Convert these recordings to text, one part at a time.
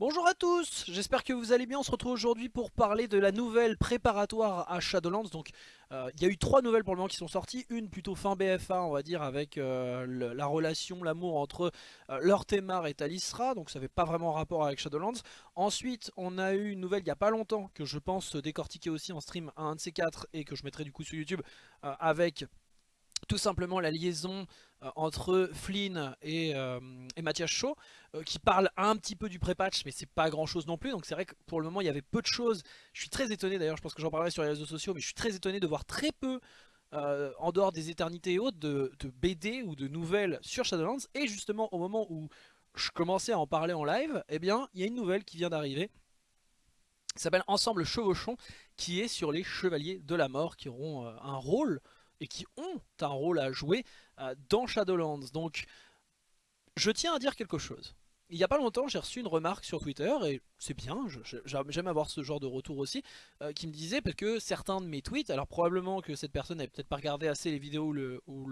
Bonjour à tous, j'espère que vous allez bien, on se retrouve aujourd'hui pour parler de la nouvelle préparatoire à Shadowlands. Donc euh, il y a eu trois nouvelles pour le moment qui sont sorties, une plutôt fin BFA on va dire avec euh, la relation, l'amour entre euh, Lortemar et Talisra. Donc ça n'avait pas vraiment rapport avec Shadowlands. Ensuite on a eu une nouvelle il n'y a pas longtemps que je pense décortiquer aussi en stream à un de ces quatre Et que je mettrai du coup sur YouTube avec tout simplement la liaison euh, entre Flynn et, euh, Mathias Shaw euh, qui parle un petit peu du pré-patch mais c'est pas grand chose non plus. Donc c'est vrai que pour le moment il y avait peu de choses. Je suis très étonné d'ailleurs je pense que j'en parlerai sur les réseaux sociaux mais je suis très étonné de voir très peu en dehors des éternités et autres de, BD ou de nouvelles sur Shadowlands. Et justement au moment où je commençais à en parler en live eh bien il y a une nouvelle qui vient d'arriver. Qui s'appelle Ensemble Chevauchon qui est sur les Chevaliers de la Mort qui auront un rôle et qui ont un rôle à jouer euh, dans Shadowlands. Donc je tiens à dire quelque chose. Il n'y a pas longtemps j'ai reçu une remarque sur Twitter et c'est bien, j'aime avoir ce genre de retour aussi euh, qui me disait parce que certains de mes tweets, alors probablement que cette personne n'avait peut-être pas regardé assez les vidéos ou, le, ou,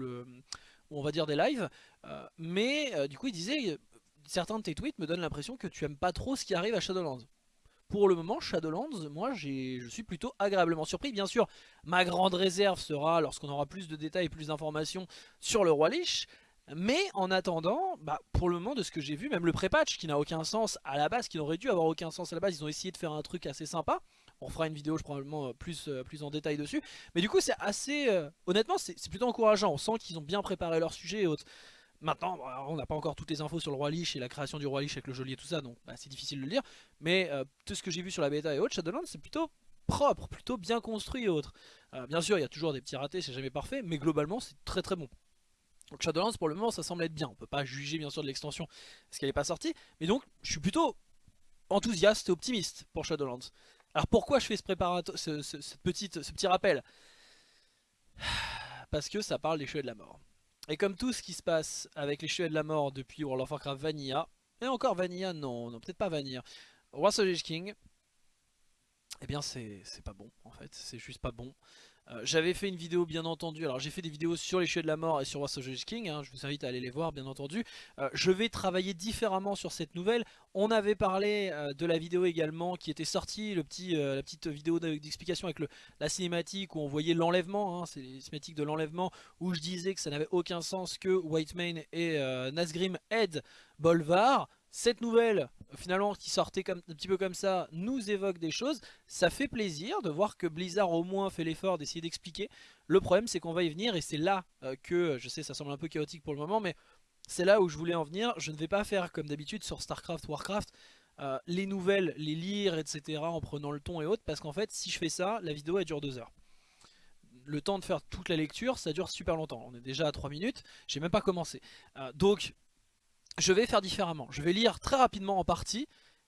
on va dire des lives, euh, mais du coup il disait certains de tes tweets me donnent l'impression que tu aimes pas trop ce qui arrive à Shadowlands. Pour le moment, Shadowlands, moi je suis plutôt agréablement surpris. Bien sûr, ma grande réserve sera lorsqu'on aura plus de détails plus d'informations sur le Roi Lich. Mais en attendant, bah, pour le moment de ce que j'ai vu, même le pré-patch qui n'a aucun sens à la base, qui n'aurait dû avoir aucun sens à la base, ils ont essayé de faire un truc assez sympa. On fera une vidéo je probablement euh, plus, euh, plus en détail dessus. Mais du coup c'est assez... Euh, honnêtement c'est plutôt encourageant, on sent qu'ils ont bien préparé leur sujet et autres. Maintenant, on n'a pas encore toutes les infos sur le Roi Lich et la création du Roi Lich avec le geôlier et tout ça, donc bah, c'est difficile de le dire. Mais euh, tout ce que j'ai vu sur la bêta et autres, Shadowlands, c'est plutôt propre, plutôt bien construit et autres. Euh, bien sûr, il y a toujours des petits ratés, c'est jamais parfait, mais globalement, c'est très très bon. Donc Shadowlands, pour le moment, ça semble être bien. On peut pas juger bien sûr de l'extension parce qu'elle n'est pas sortie. Mais donc, je suis plutôt enthousiaste et optimiste pour Shadowlands. Alors pourquoi je fais ce, ce petit rappel? Parce que ça parle des cheveux de la mort. Et comme tout ce qui se passe avec les cheveux de la mort depuis World of Warcraft Vanilla, et encore Vanilla, non, non peut-être pas Vanilla, Roi King, eh bien c'est pas bon en fait, c'est juste pas bon. Euh, j'avais fait une vidéo bien entendu, alors j'ai fait des vidéos sur les cheveux de la mort et sur War King, hein, je vous invite à aller les voir bien entendu. Euh, je vais travailler différemment sur cette nouvelle. On avait parlé euh, de la vidéo également qui était sortie, le petit, la petite vidéo d'explication avec le, la cinématique où on voyait l'enlèvement, hein, c'est les cinématiques de l'enlèvement, où je disais que ça n'avait aucun sens que Whitemane et Nazgrim aident Bolvar. Cette nouvelle, finalement, qui sortait comme, un petit peu comme ça, nous évoque des choses. Ça fait plaisir de voir que Blizzard au moins fait l'effort d'essayer d'expliquer. Le problème, c'est qu'on va y venir et c'est là euh, que, je sais, ça semble un peu chaotique pour le moment, mais c'est là où je voulais en venir. Je ne vais pas faire comme d'habitude sur Starcraft, Warcraft, euh, les nouvelles, les lire, etc. en prenant le ton et autres, parce qu'en fait, si je fais ça, la vidéo elle dure deux heures le temps de faire toute la lecture, ça dure super longtemps. On est déjà à 3 minutes, j'ai même pas commencé. Euh, donc je vais faire différemment. Je vais lire très rapidement en partie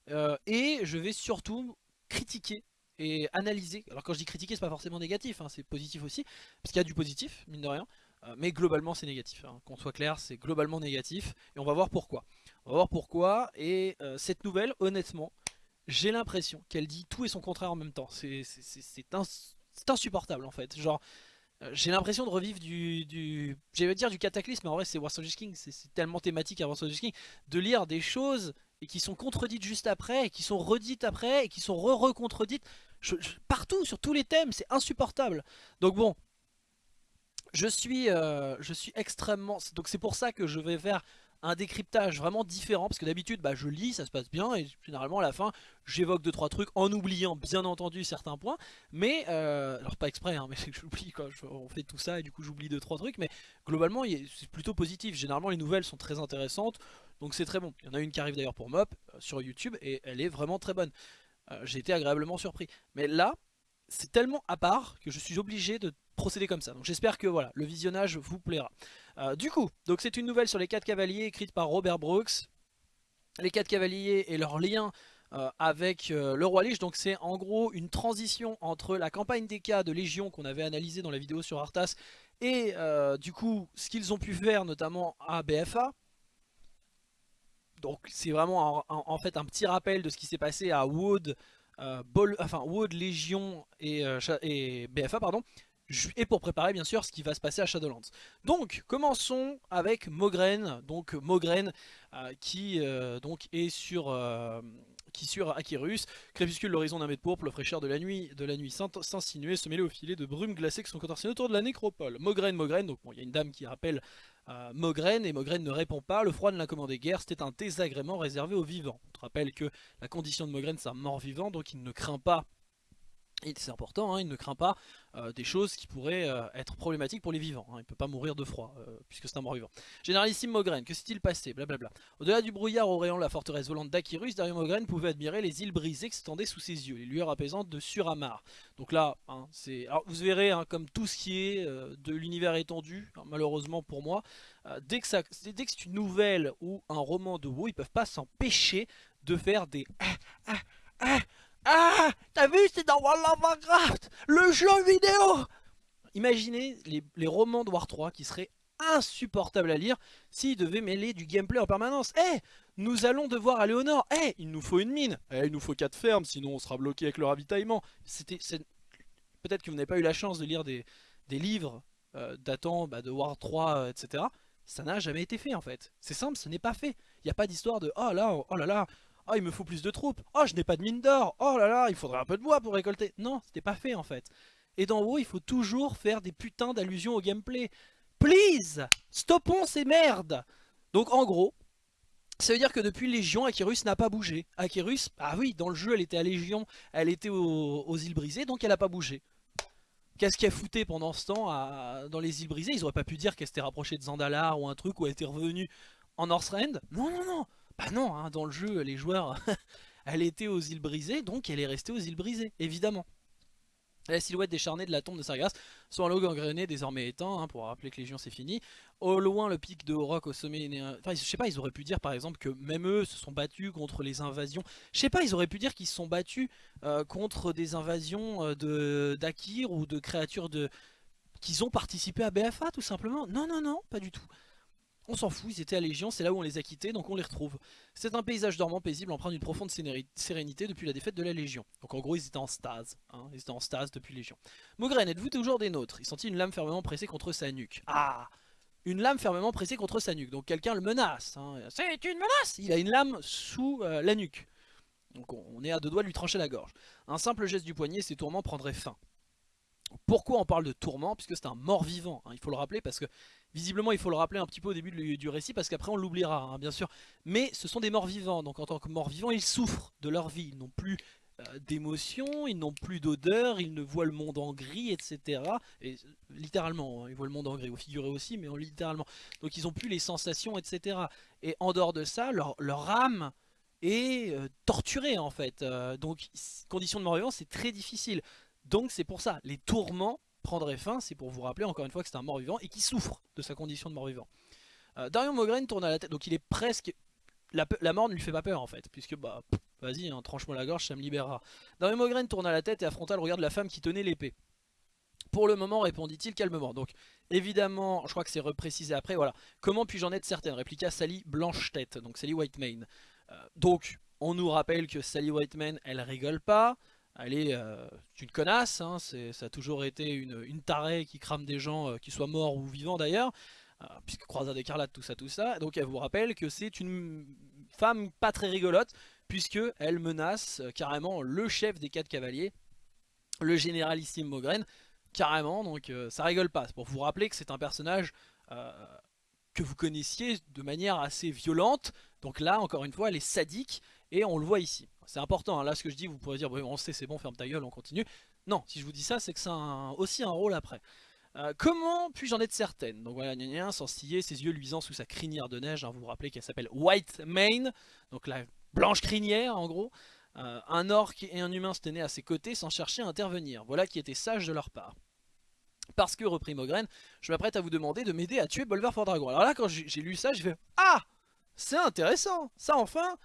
euh, et je vais surtout critiquer et analyser. Alors quand je dis critiquer, c'est pas forcément négatif, hein, c'est positif aussi, parce qu'il y a du positif, mine de rien. Euh, mais globalement c'est négatif, hein. qu'on soit clair, c'est globalement négatif, et on va voir pourquoi. On va voir pourquoi, et euh, cette nouvelle, honnêtement, j'ai l'impression qu'elle dit tout et son contraire en même temps. C'est insupportable en fait, genre j'ai l'impression de revivre du, j'allais dire du cataclysme, mais en vrai c'est War King, c'est tellement thématique à War King, de lire des choses et qui sont contredites juste après, qui sont redites après, et qui sont re-recontredites, partout, sur tous les thèmes, c'est insupportable. Donc bon, je suis, euh, je suis extrêmement... Donc c'est pour ça que je vais faire un décryptage vraiment différent parce que d'habitude bah, je lis, ça se passe bien et généralement à la fin j'évoque 2-3 trucs en oubliant bien entendu certains points. Mais, euh, alors pas exprès hein, mais c'est que j'oublie on fait tout ça et du coup j'oublie 2-3 trucs. Mais globalement c'est plutôt positif, généralement les nouvelles sont très intéressantes. Donc c'est très bon, il y en a une qui arrive d'ailleurs pour Mop euh, sur YouTube et elle est vraiment très bonne, euh, j'ai été agréablement surpris. Mais là c'est tellement à part que je suis obligé de procéder comme ça. Donc j'espère que voilà, le visionnage vous plaira. Euh, du coup, donc c'est une nouvelle sur les 4 cavaliers écrite par Robert Brooks. Les 4 cavaliers et leur lien euh, avec euh, le roi Lich. Donc c'est en gros une transition entre la campagne des cas de Légion qu'on avait analysé dans la vidéo sur Arthas et du coup ce qu'ils ont pu faire notamment à BFA. Donc c'est vraiment en fait un petit rappel de ce qui s'est passé à Wood, enfin Wood, Légion et, et BFA pardon et pour préparer bien sûr ce qui va se passer à Shadowlands. Donc commençons avec Mogren, donc Mogren euh, qui euh, donc est sur, euh, qui sur Akirus, crépuscule l'horizon d'un mètre pourpre, le fraîcheur de la nuit, de la nuit s'insinuer, se mêler au filet de brume glacée qui sont contorsionnées autour de la nécropole. Mogren, Mogren, donc bon, il y a une dame qui rappelle Mogren, et Mogren ne répond pas, le froid ne l'a commandé guère, c'était un désagrément réservé aux vivants. On te rappelle que la condition de Mogren c'est un mort-vivant, donc il ne craint pas c'est important, hein, il ne craint pas euh, des choses qui pourraient euh, être problématiques pour les vivants. Hein. il ne peut pas mourir de froid, euh, puisque c'est un mort-vivant. Généralissime Mogren, que s'est-il passé? Au-delà du brouillard auréant la forteresse volante d'Akirus, Dario Mogren pouvait admirer les îles brisées qui s'étendaient sous ses yeux, les lueurs apaisantes de Suramar. Donc là, hein, c'est. Alors vous verrez, comme tout ce qui est de l'univers étendu, malheureusement pour moi, dès que c'est une nouvelle ou un roman de WoW, ils peuvent pas s'empêcher de faire des. Ah, ah, ah, ah T'as vu, c'est dans World of Warcraft Le jeu vidéo Imaginez les, romans de War 3 qui seraient insupportables à lire s'ils devaient mêler du gameplay en permanence. Eh Nous allons devoir aller au nord. Eh Il nous faut une mine. Eh Il nous faut 4 fermes, sinon on sera bloqué avec le ravitaillement. C'était, Peut-être que vous n'avez pas eu la chance de lire des, livres euh, datant bah, de War 3, euh, etc. Ça n'a jamais été fait en fait. C'est simple, ce n'est pas fait. Il n'y a pas d'histoire de « Oh là, oh là là, Oh, il me faut plus de troupes. Oh, je n'ai pas de mine d'or. Oh là là, il faudrait un peu de bois pour récolter. Non, c'était pas fait en fait. Et dans WoW, il faut toujours faire des putains d'allusions au gameplay. Please Stoppons ces merdes Donc en gros, ça veut dire que depuis Légion, Akirus n'a pas bougé. Akirus, ah oui, dans le jeu, elle était à Légion, elle était aux, îles brisées, donc elle n'a pas bougé. Qu'est-ce qu'elle foutait pendant ce temps dans les îles brisées? Ils auraient pas pu dire qu'elle s'était rapprochée de Zandalar ou un truc, ou elle était revenue en Northrend? Non, non, non bah non, hein, dans le jeu, les joueurs, elle était aux îles brisées, donc elle est restée aux îles brisées, évidemment. La silhouette décharnée de la tombe de Sargas, son halo gangréné désormais éteint, hein, pour rappeler que Légion c'est fini. Au loin, le pic de Rock au sommet... Enfin, je sais pas, ils auraient pu dire par exemple que même eux se sont battus contre les invasions. Je sais pas, ils auraient pu dire qu'ils se sont battus euh, contre des invasions euh, de d'Akir ou de créatures de... qu'ils ont participé à BFA tout simplement. Non, non, non, pas du tout. On s'en fout, ils étaient à Légion, c'est là où on les a quittés, donc on les retrouve. C'est un paysage dormant paisible empreint d'une profonde sérénité depuis la défaite de la Légion. Donc en gros, ils étaient en stase, hein, ils étaient en stase depuis Légion. Mogren, êtes-vous toujours des nôtres? Il sentit une lame fermement pressée contre sa nuque. Ah Une lame fermement pressée contre sa nuque, donc quelqu'un le menace. Hein. C'est une menace Il a une lame sous euh, la nuque. Donc on est à deux doigts de lui trancher la gorge. Un simple geste du poignet, ses tourments prendraient fin. Pourquoi on parle de tourment Puisque c'est un mort-vivant, hein, il faut le rappeler, parce que visiblement il faut le rappeler un petit peu au début du, récit, parce qu'après on l'oubliera, hein, bien sûr. Mais ce sont des morts-vivants, donc en tant que morts-vivants, ils souffrent de leur vie, ils n'ont plus euh, d'émotions, ils n'ont plus d'odeur, ils ne voient le monde en gris, etc. Et littéralement, hein, ils voient le monde en gris, au figuré aussi, mais littéralement. Donc ils n'ont plus les sensations, etc. Et en dehors de ça, leur, âme est euh, torturée en fait. Euh, donc condition de mort-vivant, c'est très difficile. Donc c'est pour ça, les tourments prendraient fin, c'est pour vous rappeler encore une fois que c'est un mort-vivant et qui souffre de sa condition de mort-vivant. Euh, Darion Mogren tourne à la tête, donc il est presque... La, mort ne lui fait pas peur en fait, puisque bah vas-y, hein, tranche-moi la gorge, ça me libérera. Darion Mogren tourne à la tête et affronta le regard de la femme qui tenait l'épée. Pour le moment, répondit-il calmement. Donc, évidemment, je crois que c'est reprécisé après, voilà. Comment puis-je en être certaine? Répliqua Sally Blanche-Tête, donc Sally Whitemane. Euh, donc, on nous rappelle que Sally Whitemane, elle rigole pas elle est euh, une connasse, hein, ça a toujours été une, tarée qui crame des gens, euh, qui soient morts ou vivants d'ailleurs, euh, puisque croisade écarlate, tout ça, tout ça. Donc elle vous rappelle que c'est une femme pas très rigolote, puisque elle menace carrément le chef des quatre cavaliers, le généralissime Mogren, carrément, donc ça rigole pas. C'est pour vous rappeler que c'est un personnage que vous connaissiez de manière assez violente, donc là, encore une fois, elle est sadique, et on le voit ici. C'est important, hein. là ce que je dis, vous pourrez dire, on sait, c'est bon, ferme ta gueule, on continue. Non, si je vous dis ça, c'est que ça a aussi un rôle après. Euh, comment puis-je en être certaine? Donc voilà, gna sans ses yeux luisants sous sa crinière de neige, hein, vous vous rappelez qu'elle s'appelle White Mane, donc la blanche crinière en gros. Euh, un orc et un humain se tenaient à ses côtés sans chercher à intervenir, voilà qui était sage de leur part. Parce que, reprit Mogren, je m'apprête à vous demander de m'aider à tuer Bolvar for Dragon. Alors là, quand j'ai lu ça, j'ai fait « Ah C'est intéressant Ça enfin,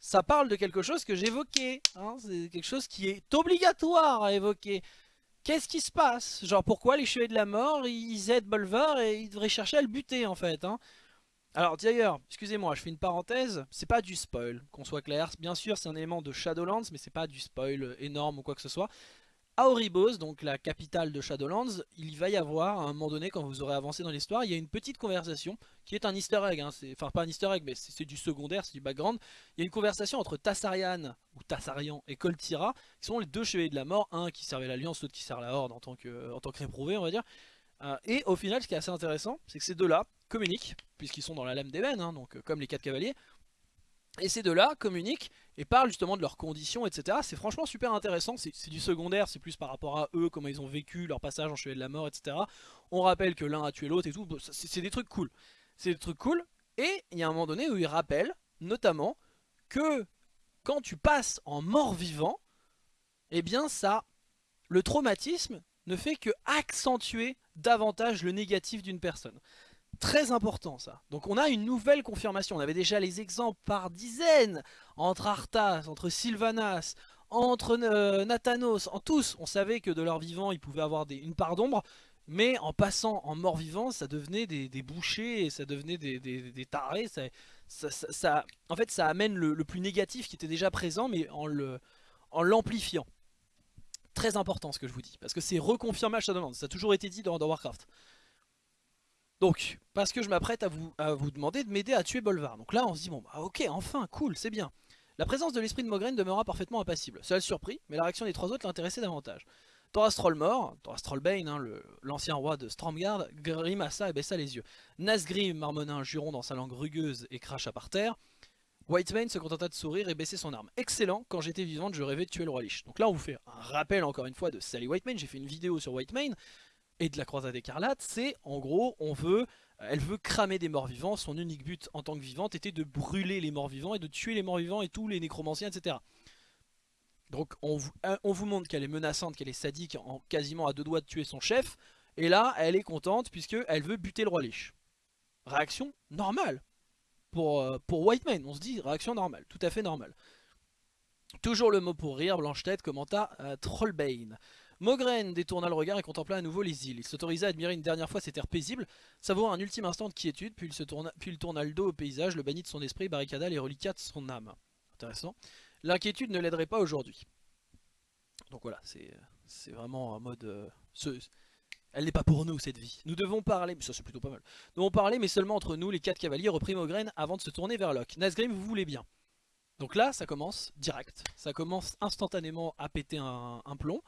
ça parle de quelque chose que j'évoquais. Hein, c'est quelque chose qui est obligatoire à évoquer. Qu'est-ce qui se passe? Genre pourquoi les chevaliers de la mort, ils aident Bolvar et ils devraient chercher à le buter en fait hein? Alors d'ailleurs, excusez-moi, je fais une parenthèse, c'est pas du spoil, qu'on soit clair. Bien sûr, c'est un élément de Shadowlands, mais c'est pas du spoil énorme ou quoi que ce soit. À Oribos, donc la capitale de Shadowlands, il va y avoir, à un moment donné, quand vous aurez avancé dans l'histoire, il y a une petite conversation, qui est un easter egg, hein, enfin pas un easter egg, mais c'est du secondaire, c'est du background. Il y a une conversation entre Tassarian, ou Tassarian, et Coltira, qui sont les deux chevaliers de la mort, un qui servait l'Alliance, l'autre qui sert la Horde en tant que, en tant que réprouvé, on va dire. Euh, et au final, ce qui est assez intéressant, c'est que ces deux-là communiquent, puisqu'ils sont dans la lame d'ébène, hein, donc euh, comme les quatre cavaliers, et ces deux-là communiquent et parlent justement de leurs conditions, etc. C'est franchement super intéressant, c'est du secondaire, c'est plus par rapport à eux, comment ils ont vécu leur passage en Chevalier de la Mort, etc. On rappelle que l'un a tué l'autre et tout, c'est des trucs cool. C'est des trucs cool, et il y a un moment donné où ils rappellent, notamment, que quand tu passes en mort-vivant, eh bien ça, le traumatisme ne fait que accentuer davantage le négatif d'une personne. Très important ça. Donc on a une nouvelle confirmation. On avait déjà les exemples par dizaines entre Arthas, entre Sylvanas, entre euh, Nathanos, en tous. On savait que de leur vivant, ils pouvaient avoir une part d'ombre. Mais en passant en mort-vivant, ça devenait des, bouchers, ça devenait des, tarés. Ça, en fait, ça amène le, plus négatif qui était déjà présent, mais en l'amplifiant. Très important ce que je vous dis, parce que c'est reconfirmé à Shadowlands. Ça a toujours été dit dans Warcraft. Donc, parce que je m'apprête à vous, à vous demander de m'aider à tuer Bolvar. Donc là, on se dit, bon, bah ok, enfin, cool, c'est bien. La présence de l'esprit de Mograine demeura parfaitement impassible. Cela le surpris, mais la réaction des trois autres l'intéressait davantage. Thoras mort, Thoras Trollbane, hein, l'ancien roi de Stromgard, grimaça et baissa les yeux. Nasgrim marmonna un juron dans sa langue rugueuse et cracha par terre. Whitemane se contenta de sourire et baisser son arme. Excellent, quand j'étais vivante, je rêvais de tuer le roi Lich. Donc là, on vous fait un rappel encore une fois de Sally Whitemane. J'ai fait une vidéo sur Whitemane et de la croisade écarlate, c'est en gros, on veut, elle veut cramer des morts vivants, son unique but en tant que vivante était de brûler les morts vivants et de tuer les morts vivants et tous les nécromanciens, etc. Donc on vous, on vous montre qu'elle est menaçante, qu'elle est sadique, en quasiment à deux doigts de tuer son chef, et là elle est contente puisqu'elle veut buter le roi Lich. Réaction normale pour, euh, pour White on se dit réaction normale, tout à fait normale. Toujours le mot pour rire, Blanche-Tête commenta euh, Trollbane. Mogren détourna le regard et contempla à nouveau les îles. Il s'autorisa à admirer une dernière fois ces terres paisibles, savoura un ultime instant de quiétude, puis il, tourna, le dos au paysage, le bannit de son esprit, barricada les reliquats de son âme. Intéressant. L'inquiétude ne l'aiderait pas aujourd'hui. Donc voilà, c'est vraiment en mode... Euh, elle n'est pas pour nous cette vie. Nous devons parler, mais ça c'est plutôt pas mal. Nous devons parler mais seulement entre nous, les quatre cavaliers, reprit Mogren avant de se tourner vers Locke. Nasgrim, vous voulez bien. Donc là, ça commence direct. Ça commence instantanément à péter un plomb.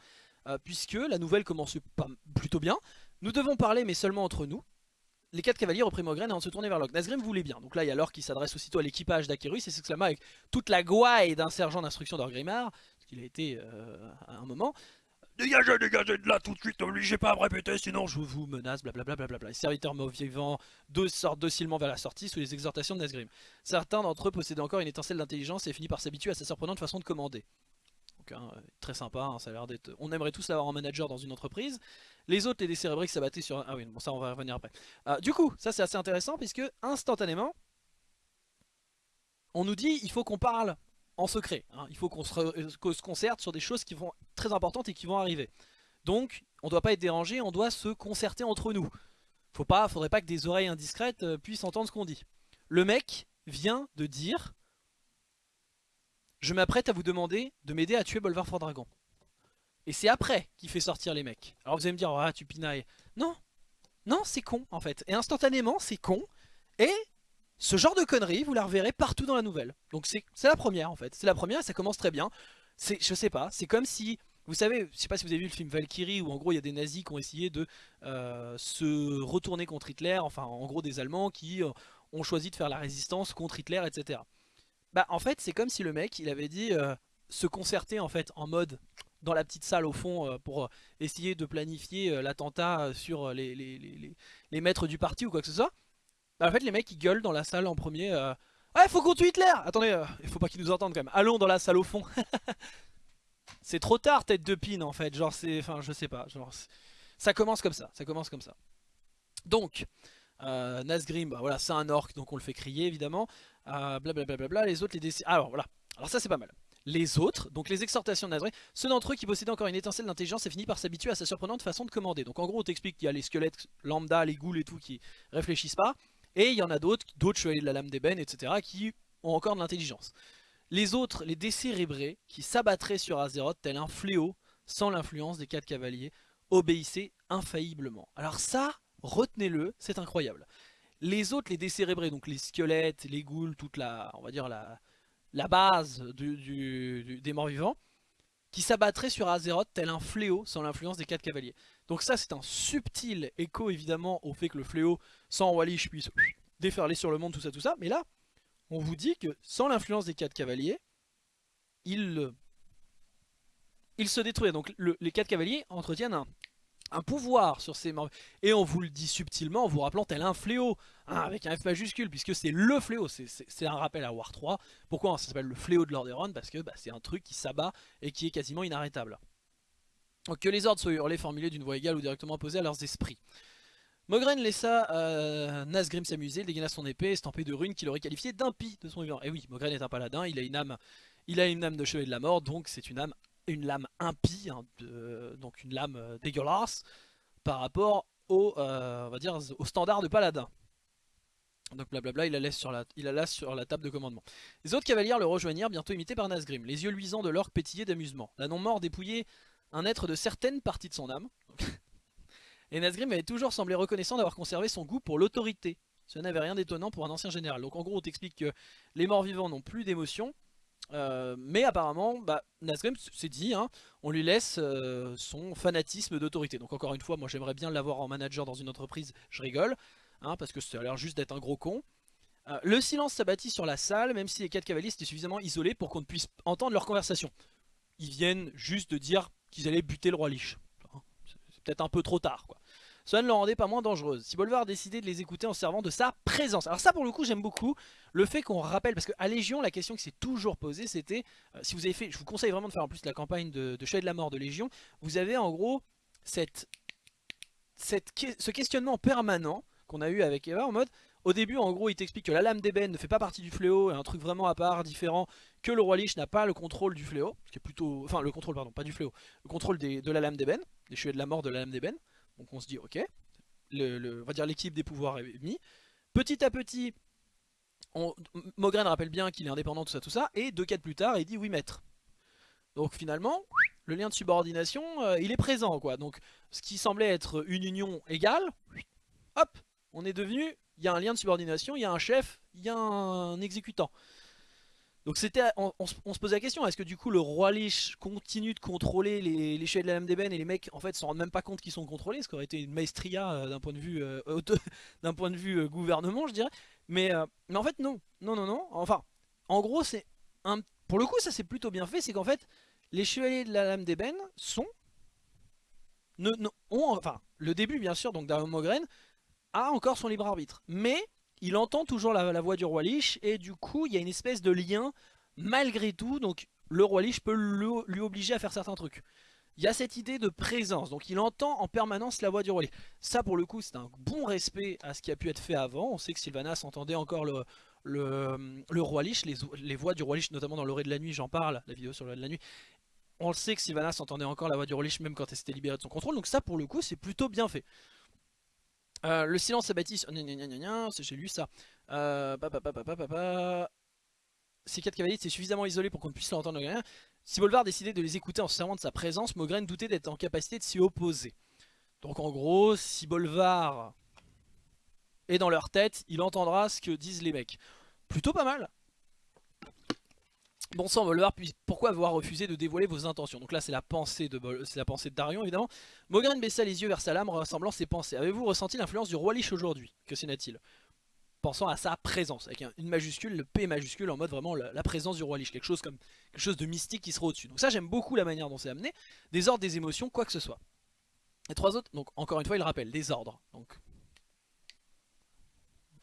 Euh, puisque la nouvelle commence plutôt bien. Nous devons parler, mais seulement entre nous. Les quatre cavaliers reprirent Mogren avant de se tourner vers Locke. Nazgrim voulait bien. Donc là, il y a Locke qui s'adresse aussitôt à l'équipage d'Akerus et s'exclama avec toute la gouaille d'un sergent d'instruction d'Orgrimmar, ce qu'il a été euh, à un moment. Dégagez, dégagez de là tout de suite, obligez pas à me répéter, sinon je vous menace, blablabla. Bla bla bla Les serviteurs morts vivants sortent docilement vers la sortie sous les exhortations de Nazgrim. Certains d'entre eux possédaient encore une étincelle d'intelligence et finissent par s'habituer à sa surprenante façon de commander. Hein, très sympa, hein, ça a l'air d'être... On aimerait tous l'avoir en manager dans une entreprise. Les autres, les décérébrés qui sur... Ah oui, bon ça on va revenir après. Euh, du coup, ça c'est assez intéressant puisque instantanément, on nous dit il faut qu'on parle en secret. Hein. Il faut qu'on se, se, concerte sur des choses qui vont très importantes et qui vont arriver. Donc, on ne doit pas être dérangé, on doit se concerter entre nous. Faut pas, faudrait pas que des oreilles indiscrètes euh, puissent entendre ce qu'on dit. Le mec vient de dire je m'apprête à vous demander de m'aider à tuer Bolvar Dragon. Et c'est après qu'il fait sortir les mecs. Alors vous allez me dire, ah tu pinailles. Non, non c'est con en fait. Et instantanément c'est con. Et ce genre de conneries, vous la reverrez partout dans la nouvelle. Donc c'est la première en fait. C'est la première et ça commence très bien. Je sais pas, c'est comme si... Vous savez, je sais pas si vous avez vu le film Valkyrie où en gros il y a des nazis qui ont essayé de euh, se retourner contre Hitler, enfin en gros des Allemands qui euh, ont choisi de faire la résistance contre Hitler, etc. Bah en fait c'est comme si le mec il avait dit euh, se concerter en fait en mode dans la petite salle au fond euh, pour euh, essayer de planifier l'attentat sur les, les, maîtres du parti ou quoi que ce soit. Bah en fait les mecs ils gueulent dans la salle en premier Ouais faut qu'on tue Hitler Attendez, il faut pas qu'ils nous entendent quand même. Allons dans la salle au fond. c'est trop tard tête de pine en fait. Genre c'est... Enfin je sais pas. Genre, ça commence comme ça. Ça commence comme ça. Donc... Nasgrim, bah voilà, c'est un orc donc on le fait crier évidemment blablabla, les autres les décisions. Alors voilà, alors ça c'est pas mal. Les autres, donc les exhortations de Nazré, ceux d'entre eux qui possédaient encore une étincelle d'intelligence et finit par s'habituer à sa surprenante façon de commander. Donc en gros on t'explique qu'il y a les squelettes lambda, les ghouls et tout qui réfléchissent pas, et il y en a d'autres, d'autres chevaliers de la lame d'ébène, etc. qui ont encore de l'intelligence. Les autres, les décérébrés, qui s'abattraient sur Azeroth tel un fléau, sans l'influence des quatre cavaliers, obéissez infailliblement. Alors ça, retenez-le, c'est incroyable. Les autres, les décérébrés, donc les squelettes, les ghouls, toute la, on va dire la, la base des morts vivants, qui s'abattraient sur Azeroth tel un fléau sans l'influence des quatre cavaliers. Donc ça c'est un subtil écho évidemment au fait que le fléau sans Wallish puisse déferler sur le monde, tout ça, tout ça. Mais là, on vous dit que sans l'influence des quatre cavaliers, il, il se détruit. Donc les quatre cavaliers entretiennent un, un pouvoir sur ces morts. Et on vous le dit subtilement en vous rappelant tel un fléau, hein, avec un F majuscule, puisque c'est le fléau, c'est un rappel à War 3. Pourquoi ça s'appelle le fléau de Lordaeron Parce que bah, c'est un truc qui s'abat et qui est quasiment inarrêtable. Que les ordres soient hurlés, formulés d'une voix égale ou directement opposée à leurs esprits. Mogren laissa euh, Nazgrim s'amuser, dégaina son épée, estampée de runes qu'il aurait qualifié d'impie de son vivant. Et oui, Mogren est un paladin, il a une âme, il a une âme de chevalier de la mort, donc c'est une âme une lame impie, hein, donc une lame euh, dégueulasse, par rapport au, euh, on va dire, au standard de paladin. Donc blablabla, il la laisse sur la, il la laisse sur la table de commandement. Les autres cavaliers le rejoignirent, bientôt imités par Nazgrim. Les yeux luisants de l'orque pétillaient d'amusement. La non-mort dépouillait un être de certaines parties de son âme. Et Nazgrim avait toujours semblé reconnaissant d'avoir conservé son goût pour l'autorité. Ce n'avait rien d'étonnant pour un ancien général. Donc en gros, on t'explique que les morts vivants n'ont plus d'émotion, euh, mais apparemment, bah, s'est dit, hein, on lui laisse euh, son fanatisme d'autorité. Donc encore une fois, moi j'aimerais bien l'avoir en manager dans une entreprise, je rigole, hein, parce que ça a l'air juste d'être un gros con. Euh, le silence s'abattit sur la salle, même si les quatre cavaliers étaient suffisamment isolés pour qu'on ne puisse entendre leur conversation. Ils viennent juste de dire qu'ils allaient buter le roi Lich. C'est peut-être un peu trop tard, quoi. Cela ne le rendait pas moins dangereuse. Si Bolvar a décidé de les écouter en servant de sa présence. Alors ça pour le coup j'aime beaucoup le fait qu'on rappelle, parce qu'à Légion la question qui s'est toujours posée c'était, euh, si vous avez fait, je vous conseille vraiment de faire en plus la campagne de, de de la Mort de Légion, vous avez en gros ce questionnement permanent qu'on a eu avec Eva en mode, au début en gros il t'explique que la lame d'ébène ne fait pas partie du fléau, un truc vraiment à part, différent, que le roi Lich n'a pas le contrôle du fléau, qui est plutôt, enfin le contrôle pardon, pas du fléau, le contrôle de la lame d'ébène, des chevaliers de la mort de la lame d'ébène. Donc on se dit ok, on va dire l'équipe des pouvoirs est mis. Petit à petit, on, Mogren rappelle bien qu'il est indépendant, tout ça, tout ça, et deux quatre plus tard, il dit oui maître. Donc finalement, le lien de subordination, euh, il est présent quoi. Donc ce qui semblait être une union égale, hop, on est devenu, il y a un lien de subordination, il y a un chef, il y a un exécutant. Donc c'était, on, se posait la question, est-ce que du coup le roi Lich continue de contrôler les, chefs de la lame d'ébène et les mecs en fait s'en rendent même pas compte qu'ils sont contrôlés, ce qui aurait été une maestria euh, d'un point de vue, euh, d'un point de vue euh, gouvernement je dirais. Mais, mais en fait non, non non non, enfin en gros c'est pour le coup ça c'est plutôt bien fait, c'est qu'en fait les chevaliers de la lame d'ébène sont, ne, ont, enfin le début bien sûr donc Dario Mogren a encore son libre arbitre, mais il entend toujours la, voix du roi Lich et du coup il y a une espèce de lien malgré tout donc le roi Lich peut lui obliger à faire certains trucs. Il y a cette idée de présence, donc il entend en permanence la voix du roi Lich. Ça pour le coup c'est un bon respect à ce qui a pu être fait avant, on sait que Sylvanas entendait encore le, roi Lich, les, voix du roi Lich notamment dans l'orée de la nuit, j'en parle, la vidéo sur l'orée de la nuit. On le sait que Sylvanas entendait encore la voix du roi Lich même quand elle s'était libérée de son contrôle, donc ça pour le coup c'est plutôt bien fait. Euh, le silence s'abattit. J'ai lu ça. Euh, Ces quatre cavaliers étaient suffisamment isolés pour qu'on ne puisse l'entendre rien. Si Bolvar décidait de les écouter en se servant de sa présence, Mogren doutait d'être en capacité de s'y opposer. Donc en gros, si Bolvar est dans leur tête, il entendra ce que disent les mecs. Plutôt pas mal. Bon sang Bolvar, pourquoi avoir refusé de dévoiler vos intentions? Donc là c'est la pensée de c'est la pensée de Darion évidemment. Mogren baissa les yeux vers sa lame ressemblant ses pensées. Avez-vous ressenti l'influence du roi Lich aujourd'hui? Que s'en-est-il Pensant à sa présence, avec une majuscule, le P majuscule en mode vraiment la, présence du roi Lich, quelque chose comme quelque chose de mystique qui sera au-dessus. Donc ça j'aime beaucoup la manière dont c'est amené, des ordres, des émotions, quoi que ce soit. Les trois autres, donc encore une fois il rappelle, des ordres. Donc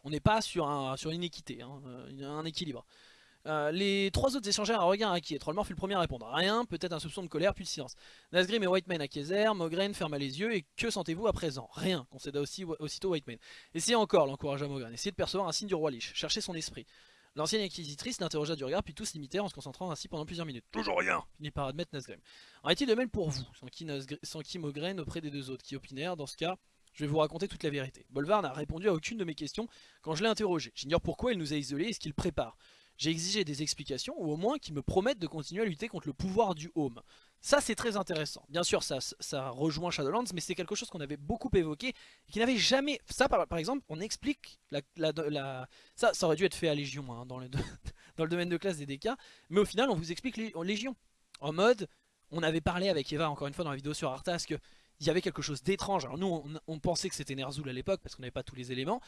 on n'est pas sur, un, sur une équité, hein, un équilibre. Euh, les trois autres échangèrent un regard inquiet. Trollmore fut le premier à répondre. Rien, peut-être un soupçon de colère, puis de silence. Nazgrim et Whiteman acquiescèrent, Mogren ferma les yeux, et que sentez-vous à présent? Rien, concéda aussi, aussitôt Whiteman. Essayez encore, l'encouragea Mogren. Essayez de percevoir un signe du roi Lich. Cherchez son esprit. L'ancienne inquisitrice l'interrogea du regard, puis tous l'imitèrent en se concentrant ainsi pendant plusieurs minutes. Toujours rien finit par admettre Nazgrim. En est-il de même pour vous Sans qui, Mogren auprès des deux autres, qui opinèrent, dans ce cas, je vais vous raconter toute la vérité. Bolvar n'a répondu à aucune de mes questions quand je l'ai interrogé. J'ignore pourquoi il nous a isolés et ce qu'il prépare. J'ai exigé des explications, ou au moins qu'ils me promettent de continuer à lutter contre le pouvoir du Home. Ça c'est très intéressant. Bien sûr ça, ça rejoint Shadowlands mais c'est quelque chose qu'on avait beaucoup évoqué et qui n'avait jamais... Ça par, exemple on explique la, Ça, ça aurait dû être fait à Légion hein, dans, le, domaine de classe des DK mais au final on vous explique Légion. En mode, on avait parlé avec Eva encore une fois dans la vidéo sur Arthas que il y avait quelque chose d'étrange. Alors nous on, pensait que c'était Ner'zhul à l'époque parce qu'on n'avait pas tous les éléments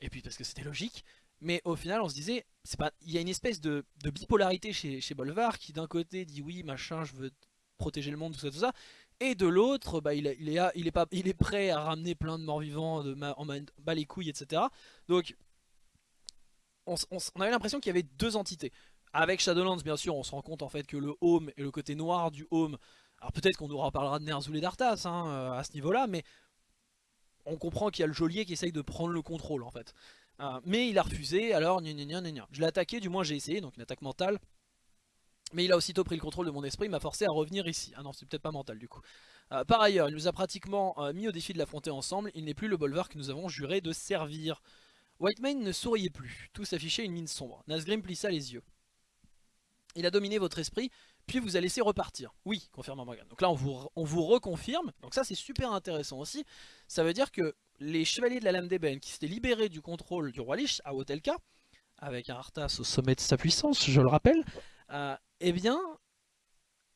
et puis parce que c'était logique. Mais au final on se disait, pas, il y a une espèce de, bipolarité chez, Bolvar qui d'un côté dit oui machin je veux protéger le monde, tout ça, tout ça. Et de l'autre, bah, il, est, il, pas, il est prêt à ramener plein de morts vivants, de en bas les couilles, etc. Donc, on, avait l'impression qu'il y avait deux entités. Avec Shadowlands, bien sûr, on se rend compte en fait que le home et le côté noir du home, alors peut-être qu'on nous reparlera de Ner'zhul et d'Arthas hein, euh, à ce niveau-là, mais on comprend qu'il y a le geôlier qui essaye de prendre le contrôle en fait. Euh, mais il a refusé, alors gna gna gna Je l'ai attaqué, du moins j'ai essayé, donc une attaque mentale. Mais il a aussitôt pris le contrôle de mon esprit, il m'a forcé à revenir ici. Ah non, c'est peut-être pas mental du coup. Euh, par ailleurs, il nous a pratiquement euh, mis au défi de l'affronter ensemble. Il n'est plus le bolvar que nous avons juré de servir. Whitemane ne souriait plus. Tout s'affichait une mine sombre. Nazgrim plissa les yeux. Il a dominé votre esprit, puis vous a laissé repartir. Oui, confirme Morgan. Donc là, on vous, on vous reconfirme. Donc ça, c'est super intéressant aussi. Ça veut dire que les chevaliers de la lame d'ébène qui s'étaient libérés du contrôle du roi Lich à Hotelka, avec un Arthas au sommet de sa puissance, je le rappelle, euh, eh bien,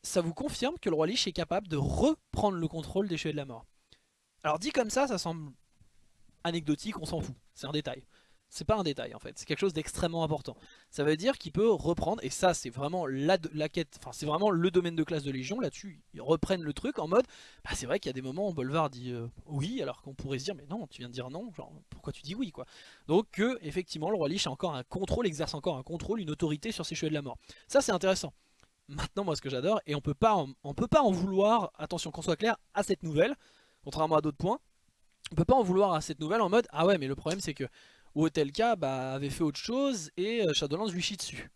ça vous confirme que le roi Lich est capable de reprendre le contrôle des cheveux de la mort. Alors dit comme ça, ça semble anecdotique, on s'en fout, c'est un détail. C'est pas un détail en fait, c'est quelque chose d'extrêmement important. Ça veut dire qu'il peut reprendre, et ça c'est vraiment la, quête, enfin c'est vraiment le domaine de classe de Légion, là-dessus ils reprennent le truc en mode, bah, c'est vrai qu'il y a des moments où Bolvar dit euh, oui, alors qu'on pourrait se dire mais non, tu viens de dire non, genre pourquoi tu dis oui quoi? Donc que effectivement le roi Lich a encore un contrôle, exerce encore un contrôle, une autorité sur ses cheveux de la mort. Ça c'est intéressant. Maintenant moi ce que j'adore, et on peut pas on peut pas en vouloir, attention qu'on soit clair, à cette nouvelle, contrairement à d'autres points, on peut pas en vouloir à cette nouvelle en mode ah ouais mais le problème c'est que ou Otelka bah, avait fait autre chose et euh, Shadowlands lui chie dessus.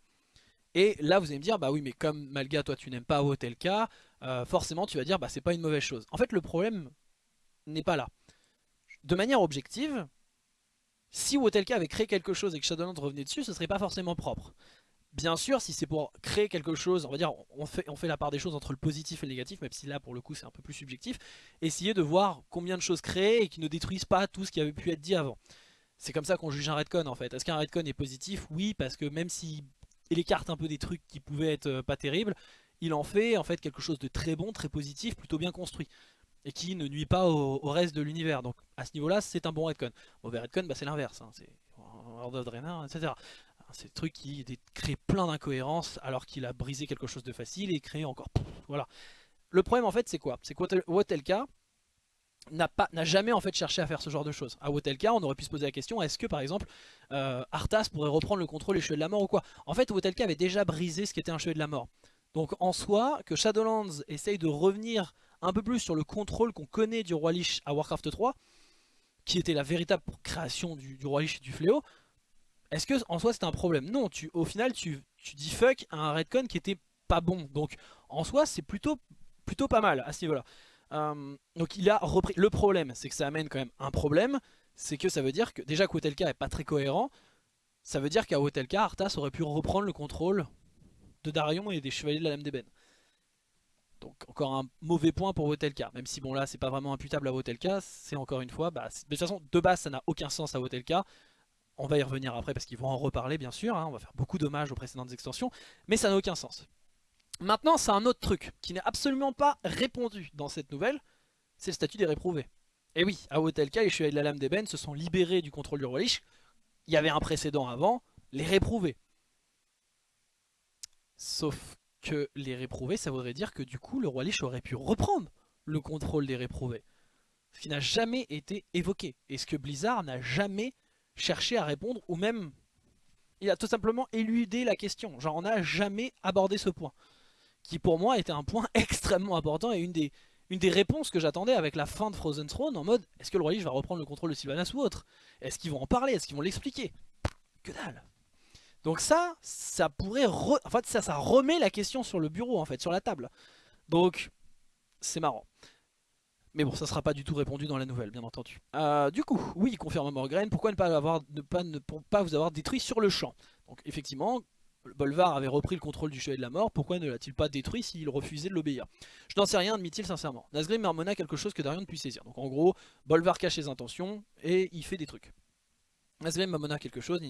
Et là vous allez me dire, bah oui mais comme Malga toi tu n'aimes pas Otelka, euh, forcément tu vas dire bah c'est pas une mauvaise chose. En fait le problème n'est pas là. De manière objective, si Wotelka avait créé quelque chose et que Shadowlands revenait dessus, ce serait pas forcément propre. Bien sûr, si c'est pour créer quelque chose, on va dire, on fait, on fait la part des choses entre le positif et le négatif, même si là pour le coup c'est un peu plus subjectif, essayer de voir combien de choses créées et qui ne détruisent pas tout ce qui avait pu être dit avant. C'est comme ça qu'on juge un redcon en fait. Est-ce qu'un redcon est positif? Oui, parce que même s'il écarte un peu des trucs qui pouvaient être euh, pas terribles, il en fait en fait quelque chose de très bon, très positif, plutôt bien construit. Et qui ne nuit pas au, reste de l'univers. Donc à ce niveau-là, c'est un bon redcon. Mauvais redcon, bah, c'est l'inverse. Hein. C'est World of Draenor, etc. C'est le truc qui crée plein d'incohérences alors qu'il a brisé quelque chose de facile et créé encore... voilà. Le problème en fait c'est quoi? C'est que Wotelka, n'a jamais en fait cherché à faire ce genre de choses. À Wotelka, on aurait pu se poser la question est-ce que par exemple euh, Arthas pourrait reprendre le contrôle des cheveux de la mort ou quoi? En fait, Wotelka avait déjà brisé ce qui était un cheveu de la mort. Donc en soi, que Shadowlands essaye de revenir un peu plus sur le contrôle qu'on connaît du Roi Lich à Warcraft 3, qui était la véritable création du, Roi Lich et du Fléau, est-ce que en soi c'est un problème? Non, au final tu, tu dis fuck à un Redcon qui était pas bon. Donc en soi c'est plutôt, plutôt pas mal à ce niveau-là. Euh, donc il a repris. Le problème, c'est que ça amène quand même un problème. C'est que ça veut dire que déjà qu'Otelka est pas très cohérent. Ça veut dire qu'à Otelka, Arthas aurait pu reprendre le contrôle de Darion et des chevaliers de la Lame d'Ébène. Donc encore un mauvais point pour Wotelka, même si bon là c'est pas vraiment imputable à Wotelka, c'est encore une fois, bah, de toute façon de base ça n'a aucun sens à Wotelka, on va y revenir après parce qu'ils vont en reparler bien sûr, hein. on va faire beaucoup d'hommages aux précédentes extensions, mais ça n'a aucun sens. Maintenant, c'est un autre truc qui n'est absolument pas répondu dans cette nouvelle, c'est le statut des réprouvés. Et oui, à Hotelka, les chevaliers de la lame d'ébène se sont libérés du contrôle du roi Lich. Il y avait un précédent avant, les réprouvés. Sauf que les réprouvés, ça voudrait dire que du coup, le roi Lich aurait pu reprendre le contrôle des réprouvés. Ce qui n'a jamais été évoqué. Et ce que Blizzard n'a jamais cherché à répondre, ou même... Il a tout simplement éludé la question. Genre, on n'a jamais abordé ce point qui pour moi était un point extrêmement important et une des, réponses que j'attendais avec la fin de Frozen Throne en mode est-ce que le roi Lich va reprendre le contrôle de Sylvanas ou autre? Est-ce qu'ils vont en parler? Est-ce qu'ils vont l'expliquer? Que dalle Donc ça, ça pourrait... En fait ça, remet la question sur le bureau en fait, sur la table. Donc c'est marrant. Mais bon, ça sera pas du tout répondu dans la nouvelle, bien entendu. Euh, du coup, oui, confirme Morgraine, pourquoi ne pas, ne pas, ne, pas vous avoir détruit sur le champ? Donc effectivement, Bolvar avait repris le contrôle du Chevalier de la Mort, pourquoi ne l'a-t-il pas détruit s'il refusait de l'obéir? Je n'en sais rien, admit-il sincèrement. Nazgrim marmonna quelque chose que Darion ne puisse saisir. Donc en gros, Bolvar cache ses intentions et il fait des trucs. Nazgrim marmonna quelque chose,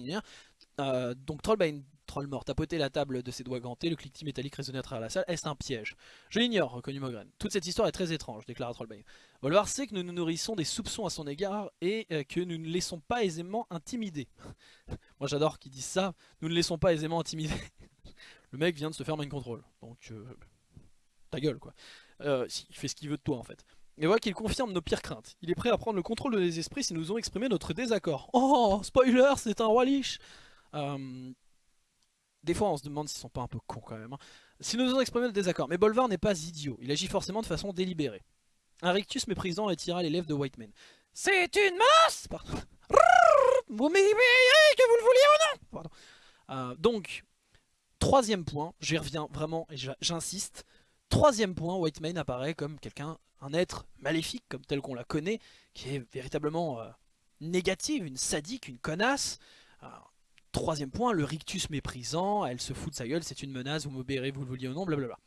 euh, donc Trollbane, Trollmort, tapoté la table de ses doigts gantés, le cliquetis métallique résonnait à travers la salle. Est-ce un piège? Je l'ignore, reconnu Mogren. Toute cette histoire est très étrange, déclara Trollbane. Bolvar sait que nous nous nourrissons des soupçons à son égard et euh, que nous ne laissons pas aisément intimider. Moi j'adore qu'ils disent ça, nous ne laissons pas aisément intimider. le mec vient de se faire mind control, donc euh, ta gueule quoi. Euh, il fait ce qu'il veut de toi en fait. Et voilà qu'il confirme nos pires craintes. Il est prêt à prendre le contrôle de esprits si nous ont exprimé notre désaccord. Oh, spoiler, c'est un roi liche euh, Des fois on se demande s'ils sont pas un peu cons quand même. Hein. Si nous ont exprimé notre désaccord, mais Bolvar n'est pas idiot, il agit forcément de façon délibérée. Un rictus méprisant attira les lèvres de Whiteman. C'est une masse Vous m'ayez que vous le vouliez ou non? Euh, Donc, troisième point, j'y reviens vraiment et j'insiste. Troisième point, Whiteman apparaît comme quelqu'un, un être maléfique comme tel qu'on la connaît, qui est véritablement euh, négative, une sadique, une connasse. Troisième point, le rictus méprisant, elle se fout de sa gueule, c'est une menace, vous m'obéirez, vous le vouliez ou non, blablabla.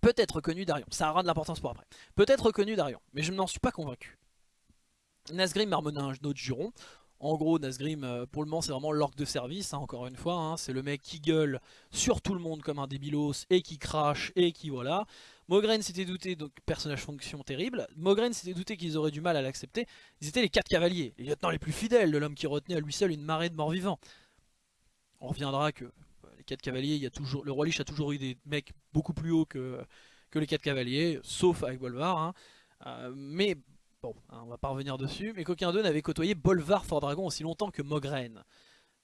Peut-être reconnu Darion, ça aura de l'importance pour après. Peut-être reconnu Darion, mais je n'en suis pas convaincu. Nazgrim marmonna un autre juron. En gros, Nazgrim, euh, pour le moment, c'est vraiment l'orque de service, hein, encore une fois. Hein. c'est le mec qui gueule sur tout le monde comme un débilos et qui crache et qui voilà. Mogren s'était douté, donc personnage fonction terrible. Mogren s'était douté qu'ils auraient du mal à l'accepter. Ils étaient les quatre cavaliers, les lieutenants les plus fidèles de l'homme qui retenait à lui seul une marée de morts vivants. On reviendra que les quatre cavaliers, il y a toujours, le roi Lich a toujours eu des mecs beaucoup plus hauts que, les quatre cavaliers, sauf avec Bolvar. Hein. Euh, mais bon, hein, on va pas revenir dessus, mais qu'aucun d'eux n'avait côtoyé Bolvar Fort Dragon aussi longtemps que Mogren.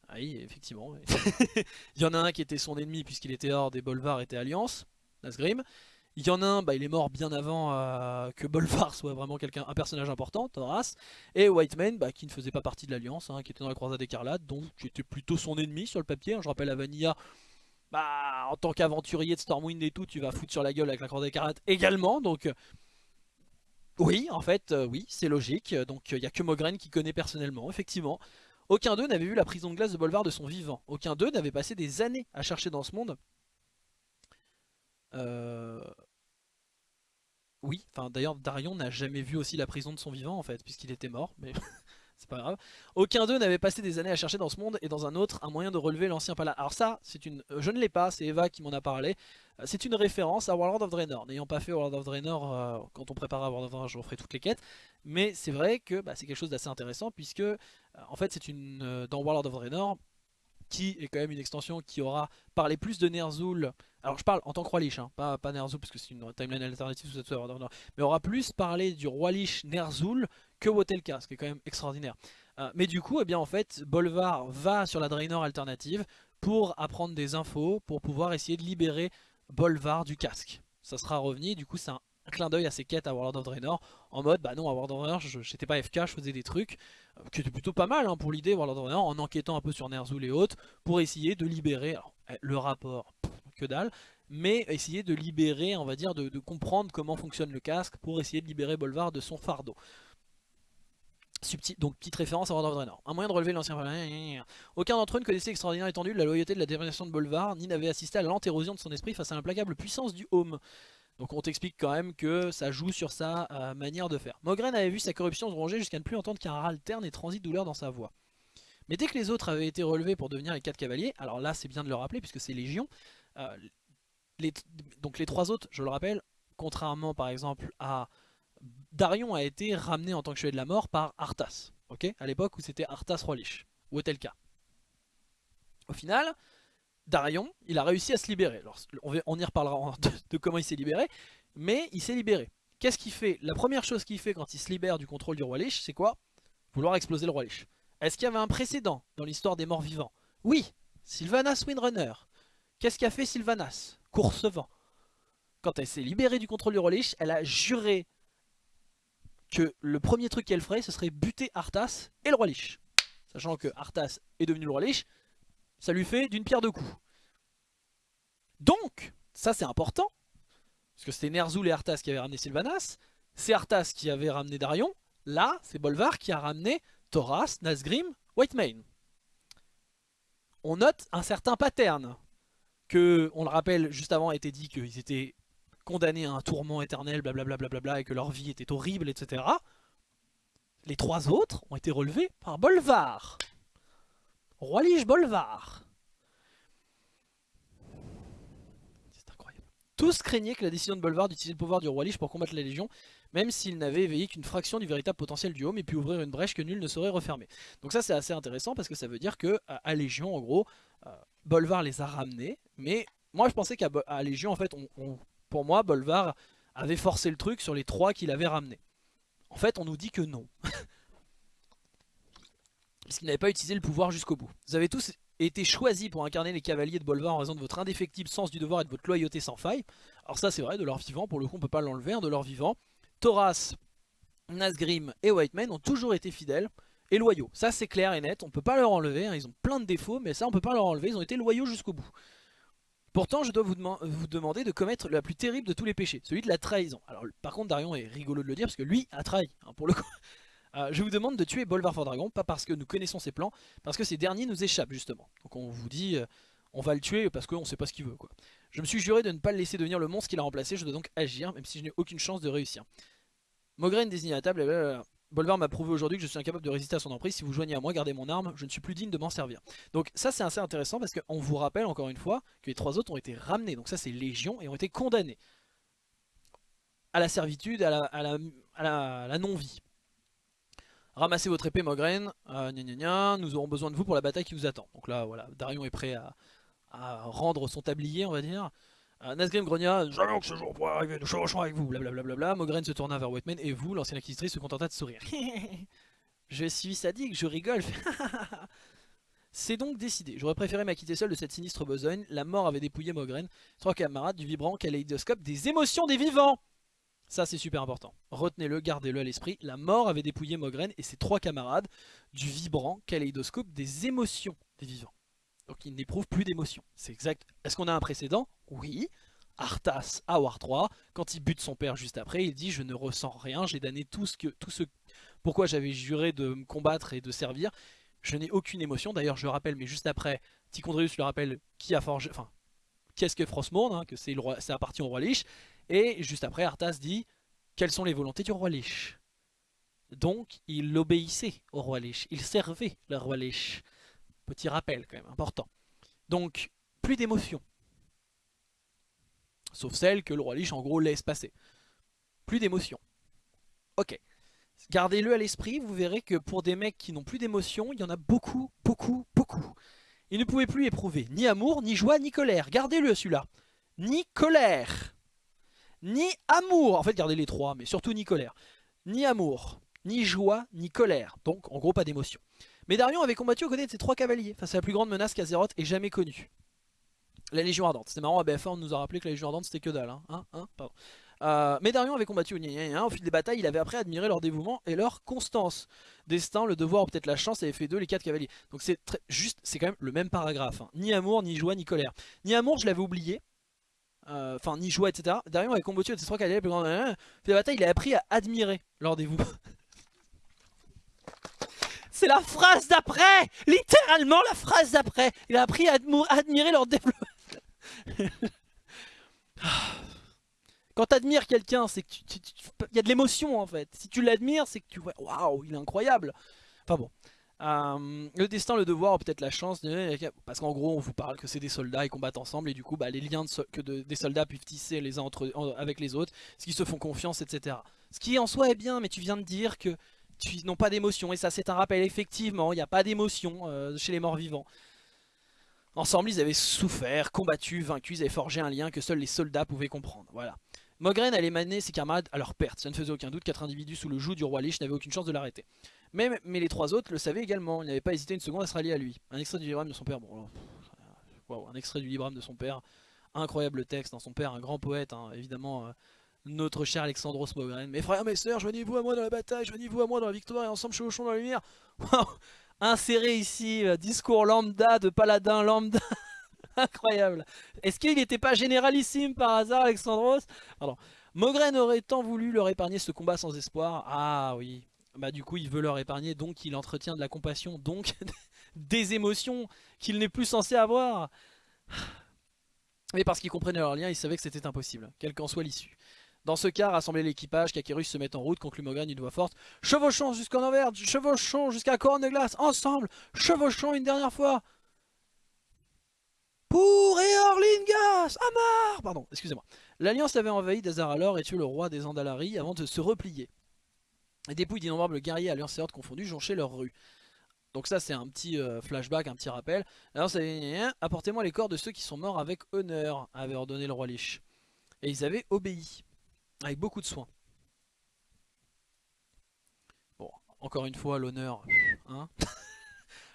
Ah oui, effectivement. il y en a un qui était son ennemi puisqu'il était hors et Bolvar était Alliance, Nasgrim. Il y en a un, bah, il est mort bien avant euh, que Bolvar soit vraiment quelqu'un, un personnage important, Thoras. Et Whiteman, bah, qui ne faisait pas partie de l'Alliance, hein, qui était dans la Croisade écarlate, donc qui était plutôt son ennemi sur le papier. Hein. Je rappelle à Vanilla, bah, en tant qu'aventurier de Stormwind et tout, tu vas foutre sur la gueule avec la Croisade écarlate également. Donc, euh, oui, en fait, euh, oui, c'est logique. Donc, il n'y a que Mogren qui connaît personnellement, effectivement. Aucun d'eux n'avait vu la prison de glace de Bolvar de son vivant. Aucun d'eux n'avait passé des années à chercher dans ce monde oui, enfin d'ailleurs Darion n'a jamais vu aussi la prison de son vivant en fait, puisqu'il était mort, mais c'est pas grave. Aucun d'eux n'avait passé des années à chercher dans ce monde et dans un autre un moyen de relever l'ancien palais. Alors ça, c'est une, euh, je ne l'ai pas, c'est Eva qui m'en a parlé. Euh, c'est une référence à World of Draenor. N'ayant pas fait World of Draenor, quand on préparera World of Draenor, je referai toutes les quêtes. Mais c'est vrai que bah, c'est quelque chose d'assez intéressant puisque en fait c'est une dans World of Draenor qui est quand même une extension qui aura parlé plus de Ner'zhul. Alors je parle en tant que roi Lich, hein, pas, pas Ner'zhul parce que c'est une timeline alternative mais aura plus parlé du roi Lich Ner'zhul que Wotelka, ce qui est quand même extraordinaire. Euh, mais du coup, eh bien en fait, Bolvar va sur la Draenor alternative pour apprendre des infos, pour pouvoir essayer de libérer Bolvar du casque. Ça sera revenu, du coup c'est un un clin d'œil à ses quêtes à World of Draenor en mode bah non à World of Draenor j'étais pas FK je faisais des trucs euh, qui étaient plutôt pas mal hein, pour l'idée World of Draenor en enquêtant un peu sur Ner'zhul et autres pour essayer de libérer eh, le rapport que dalle mais essayer de libérer on va dire de, comprendre comment fonctionne le casque pour essayer de libérer Bolvar de son fardeau Subtil, donc petite référence à World of Draenor. Un moyen de relever l'ancien... Aucun d'entre eux ne connaissait l'extraordinaire étendue de la loyauté de la détermination de Bolvar, ni n'avait assisté à l'érosion de son esprit face à l'implacable puissance du Home. Donc on t'explique quand même que ça joue sur sa euh, manière de faire. Mogren avait vu sa corruption se ronger jusqu'à ne plus entendre qu'un râle terne et transit douleur dans sa voix. Mais dès que les autres avaient été relevés pour devenir les quatre cavaliers, alors là c'est bien de le rappeler puisque c'est Légion, euh, donc les trois autres, je le rappelle, contrairement par exemple à Darion a été ramené en tant que chevalier de la mort par Arthas, à l'époque où c'était Arthas Rolich, ou Otelka. Au final, Darion, il a réussi à se libérer. on y reparlera de, comment il s'est libéré, mais il s'est libéré. Qu'est-ce qu'il fait? La première chose qu'il fait quand il se libère du contrôle du roi Lich, c'est quoi? Vouloir exploser le roi Lich. Est-ce qu'il y avait un précédent dans l'histoire des morts vivants? Oui, Sylvanas Windrunner. Qu'est-ce qu'a fait Sylvanas? Coursevent. Quand elle s'est libérée du contrôle du roi Lich, elle a juré que le premier truc qu'elle ferait, ce serait buter Arthas et le roi Lich. Sachant que Arthas est devenu le roi Lich, ça lui fait d'une pierre deux coups. Donc, ça c'est important, parce que c'était Ner'zhul et Arthas qui avaient ramené Sylvanas, c'est Arthas qui avait ramené Darion, là c'est Bolvar qui a ramené Thoras, Nazgrim, Whitemane. on note un certain pattern. Que, on le rappelle, juste avant a été dit qu'ils étaient condamnés à un tourment éternel, blablabla, bla bla bla, et que leur vie était horrible, etc. Les trois autres ont été relevés par Bolvar. Roi Lige Bolvar. C'est incroyable. Tous craignaient que la décision de Bolvar d'utiliser le pouvoir du Roi Lich pour combattre la Légion, même s'il n'avait éveillé qu'une fraction du véritable potentiel du Home et pu ouvrir une brèche que nul ne saurait refermer. Donc ça c'est assez intéressant parce que ça veut dire que à Légion en gros, euh, Bolvar les a ramenés, mais moi je pensais qu'à Légion en fait, pour moi Bolvar avait forcé le truc sur les trois qu'il avait ramenés. En fait on nous dit que non. parce qu'il n'avait pas utilisé le pouvoir jusqu'au bout. Vous avez tous été choisis pour incarner les cavaliers de Bolvar en raison de votre indéfectible sens du devoir et de votre loyauté sans faille. Alors ça c'est vrai, de leur vivant, pour le coup on peut pas l'enlever, hein, de leur vivant. Thoras, Nazgrim et Whiteman ont toujours été fidèles et loyaux. Ça c'est clair et net, on peut pas leur enlever, hein. ils ont plein de défauts, mais ça on peut pas leur enlever, ils ont été loyaux jusqu'au bout. Pourtant je dois vous, vous, demander de commettre la plus terrible de tous les péchés, celui de la trahison. Alors par contre Darion est rigolo de le dire parce que lui a trahi, hein, pour le coup. Euh, je vous demande de tuer Bolvar Dragon, pas parce que nous connaissons ses plans, parce que ces derniers nous échappent justement. Donc on vous dit, euh, on va le tuer parce qu'on sait pas ce qu'il veut. Je me suis juré de ne pas le laisser devenir le monstre qu'il a remplacé, je dois donc agir, même si je n'ai aucune chance de réussir. Mogren désigné à table, Bolvar m'a prouvé aujourd'hui que je suis incapable de résister à son emprise. Si vous joignez à moi, gardez mon arme, je ne suis plus digne de m'en servir. Donc ça c'est assez intéressant parce qu'on vous rappelle encore une fois que les trois autres ont été ramenés. Donc ça c'est légion et ont été condamnés à la servitude, à la non-vie. Ramassez votre épée Mogren, euh, nous aurons besoin de vous pour la bataille qui vous attend. Donc là voilà, Darion est prêt à, rendre son tablier on va dire. Euh, Nazgrim grogna, jamais que ce jour pourrait arriver, nous chevauchons avec vous, blablabla. Mogren se tourna vers Whiteman et vous, l'ancienne acquisitrice, se contenta de sourire. je suis sadique, je rigole. C'est donc décidé. J'aurais préféré m'acquitter seul de cette sinistre besogne. La mort avait dépouillé Mogren, trois camarades du vibrant kaléidoscope des émotions des vivants. Ça c'est super important. Retenez-le, gardez-le à l'esprit. La mort avait dépouillé Mogren et ses trois camarades du vibrant kaléidoscope des émotions des vivants. Donc ils n'éprouvent plus d'émotions. C'est exact. Est-ce qu'on a un précédent? Oui. Arthas à War 3, quand il bute son père juste après, il dit je ne ressens rien, j'ai damné tout ce que tout ce pourquoi j'avais juré de me combattre et de servir. Je n'ai aucune émotion. D'ailleurs, je le rappelle, mais juste après, Tichondrius le rappelle qui a forgé, enfin, qu'est-ce que Frostmourne, hein, que c'est appartient au roi Lich. Et juste après, Arthas dit quelles sont les volontés du roi Lich. Donc, il obéissait au roi Lich, il servait le roi Lich. Petit rappel quand même, important. Donc, plus d'émotion. Sauf celle que le roi Lich en gros laisse passer. Plus d'émotion. Ok. Gardez-le à l'esprit, vous verrez que pour des mecs qui n'ont plus d'émotion, il y en a beaucoup, beaucoup, beaucoup. Il ne pouvait plus éprouver ni amour, ni joie, ni colère. Gardez-le celui-là. Ni colère ni amour, en fait gardez les trois, mais surtout ni colère, ni amour, ni joie, ni colère, donc en gros pas d'émotion. Mais Darion avait combattu aux côtés de ses trois cavaliers, face à la plus grande menace qu'Azeroth ait jamais connue. La Légion Ardente. C'était marrant, à BF1 on nous a rappelé que la Légion Ardente c'était que dalle. Hein, hein, hein Pardon. Euh, mais Darion avait combattu au au fil des batailles, il avait après admiré leur dévouement et leur constance. Destin, le devoir peut-être la chance avait fait d'eux les quatre cavaliers. Donc c'est juste, c'est quand même le même paragraphe. Hein. Ni amour, ni joie, ni colère. Ni amour, je l'avais oublié, enfin ni joie etc. Derrière avec combattu avec ses trois cavaliers plus grands. la bataille, il a appris à admirer lors des vous. C'est la phrase d'après Littéralement la phrase d'après Il a appris à admirer leur développement. Quand t'admires quelqu'un, c'est que tu, y a de l'émotion en fait. Si tu l'admires, c'est que tu vois, waouh, il est incroyable. Enfin bon. Euh, le destin, le devoir, peut-être la chance, parce qu'en gros on vous parle que c'est des soldats, ils combattent ensemble et du coup bah, les liens que des soldats peuvent tisser les uns entre, avec les autres, ce qui se font confiance, etc. Ce qui en soi est bien, mais tu viens de dire que tu n'ont pas d'émotion et ça c'est un rappel, effectivement, il n'y a pas d'émotion euh, chez les morts vivants. Ensemble ils avaient souffert, combattu, vaincu, ils avaient forgé un lien que seuls les soldats pouvaient comprendre, voilà. Mogren allait maner ses camarades à leur perte, ça ne faisait aucun doute, quatre individus sous le joug du roi Lich n'avaient aucune chance de l'arrêter. Mais, mais, les trois autres le savaient également, ils n'avaient pas hésité une seconde à se rallier à lui. Un extrait du librame de son père, un extrait du librame de son père, incroyable texte, dans son père, un grand poète, hein, évidemment, euh, notre cher Alexandros Mogren. Mes frères, mes sœurs, joignez-vous à moi dans la bataille, joignez-vous à moi dans la victoire, et ensemble chevauchons dans la lumière. Inséré ici, euh, discours lambda de paladin lambda. Incroyable. Est-ce qu'il n'était pas généralissime par hasard, Alexandros? Pardon. Mogren aurait tant voulu leur épargner ce combat sans espoir. Ah oui, bah du coup il veut leur épargner, donc il entretient de la compassion, donc des émotions qu'il n'est plus censé avoir. Mais parce qu'ils comprenaient leur lien, ils savaient que c'était impossible, quelle qu'en soit l'issue. Dans ce cas, rassembler l'équipage, Kakerus se met en route, conclut Mogren d'une voix forte. Chevauchons jusqu'en Envers, chevauchons jusqu'à Corne de Glace, ensemble, chevauchons une dernière fois. Pour Eorlingas Amar Pardon, excusez-moi. L'Alliance avait envahi Dazaralor et tué le roi des Andalari avant de se replier. Les dépouilles d'innombrables guerriers alliances et confondus jonchaient leurs rues. Donc ça c'est un petit euh, flashback, un petit rappel. Alors ça apportez-moi les corps de ceux qui sont morts avec honneur, avait ordonné le roi Lich. Et ils avaient obéi, avec beaucoup de soin. Bon, encore une fois l'honneur, hein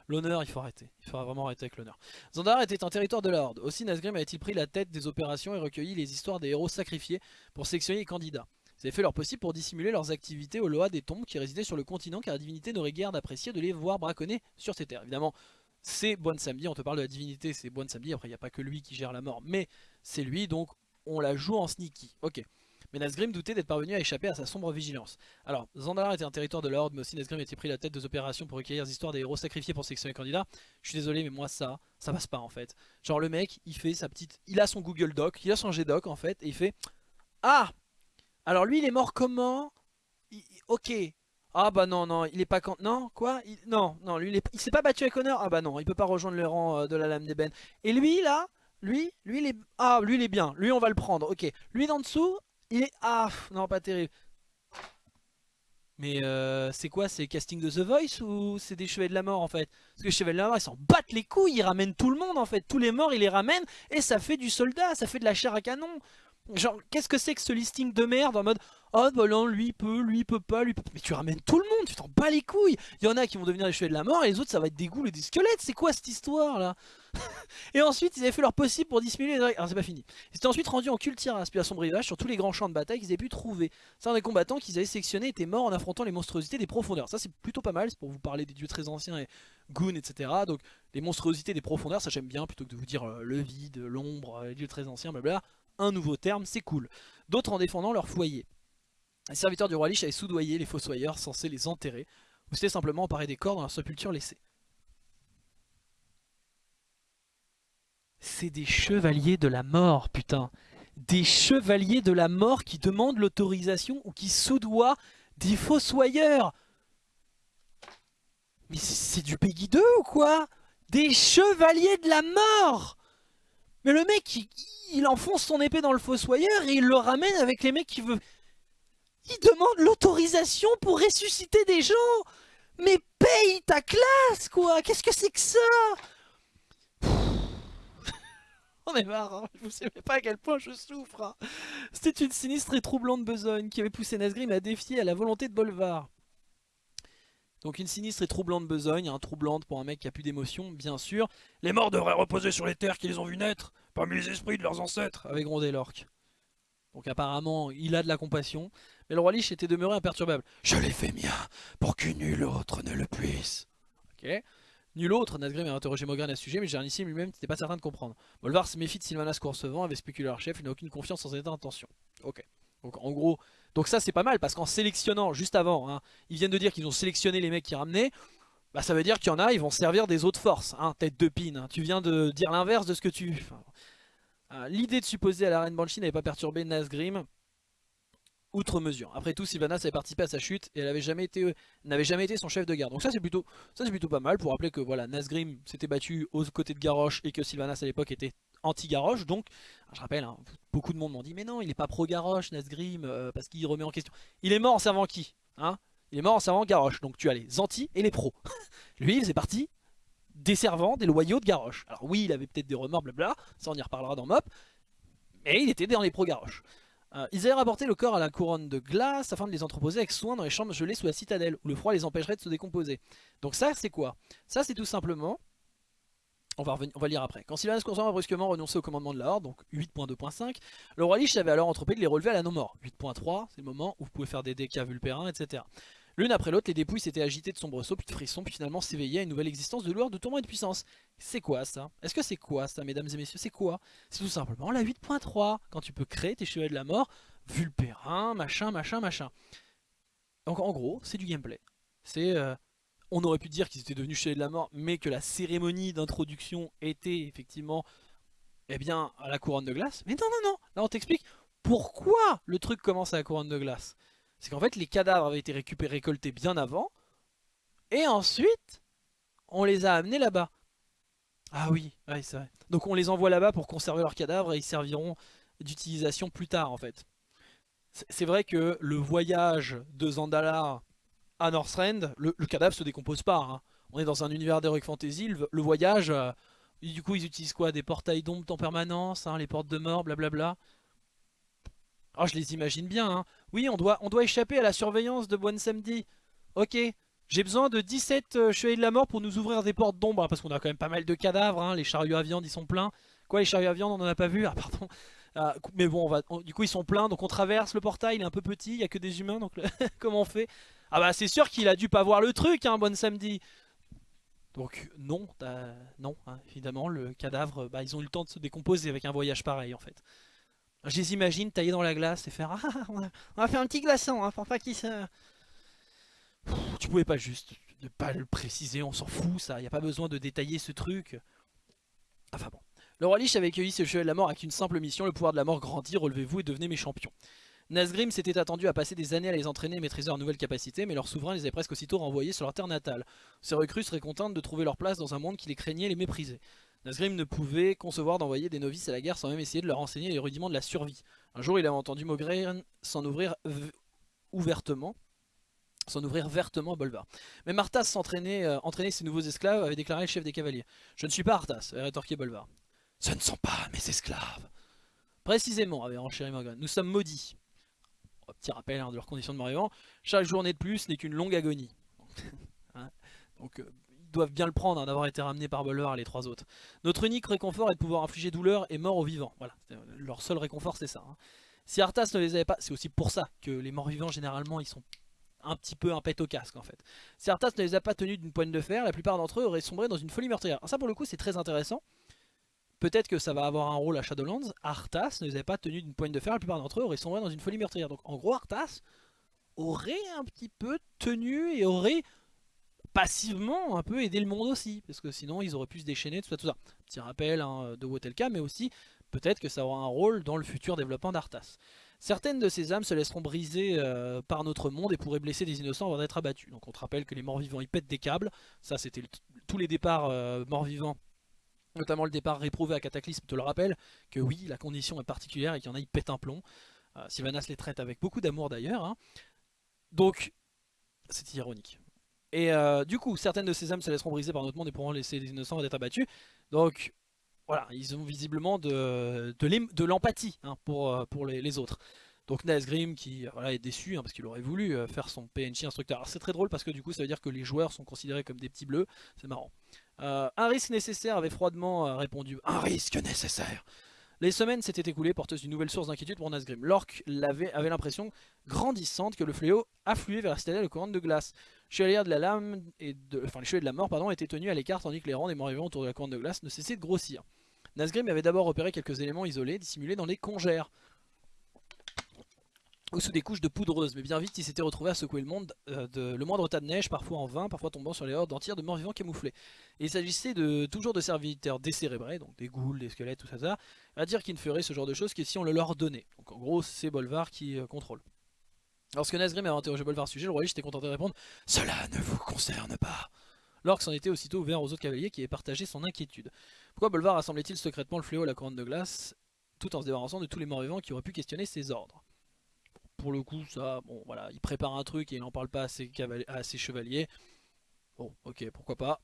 L'honneur, il faut arrêter. Il faudra vraiment arrêter avec l'honneur. Zandar était un territoire de l'Horde. Aussi Nazgrim avait-il pris la tête des opérations et recueilli les histoires des héros sacrifiés pour sélectionner les candidats. Ils avaient fait leur possible pour dissimuler leurs activités au Loa des tombes qui résidaient sur le continent car la divinité n'aurait guère d'apprécier de les voir braconner sur ces terres. Évidemment, c'est Boine Samedi, on te parle de la divinité, c'est Boine Samedi, après il n'y a pas que lui qui gère la mort, mais c'est lui, donc on la joue en sneaky. Ok. Mais Nazgrim doutait d'être parvenu à échapper à sa sombre vigilance. Alors, Zandalar était un territoire de l'ordre, mais aussi Nazgrim était pris la tête des opérations pour recueillir les histoires des héros sacrifiés pour sélectionner les candidats. Je suis désolé, mais moi ça, ça passe pas en fait. Genre le mec, il fait sa petite... Il a son Google Doc, il a son G-Doc en fait, et il fait... Ah Alors lui, il est mort comment? Ok. Ah bah non, non, il est pas... Non, quoi? Non, non, lui, il, est... il s'est pas battu avec honneur Ah bah non, il peut pas rejoindre le rang euh, de la lame d'ébène. Et lui, là lui, lui il est... Ah, lui il est bien, lui on va le prendre, ok. Lui d'en dessous, il est... Ah, non, pas terrible. Mais euh, c'est quoi? C'est casting de The Voice ou c'est des chevaliers de la mort en fait? Parce que les chevaliers de la mort ils s'en battent les couilles, ils ramènent tout le monde en fait. Tous les morts ils les ramènent et ça fait du soldat, ça fait de la chair à canon. Genre qu'est-ce que c'est que ce listing de merde en mode Oh bah non lui peut, lui peut pas, lui peut Mais tu ramènes tout le monde, tu t'en bats les couilles. Il y en a qui vont devenir les chevaliers de la mort et les autres ça va être des ghouls et des squelettes. C'est quoi cette histoire là Et ensuite ils avaient fait leur possible pour dissimuler les Alors c'est pas fini. Ils étaient ensuite rendus en puis à son rivage sur tous les grands champs de bataille qu'ils avaient pu trouver. Certains des combattants qu'ils avaient sélectionnés étaient morts en affrontant les monstruosités des profondeurs. Ça c'est plutôt pas mal, c'est pour vous parler des dieux très anciens et Goon etc Donc les monstruosités des profondeurs ça j'aime bien plutôt que de vous dire euh, le vide, l'ombre, les dieux très anciens blabla Un nouveau terme c'est cool D'autres en défendant leur foyer les serviteurs du roi Lich avaient soudoyé les fossoyeurs censés les enterrer, ou c'était simplement emparer des corps dans leur sépulture laissée. C'est des chevaliers de la mort, putain. Des chevaliers de la mort qui demandent l'autorisation ou qui soudoient des fossoyeurs. Mais c'est du Peggy 2 ou quoi? Des chevaliers de la mort Mais le mec, il, il enfonce son épée dans le fossoyeur et il le ramène avec les mecs qui veulent... Il demande l'autorisation pour ressusciter des gens Mais paye ta classe, quoi Qu'est-ce que c'est que ça? On est marre, hein. je vous savez pas à quel point je souffre. Hein. C'était une sinistre et troublante besogne qui avait poussé Nazgrim à défier à la volonté de Bolvar. Donc une sinistre et troublante besogne, un troublante pour un mec qui a plus d'émotion, bien sûr. Les morts devraient reposer sur les terres qu'ils ont vu naître, parmi les esprits de leurs ancêtres, avec grondé l'orque. Donc apparemment, il a de la compassion. Mais le roi Lich était demeuré imperturbable. Je l'ai fait mien, pour que nul autre ne le puisse. Ok. Nul autre, Nazgrim a interrogé Mogren à ce sujet, mais Jarnissim lui-même n'était pas certain de comprendre. Bolvar se méfie de Sylvanas Coursevent, avait spéculé leur chef, il n'a aucune confiance en cette intention. Ok. Donc en gros, donc ça c'est pas mal, parce qu'en sélectionnant, juste avant, hein, ils viennent de dire qu'ils ont sélectionné les mecs qui ramenaient, bah ça veut dire qu'il y en a, ils vont servir des autres forces, hein, tête de. Hein. Tu viens de dire l'inverse de ce que tu... Euh, l'idée de supposer à la reine Banshee n'avait pas perturbé Nazgrim outre mesure. Après tout, Sylvanas avait participé à sa chute et elle n'avait jamais été, n'avait jamais été son chef de garde. Donc ça c'est plutôt, plutôt pas mal pour rappeler que voilà, Nazgrim s'était battu aux côtés de Garrosh et que Sylvanas à l'époque était anti-Garrosh. Donc, je rappelle, hein, beaucoup de monde m'ont dit mais non, il est pas pro-Garrosh, Nazgrim, euh, parce qu'il remet en question. Il est mort en servant qui hein? Il est mort en servant Garrosh. Donc tu as les anti et les pros. Lui, il faisait partie des servants, des loyaux de Garrosh. Alors oui, il avait peut-être des remords, blabla, ça on y reparlera dans Mop, mais il était dans les pro-Garrosh. Euh, ils avaient rapporté le corps à la couronne de glace afin de les entreposer avec soin dans les chambres gelées sous la citadelle, où le froid les empêcherait de se décomposer. Donc ça, c'est quoi? Ça, c'est tout simplement... On va, lire après. Quand Sylvanas Constant a brusquement renoncé au commandement de la Horde, donc 8.2.5, le roi Lich avait alors entrepris de les relever à la non-mort. 8.3, c'est le moment où vous pouvez faire des dégâts vulpérins, etc. L'une après l'autre, les dépouilles s'étaient agitées de sombresaut, puis de frissons, puis finalement s'éveillaient à une nouvelle existence de lourd, de tourment et de puissance. C'est quoi ça? Est-ce que c'est quoi ça, mesdames et messieurs? C'est quoi? C'est tout simplement la 8.3, quand tu peux créer tes chevaliers de la mort, vulpérin, machin, machin, machin. Donc en gros, c'est du gameplay. C'est... Euh, on aurait pu dire qu'ils étaient devenus chevaliers de la mort, mais que la cérémonie d'introduction était effectivement eh bien, à la couronne de glace. Mais non, non, non, là on t'explique pourquoi le truc commence à la couronne de glace. C'est qu'en fait, les cadavres avaient été récupérés, récoltés bien avant, et ensuite, on les a amenés là-bas. Ah oui, c'est vrai. Donc on les envoie là-bas pour conserver leurs cadavres et ils serviront d'utilisation plus tard en fait. C'est vrai que le voyage de Zandalar à Northrend, le, le cadavre se décompose pas. Hein. On est dans un univers d'Heroic Fantasy, le, voyage, euh, du coup ils utilisent quoi? Des portails d'ombre en permanence, hein, les portes de mort, blablabla. Oh, je les imagine bien. Hein. Oui, on doit, on doit échapper à la surveillance de Bon Samedi. Ok, j'ai besoin de 17 euh, chevaliers de la mort pour nous ouvrir des portes d'ombre, parce qu'on a quand même pas mal de cadavres, hein. les chariots à viande ils sont pleins. Quoi les chariots à viande on en a pas vu? Ah pardon. Ah, mais bon, on va, du coup ils sont pleins, donc on traverse le portail, il est un peu petit, il y a que des humains, donc comment on fait? Ah bah c'est sûr qu'il a dû pas voir le truc, hein, bon samedi. Donc non, non, hein, évidemment, le cadavre, bah, ils ont eu le temps de se décomposer avec un voyage pareil en fait. Je les imagine tailler dans la glace et faire Ah, on va, faire un petit glaçon hein, pour pas qu'il se... Tu pouvais pas juste ne pas le préciser, on s'en fout ça, y a pas besoin de détailler ce truc. Enfin bon. Le roi Lich avait accueilli ce chevalier de la mort avec une simple mission, le pouvoir de la mort grandit, relevez-vous et devenez mes champions. Nazgrim s'était attendu à passer des années à les entraîner et maîtriser leurs nouvelles capacités, mais leur souverain les avait presque aussitôt renvoyés sur leur terre natale. Ces recrues seraient contentes de trouver leur place dans un monde qui les craignait et les méprisait. Nazgrim ne pouvait concevoir d'envoyer des novices à la guerre sans même essayer de leur enseigner les rudiments de la survie. Un jour, il avait entendu Mogren s'en ouvrir ouvertement s'en ouvrir vertement à Bolvar. Mais Arthas s'entraînait euh, entraîner ses nouveaux esclaves, avait déclaré le chef des cavaliers. Je ne suis pas Arthas, avait rétorqué Bolvar. Ce ne sont pas mes esclaves. Précisément, avait renchéri Morgan. Nous sommes maudits. Petit rappel hein, de leurs conditions de mort Chaque journée de plus n'est qu'une longue agonie. Hein. Donc, euh, doivent bien le prendre hein, d'avoir été ramenés par Bolvar et les trois autres. Notre unique réconfort est de pouvoir infliger douleur et mort aux vivants. Voilà, euh, leur seul réconfort c'est ça. Si Arthas ne les avait pas, c'est aussi pour ça que les morts vivants généralement ils sont un petit peu un pet au casque en fait. Si Arthas ne les a pas tenus d'une poigne de fer, la plupart d'entre eux auraient sombré dans une folie meurtrière. ça pour le coup c'est très intéressant. Peut-être que ça va avoir un rôle à Shadowlands. Arthas ne les a pas tenus d'une poigne de fer, la plupart d'entre eux auraient sombré dans une folie meurtrière. Donc en gros Arthas aurait un petit peu tenu et aurait passivement un peu aidé le monde aussi. Parce que sinon ils auraient pu se déchaîner, tout ça, tout ça. Petit rappel hein, de Wotelka, mais aussi peut-être que ça aura un rôle dans le futur développement d'Arthas. Certaines de ces âmes se laisseront briser euh, par notre monde et pourraient blesser des innocents avant d'être abattus. Donc on te rappelle que les morts-vivants ils pètent des câbles. Ça c'était tous les départs euh, morts-vivants. Notamment le départ réprouvé à Cataclysme te le rappelle que oui, la condition est particulière et qu'il y en a, ils pètent un plomb. Euh, Sylvanas les traite avec beaucoup d'amour d'ailleurs. Hein. Donc, c'est ironique. Et du coup, certaines de ces âmes se laisseront briser par notre monde et pourront laisser des innocents d'être abattus. Donc, voilà, ils ont visiblement de, l'empathie hein, pour, euh, les, autres. Donc Nazgrim qui euh, voilà, est déçu hein, parce qu'il aurait voulu euh, faire son PNJ instructeur. Alors c'est très drôle parce que du coup ça veut dire que les joueurs sont considérés comme des petits bleus, c'est marrant. un risque nécessaire avait froidement répondu. Un risque nécessaire les semaines s'étaient écoulées porteuses d'une nouvelle source d'inquiétude pour Nazgrim. L'orque avait, l'impression grandissante que le fléau affluait vers la citadelle de couronne de glace. De la lame et de, enfin les chevaliers de la mort pardon, étaient tenus à l'écart tandis que les rangs des morts vivants autour de la couronne de glace ne cessaient de grossir. Nazgrim avait d'abord repéré quelques éléments isolés dissimulés dans les congères ou sous des couches de poudreuse, mais bien vite il s'était retrouvé à secouer le monde euh, de le moindre tas de neige, parfois en vain, parfois tombant sur les hordes entières de morts vivants camouflés. Il s'agissait de toujours de serviteurs décérébrés, donc des ghouls, des squelettes, tout ça, à dire qu'ils ne feraient ce genre de choses que si on le leur donnait. Donc en gros c'est Bolvar qui euh, contrôle. Lorsque Nazgrim avait interrogé Bolvar ce sujet, le roi était contenté de répondre « Cela ne vous concerne pas !» L'orque s'en était aussitôt ouvert aux autres cavaliers qui avaient partagé son inquiétude. Pourquoi Bolvar rassemblait-il secrètement le fléau à la couronne de glace, tout en se débarrassant de tous les morts vivants qui auraient pu questionner ses ordres? Pour le coup, ça, bon voilà, il prépare un truc et il n'en parle pas à ses, chevaliers. Bon, ok, pourquoi pas.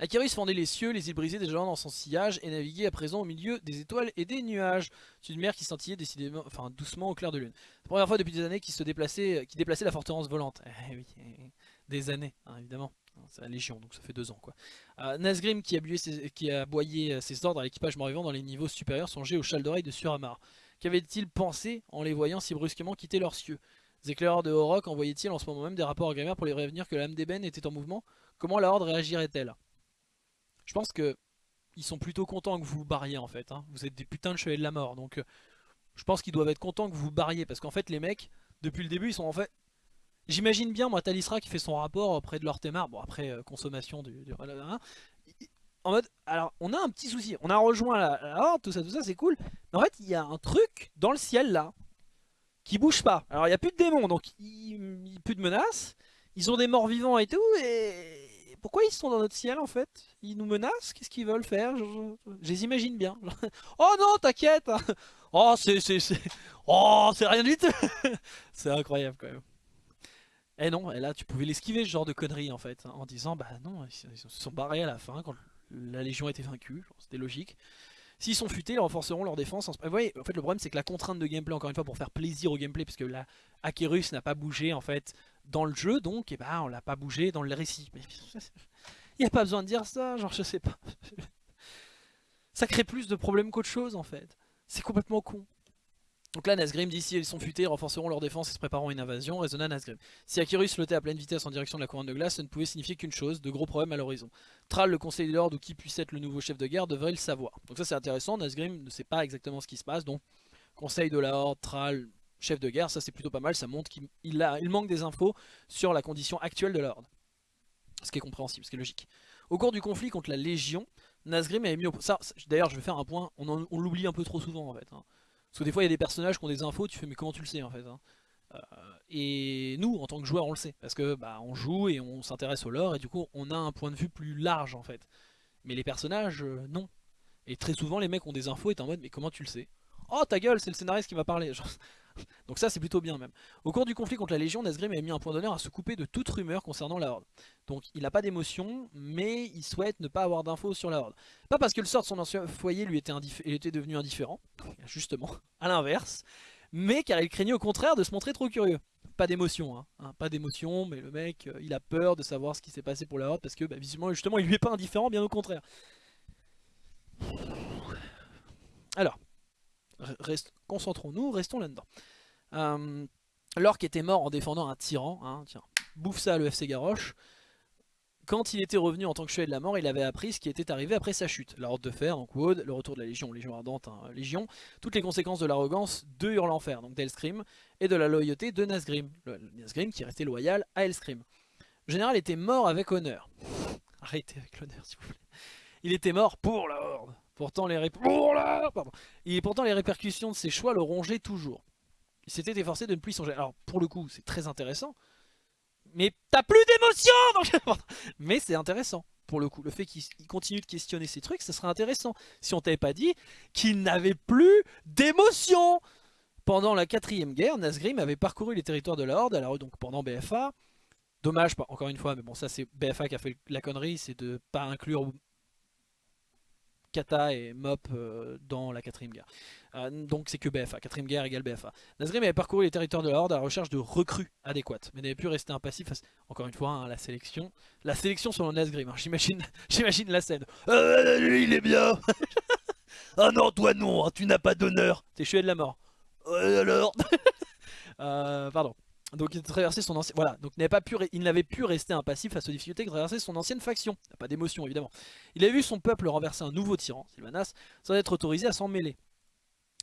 Akirus fendait les cieux, les îles brisées gens dans son sillage et naviguait à présent au milieu des étoiles et des nuages. C'est une mer qui scintillait décidément, enfin doucement au clair de lune. C'est la première fois depuis des années qu'il se déplaçait, qui déplaçait la forteresse volante. Eh des années, hein, évidemment. C'est la Légion, donc ça fait deux ans quoi. Euh, Nazgrim qui a, ses, qui a aboyé ses ordres à l'équipage mort-vivant dans les niveaux supérieurs songeait au châle d'oreille de Suramar. Qu'avait-il pensé en les voyant si brusquement quitter leurs cieux? Les éclaireurs de Horok envoyaient-ils en ce moment même des rapports à Grimmar pour les prévenir que l'âme d'ébène était en mouvement? Comment la horde réagirait-elle? Je pense que ils sont plutôt contents que vous vous barriez en fait. Hein. Vous êtes des putains de chevaliers de la mort, donc euh, je pense qu'ils doivent être contents que vous vous barriez parce qu'en fait les mecs depuis le début, ils sont en fait... J'imagine bien, moi, Talisra qui fait son rapport auprès de l'Ortemar, bon après, euh, consommation du en mode, alors on a un petit souci, on a rejoint la, horde, tout ça, tout ça, c'est cool. Mais en fait, il y a un truc dans le ciel là, qui bouge pas. Alors il n'y a plus de démons, donc plus de menaces. Ils ont des morts vivants et tout, et pourquoi ils sont dans notre ciel en fait? Ils nous menacent? Qu'est-ce qu'ils veulent faire? Je, les imagine bien. oh non, t'inquiète. Oh, c'est... Oh, c'est rien du tout C'est incroyable quand même. Et eh non, et là tu pouvais l'esquiver ce genre de conneries en fait, hein, en disant bah non, ils se sont barrés à la fin quand la Légion été vaincue, c'était logique. S'ils sont futés, ils renforceront leur défense. Vous voyez, en fait, le problème, c'est que la contrainte de gameplay, encore une fois, pour faire plaisir au gameplay, puisque la Akerus n'a pas bougé, en fait, dans le jeu, donc, eh ben, on l'a pas bougé dans le récit. Il n'y a pas besoin de dire ça, genre, je sais pas. ça crée plus de problèmes qu'autre chose, en fait. C'est complètement con. Donc là, Nazgrim dit ils sont futés, renforceront leur défense et se prépareront une invasion, raisonna Nazgrim. Si Akirus flottait à pleine vitesse en direction de la couronne de glace, ça ne pouvait signifier qu'une chose, de gros problèmes à l'horizon. Thrall, le conseil de l'ordre ou qui puisse être le nouveau chef de guerre, devrait le savoir. Donc ça c'est intéressant, Nazgrim ne sait pas exactement ce qui se passe, donc conseil de la horde, Thrall, chef de guerre, ça c'est plutôt pas mal, ça montre qu'il il manque des infos sur la condition actuelle de l'ordre. Ce qui est compréhensible, ce qui est logique. Au cours du conflit contre la Légion, Nazgrim avait mis au... Ça, d'ailleurs je vais faire un point, on, on l'oublie un peu trop souvent en fait. Hein. Parce que des fois il y a des personnages qui ont des infos, tu fais mais comment tu le sais en fait hein? Euh, Et nous en tant que joueurs on le sait, parce que bah on joue et on s'intéresse au lore et du coup on a un point de vue plus large en fait. Mais les personnages euh, non. Et très souvent les mecs ont des infos et t'es en mode mais comment tu le sais? Oh ta gueule c'est le scénariste qui va parler Donc ça c'est plutôt bien même. Au cours du conflit contre la Légion, Nazgrim avait mis un point d'honneur à se couper de toute rumeur concernant la Horde. Donc il n'a pas d'émotion, mais il souhaite ne pas avoir d'infos sur la Horde. Pas parce que le sort de son ancien foyer lui était, était devenu indifférent, justement, à l'inverse, mais car il craignait au contraire de se montrer trop curieux. Pas d'émotion, hein, hein, pas d'émotion, mais le mec, euh, il a peur de savoir ce qui s'est passé pour la Horde, parce que bah, visiblement, justement, il lui est pas indifférent, bien au contraire. Alors, concentrons-nous, restons là-dedans. Euh, Lorque était mort en défendant un tyran, hein, tiens, bouffe ça le FC Garrosh. Quand il était revenu en tant que chevalier de la mort, il avait appris ce qui était arrivé après sa chute. La Horde de Fer, donc Wood, le retour de la Légion, Légion Ardente, hein, Légion, toutes les conséquences de l'arrogance de Hurlenfer, donc d'Elscrim, et de la loyauté de Nazgrim. Nazgrim qui restait loyal à Elscrim. Le général était mort avec honneur. Arrêtez avec l'honneur s'il vous plaît. Il était mort pour la Horde. Pourtant les, pourtant les répercussions de ses choix le rongeaient toujours. Il s'était efforcé de ne plus songer. Alors pour le coup c'est très intéressant. Mais t'as plus d'émotion Mais c'est intéressant pour le coup. Le fait qu'il continue de questionner ces trucs, ça serait intéressant. Si on t'avait pas dit qu'il n'avait plus d'émotion Pendant la quatrième guerre, Nazgrim avait parcouru les territoires de la Horde, alors donc pendant BFA. Dommage, encore une fois, mais bon ça c'est BFA qui a fait la connerie, c'est de pas inclure Kata et Mop euh, dans la quatrième guerre. Euh, donc c'est que BFA, quatrième guerre égale BFA. Nazgrim avait parcouru les territoires de la Horde à la recherche de recrues adéquates, mais n'avait pu rester impassif face, encore une fois, hein, la sélection. La sélection selon Nazgrim, hein, j'imagine la scène. Euh, lui il est bien Ah non, toi non, tu n'as pas d'honneur T'es chevalier de la mort. alors Pardon. Donc il son ancien, voilà, donc n'avait pu, rester impassif face aux difficultés que traversait son ancienne faction. Pas d'émotion évidemment. Il avait vu son peuple renverser un nouveau tyran, Sylvanas, sans être autorisé à s'en mêler.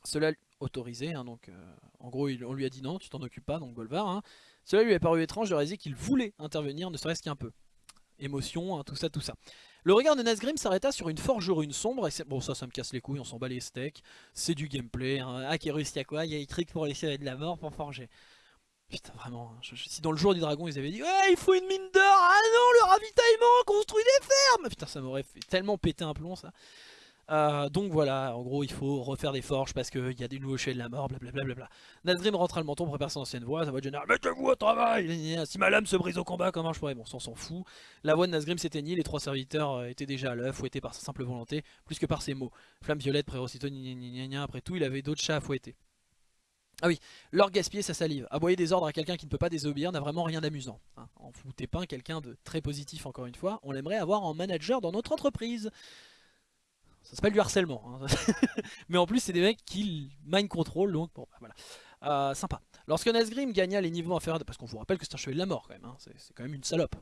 Cela autorisé, hein, donc euh, en gros on lui a dit non, tu t'en occupes pas, donc Golvar. Hein. Cela lui a paru étrange de réaliser qu'il voulait intervenir, ne serait-ce qu'un peu. Émotion, hein, tout ça, tout ça. Le regard de Nazgrim s'arrêta sur une forge rune sombre, et bon ça, ça me casse les couilles, on s'en bat les steaks, c'est du gameplay, hein. ah qui y a quoi, il y a trick pour laisser de la mort pour forger. Putain, vraiment, hein. si dans le jour du dragon ils avaient dit Ouais, il faut une mine d'or Ah non, le ravitaillement, construit des fermes Putain, ça m'aurait fait tellement péter un plomb ça. Euh, donc voilà, en gros, il faut refaire des forges parce qu'il y a des nouveaux chais de la mort, blablabla. Nazgrim rentre le menton, prépare son ancienne voix, sa voix de général Mettez-vous au travail Si ma lame se brise au combat, comment je pourrais? Bon, on s'en fout. La voix de Nazgrim s'éteignit, les trois serviteurs euh, étaient déjà à l'œuf, fouettés par sa simple volonté, plus que par ses mots. Flamme violette, prérocito, après tout, il avait d'autres chats à fouetter. Ah oui, leur gaspiller sa salive. Aboyer des ordres à quelqu'un qui ne peut pas désobéir n'a vraiment rien d'amusant. Hein. En foutez pas quelqu'un de très positif encore une fois. On l'aimerait avoir en manager dans notre entreprise. Ça s'appelle du harcèlement. Hein. Mais en plus c'est des mecs qui mind control donc bon bah, voilà. Euh, sympa. Lorsque Nazgrim gagna les niveaux inférieurs, parce qu'on vous rappelle que c'est un chevalier de la mort quand même, hein, c'est quand même une salope.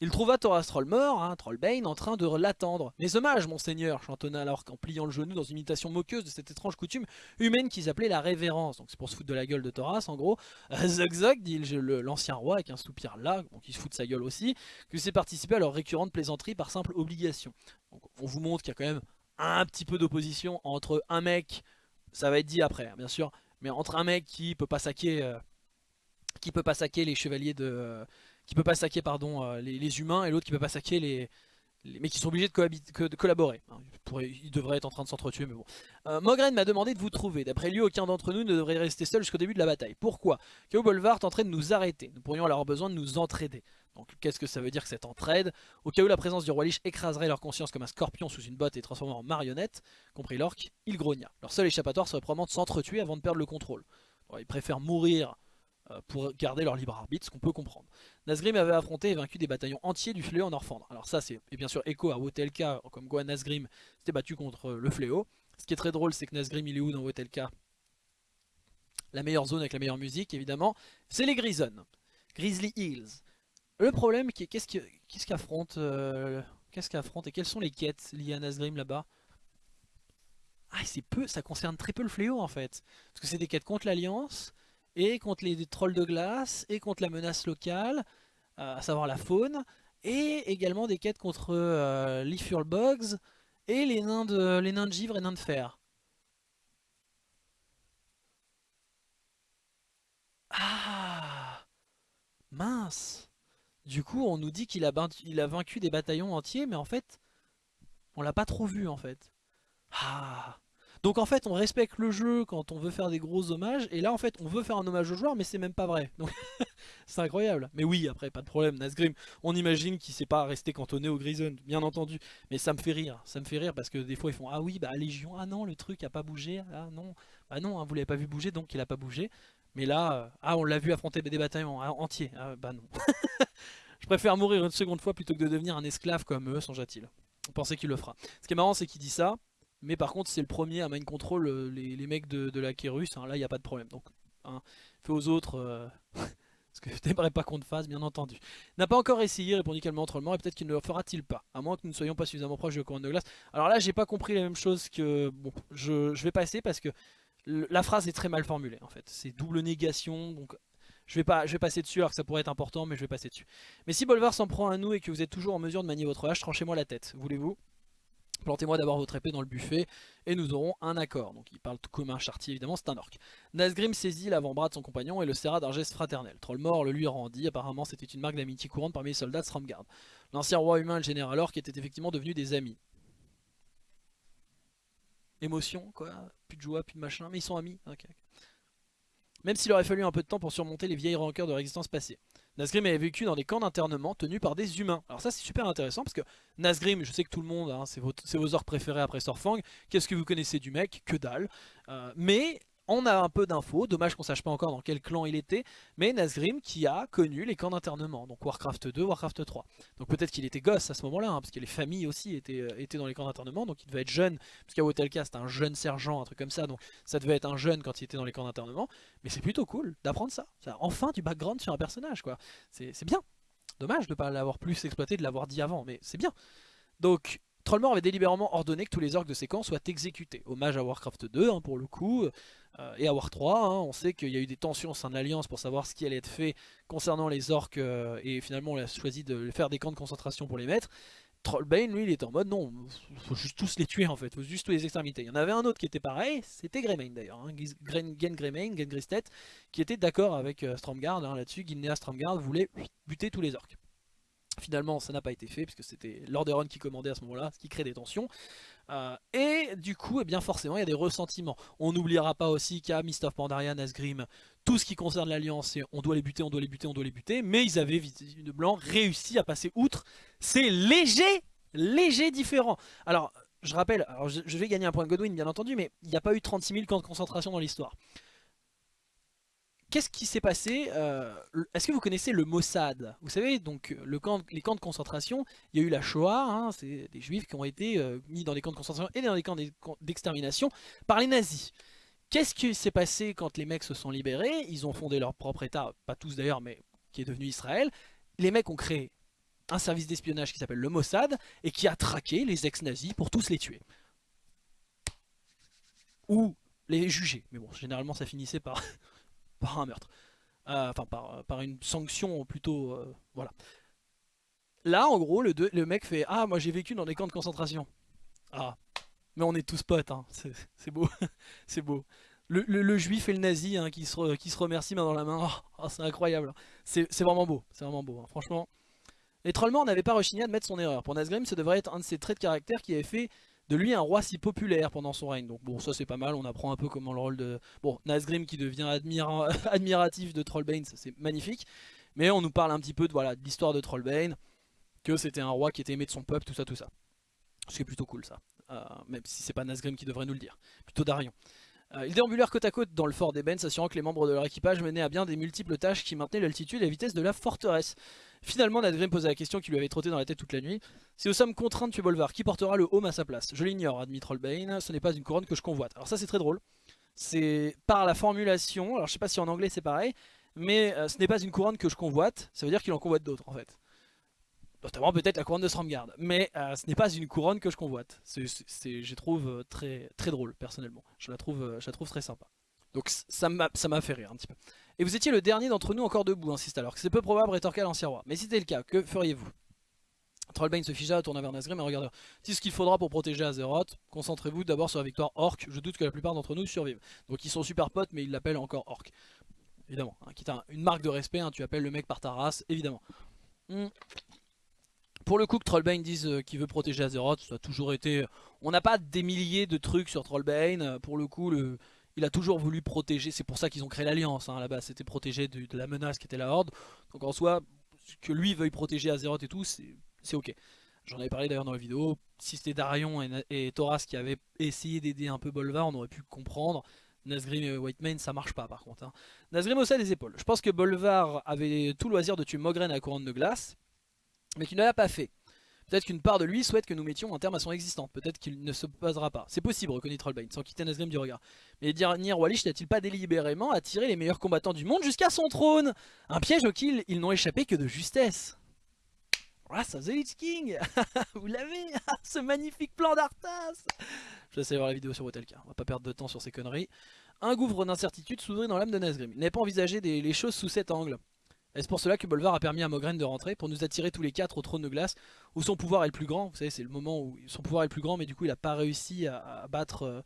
Hein. Il trouva Thoras Troll mort, hein, Trollbane, en train de l'attendre. Mes hommages, monseigneur, chantonna alors qu'en pliant le genou dans une imitation moqueuse de cette étrange coutume humaine qu'ils appelaient la révérence. Donc c'est pour se foutre de la gueule de Thoras en gros. Zog Zog, dit l'ancien roi avec un soupir là, donc il se fout de sa gueule aussi, que c'est participer à leur récurrente plaisanterie par simple obligation. Donc on vous montre qu'il y a quand même un petit peu d'opposition entre un mec, ça va être dit après bien sûr, mais entre un mec qui peut pas saquer... Euh, qui peut pas saquer les chevaliers de, euh, qui peut pas saquer pardon, euh, les, humains et l'autre qui peut pas saquer les, mais qui sont obligés de, de collaborer. Hein, ils devraient être en train de s'entretuer, mais bon. Euh, Mogren m'a demandé de vous trouver. D'après lui, aucun d'entre nous ne devrait rester seul jusqu'au début de la bataille. Pourquoi? Kao Bolvar tenterait de nous arrêter. Nous pourrions avoir besoin de nous entraider. Donc qu'est-ce que ça veut dire que cette entraide? Au cas où la présence du roi Lich écraserait leur conscience comme un scorpion sous une botte et transformant en marionnette, compris l'orque, il grogna. Leur seul échappatoire serait probablement de s'entretuer avant de perdre le contrôle. ils préfèrent mourir pour garder leur libre arbitre, ce qu'on peut comprendre. Nazgrim avait affronté et vaincu des bataillons entiers du fléau en Orfandre. Alors ça c'est bien sûr écho à Wotelka, comme quoi Nazgrim s'était battu contre le fléau. Ce qui est très drôle c'est que Nazgrim il est où dans Wotelka? La meilleure zone avec la meilleure musique évidemment, c'est les Grison, Grizzly Hills. Le problème, qu'est-ce qu'affronte euh, Qu'est-ce qu'affronte et quelles sont les quêtes liées à Nazgrim là-bas? Ah c'est peu, ça concerne très peu le fléau en fait. Parce que c'est des quêtes contre l'Alliance, et contre les trolls de glace, et contre la menace locale, euh, à savoir la faune, et également des quêtes contre euh, les et les nains, de, les nains de givre et nains de fer. Ah Mince Du coup, on nous dit qu'il a, a vaincu des bataillons entiers, mais en fait, on l'a pas trop vu en fait. Ah donc en fait on respecte le jeu quand on veut faire des gros hommages et là en fait on veut faire un hommage au joueur mais c'est même pas vrai. Donc c'est incroyable. Mais oui après pas de problème Nazgrim on imagine qu'il s'est pas resté cantonné au Grison bien entendu. Mais ça me fait rire. Ça me fait rire parce que des fois ils font ah oui bah Légion ah non le truc a pas bougé ah non bah non hein, vous l'avez pas vu bouger donc il a pas bougé. Mais là euh, ah on l'a vu affronter des bataillons hein, entiers ah, bah non. Je préfère mourir une seconde fois plutôt que de devenir un esclave comme eux, songe-t-il. On pensait qu'il le fera. Ce qui est marrant c'est qu'il dit ça, mais par contre, c'est le premier à mind control euh, les, mecs de, la Kérus. Hein, là, il n'y a pas de problème. Donc, hein, fais aux autres euh, ce que je n'aimerais pas qu'on te fasse, bien entendu. N'a pas encore essayé, répondit calmement Trollmort, et peut-être qu'il ne le fera-t-il pas. À moins que nous ne soyons pas suffisamment proches de couronne de glace. Alors là, j'ai pas compris la même chose que... Bon, je, je vais passer parce que la phrase est très mal formulée, en fait. C'est double négation, donc... Je vais, pas, je vais passer dessus alors que ça pourrait être important mais je vais passer dessus. Mais si Bolvar s'en prend à nous et que vous êtes toujours en mesure de manier votre hache, tranchez-moi la tête, voulez-vous? Plantez-moi d'abord votre épée dans le buffet et nous aurons un accord. Donc il parle tout comme un chartier évidemment, c'est un orc. Nazgrim saisit l'avant-bras de son compagnon et le serra d'un geste fraternel. Trollmort le lui rendit, apparemment c'était une marque d'amitié courante parmi les soldats de Stramgard. L'ancien roi humain et le général orc étaient effectivement devenus des amis. Émotion quoi, plus de joie, plus de machin, mais ils sont amis. Même s'il aurait fallu un peu de temps pour surmonter les vieilles rancœurs de l'existence passée. Nazgrim avait vécu dans des camps d'internement tenus par des humains. Alors ça c'est super intéressant parce que Nazgrim, je sais que tout le monde, hein, c'est vos, vos, préférés après Storfang. Qu'est-ce que vous connaissez du mec? Que dalle. Euh, mais on a un peu d'infos, dommage qu'on sache pas encore dans quel clan il était, mais Nazgrim qui a connu les camps d'internement, donc Warcraft 2, Warcraft 3. Donc peut-être qu'il était gosse à ce moment-là, hein, parce que les familles aussi étaient, euh, étaient dans les camps d'internement, donc il devait être jeune, parce qu'à Wotelka c'était un jeune sergent, un truc comme ça, donc ça devait être un jeune quand il était dans les camps d'internement, mais c'est plutôt cool d'apprendre ça. ça. Enfin du background sur un personnage, quoi. C'est bien. Dommage de ne pas l'avoir plus exploité, de l'avoir dit avant, mais c'est bien. Donc Trollmore avait délibérément ordonné que tous les orques de camps soient exécutés. Hommage à Warcraft 2 hein, pour le coup, euh, et à War 3, hein, on sait qu'il y a eu des tensions au sein de l'Alliance pour savoir ce qui allait être fait concernant les orques, euh, et finalement on a choisi de faire des camps de concentration pour les mettre. Trollbane, lui, il était en mode non, faut juste tous les tuer en fait, faut juste tous les exterminer. Il y en avait un autre qui était pareil, c'était Greymane d'ailleurs, hein, Gen Greymane, Gen Gristet, qui était d'accord avec euh, Stromgard hein, là-dessus, Gilnea Stromgard voulait buter tous les orques. Finalement, ça n'a pas été fait, puisque c'était Lordaeron qui commandait à ce moment-là, ce qui crée des tensions. Euh, et du coup, eh bien forcément, il y a des ressentiments. On n'oubliera pas aussi qu'à Mist of Pandaria, Nazgrim, tout ce qui concerne l'Alliance, on doit les buter, on doit les buter, on doit les buter. Mais ils avaient, de blanc, réussi à passer outre. C'est léger, léger différent. Alors, je rappelle, alors je, je vais gagner un point de Godwin, bien entendu, mais il n'y a pas eu 36 000 camps de concentration dans l'histoire. Qu'est-ce qui s'est passé euh, Est-ce que vous connaissez le Mossad? Vous savez, donc camp, les camps de concentration, il y a eu la Shoah, hein, c'est des juifs qui ont été euh, mis dans des camps de concentration et dans des camps d'extermination par les nazis. Qu'est-ce qui s'est passé quand les mecs se sont libérés? Ils ont fondé leur propre état, pas tous d'ailleurs, mais qui est devenu Israël. Les mecs ont créé un service d'espionnage qui s'appelle le Mossad et qui a traqué les ex-nazis pour tous les tuer. Ou les juger. Mais bon, généralement ça finissait par, par un meurtre. Euh, enfin, par, par, une sanction plutôt... Euh, voilà. Là, en gros, le, le mec fait « Ah, moi j'ai vécu dans des camps de concentration. » Ah, mais on est tous potes, hein. c'est beau. c'est beau. Le, juif et le nazi hein, qui, se, qui se remercient main dans la main, oh, c'est incroyable. C'est vraiment beau, c'est vraiment beau, hein. franchement. Et Trollmore n'avait pas rechigné à admettre son erreur. Pour Nazgrim, ce devrait être un de ses traits de caractère qui avait fait de lui un roi si populaire pendant son règne. Donc bon, ça c'est pas mal, on apprend un peu comment le rôle de... Bon, Nazgrim qui devient admiratif de Trollbane, c'est magnifique. Mais on nous parle un petit peu de voilà, l'histoire de Trollbane, que c'était un roi qui était aimé de son peuple, tout ça, tout ça. Ce qui est plutôt cool ça, euh, même si c'est pas Nazgrim qui devrait nous le dire, plutôt Darion. Euh, ils déambulèrent côte à côte dans le fort d'Eben, s'assurant que les membres de leur équipage menaient à bien des multiples tâches qui maintenaient l'altitude et la vitesse de la forteresse. Finalement, Nadgrim posa la question qui lui avait trotté dans la tête toute la nuit. Si nous sommes contraints de tuer Bolvar, qui portera le home à sa place Je l'ignore, admit Trollbane, ce n'est pas une couronne que je convoite. Alors ça c'est très drôle. C'est par la formulation, alors je sais pas si en anglais c'est pareil, mais euh, ce n'est pas une couronne que je convoite, ça veut dire qu'il en convoite d'autres en fait. Notamment peut-être la couronne de Stromgard. Mais euh, ce n'est pas une couronne que je convoite. Je trouve euh, très, très drôle personnellement. Je la, trouve, je la trouve très sympa. Donc ça m'a fait rire un petit peu. Et vous étiez le dernier d'entre nous encore debout, insiste alors. C'est peu probable, rétorqua l'ancien roi. Mais si c'était le cas, que feriez-vous? Trollbane se figea, tourna vers Nazgrim et regarda. Si ce qu'il faudra pour protéger Azeroth, concentrez-vous d'abord sur la victoire Orc. Je doute que la plupart d'entre nous survivent. Donc ils sont super potes, mais ils l'appellent encore Orc. Évidemment, hein, qui une marque de respect, hein, tu appelles le mec par ta race, évidemment. Hmm. Pour le coup que Trollbane dise euh, qu'il veut protéger Azeroth, ça a toujours été... On n'a pas des milliers de trucs sur Trollbane, pour le coup le il a toujours voulu protéger, c'est pour ça qu'ils ont créé l'alliance hein, là-bas, c'était protéger de, la menace qui était la Horde. Donc en soi, que lui veuille protéger Azeroth et tout, c'est ok. J'en avais parlé d'ailleurs dans la vidéo, si c'était Darion et, Thoras qui avaient essayé d'aider un peu Bolvar, on aurait pu comprendre. Nazgrim et Whitemane ça marche pas par contre. Hein. Nazgrim haussa les épaules. Je pense que Bolvar avait tout loisir de tuer Mogren à la couronne de glace, mais qu'il ne l'a pas fait. Peut-être qu'une part de lui souhaite que nous mettions un terme à son existence. Peut-être qu'il ne se posera pas. C'est possible, reconnaît Trollbane, sans quitter Nazgrim du regard. Mais Nir Walish n'a-t-il pas délibérément attiré les meilleurs combattants du monde jusqu'à son trône? Un piège auquel ils n'ont échappé que de justesse. À The Lich King Vous l'avez Ce magnifique plan d'Arthas Je vais aller voir la vidéo sur Wotelka, on va pas perdre de temps sur ces conneries. Un gouffre d'incertitude s'ouvrit dans l'âme de Nazgrim. Il n'avait pas envisagé les choses sous cet angle. Est-ce pour cela que Bolvar a permis à Mogren de rentrer Pour nous attirer tous les quatre au trône de glace Où son pouvoir est le plus grand? Vous savez c'est le moment où son pouvoir est le plus grand Mais du coup il a pas réussi à, battre, euh,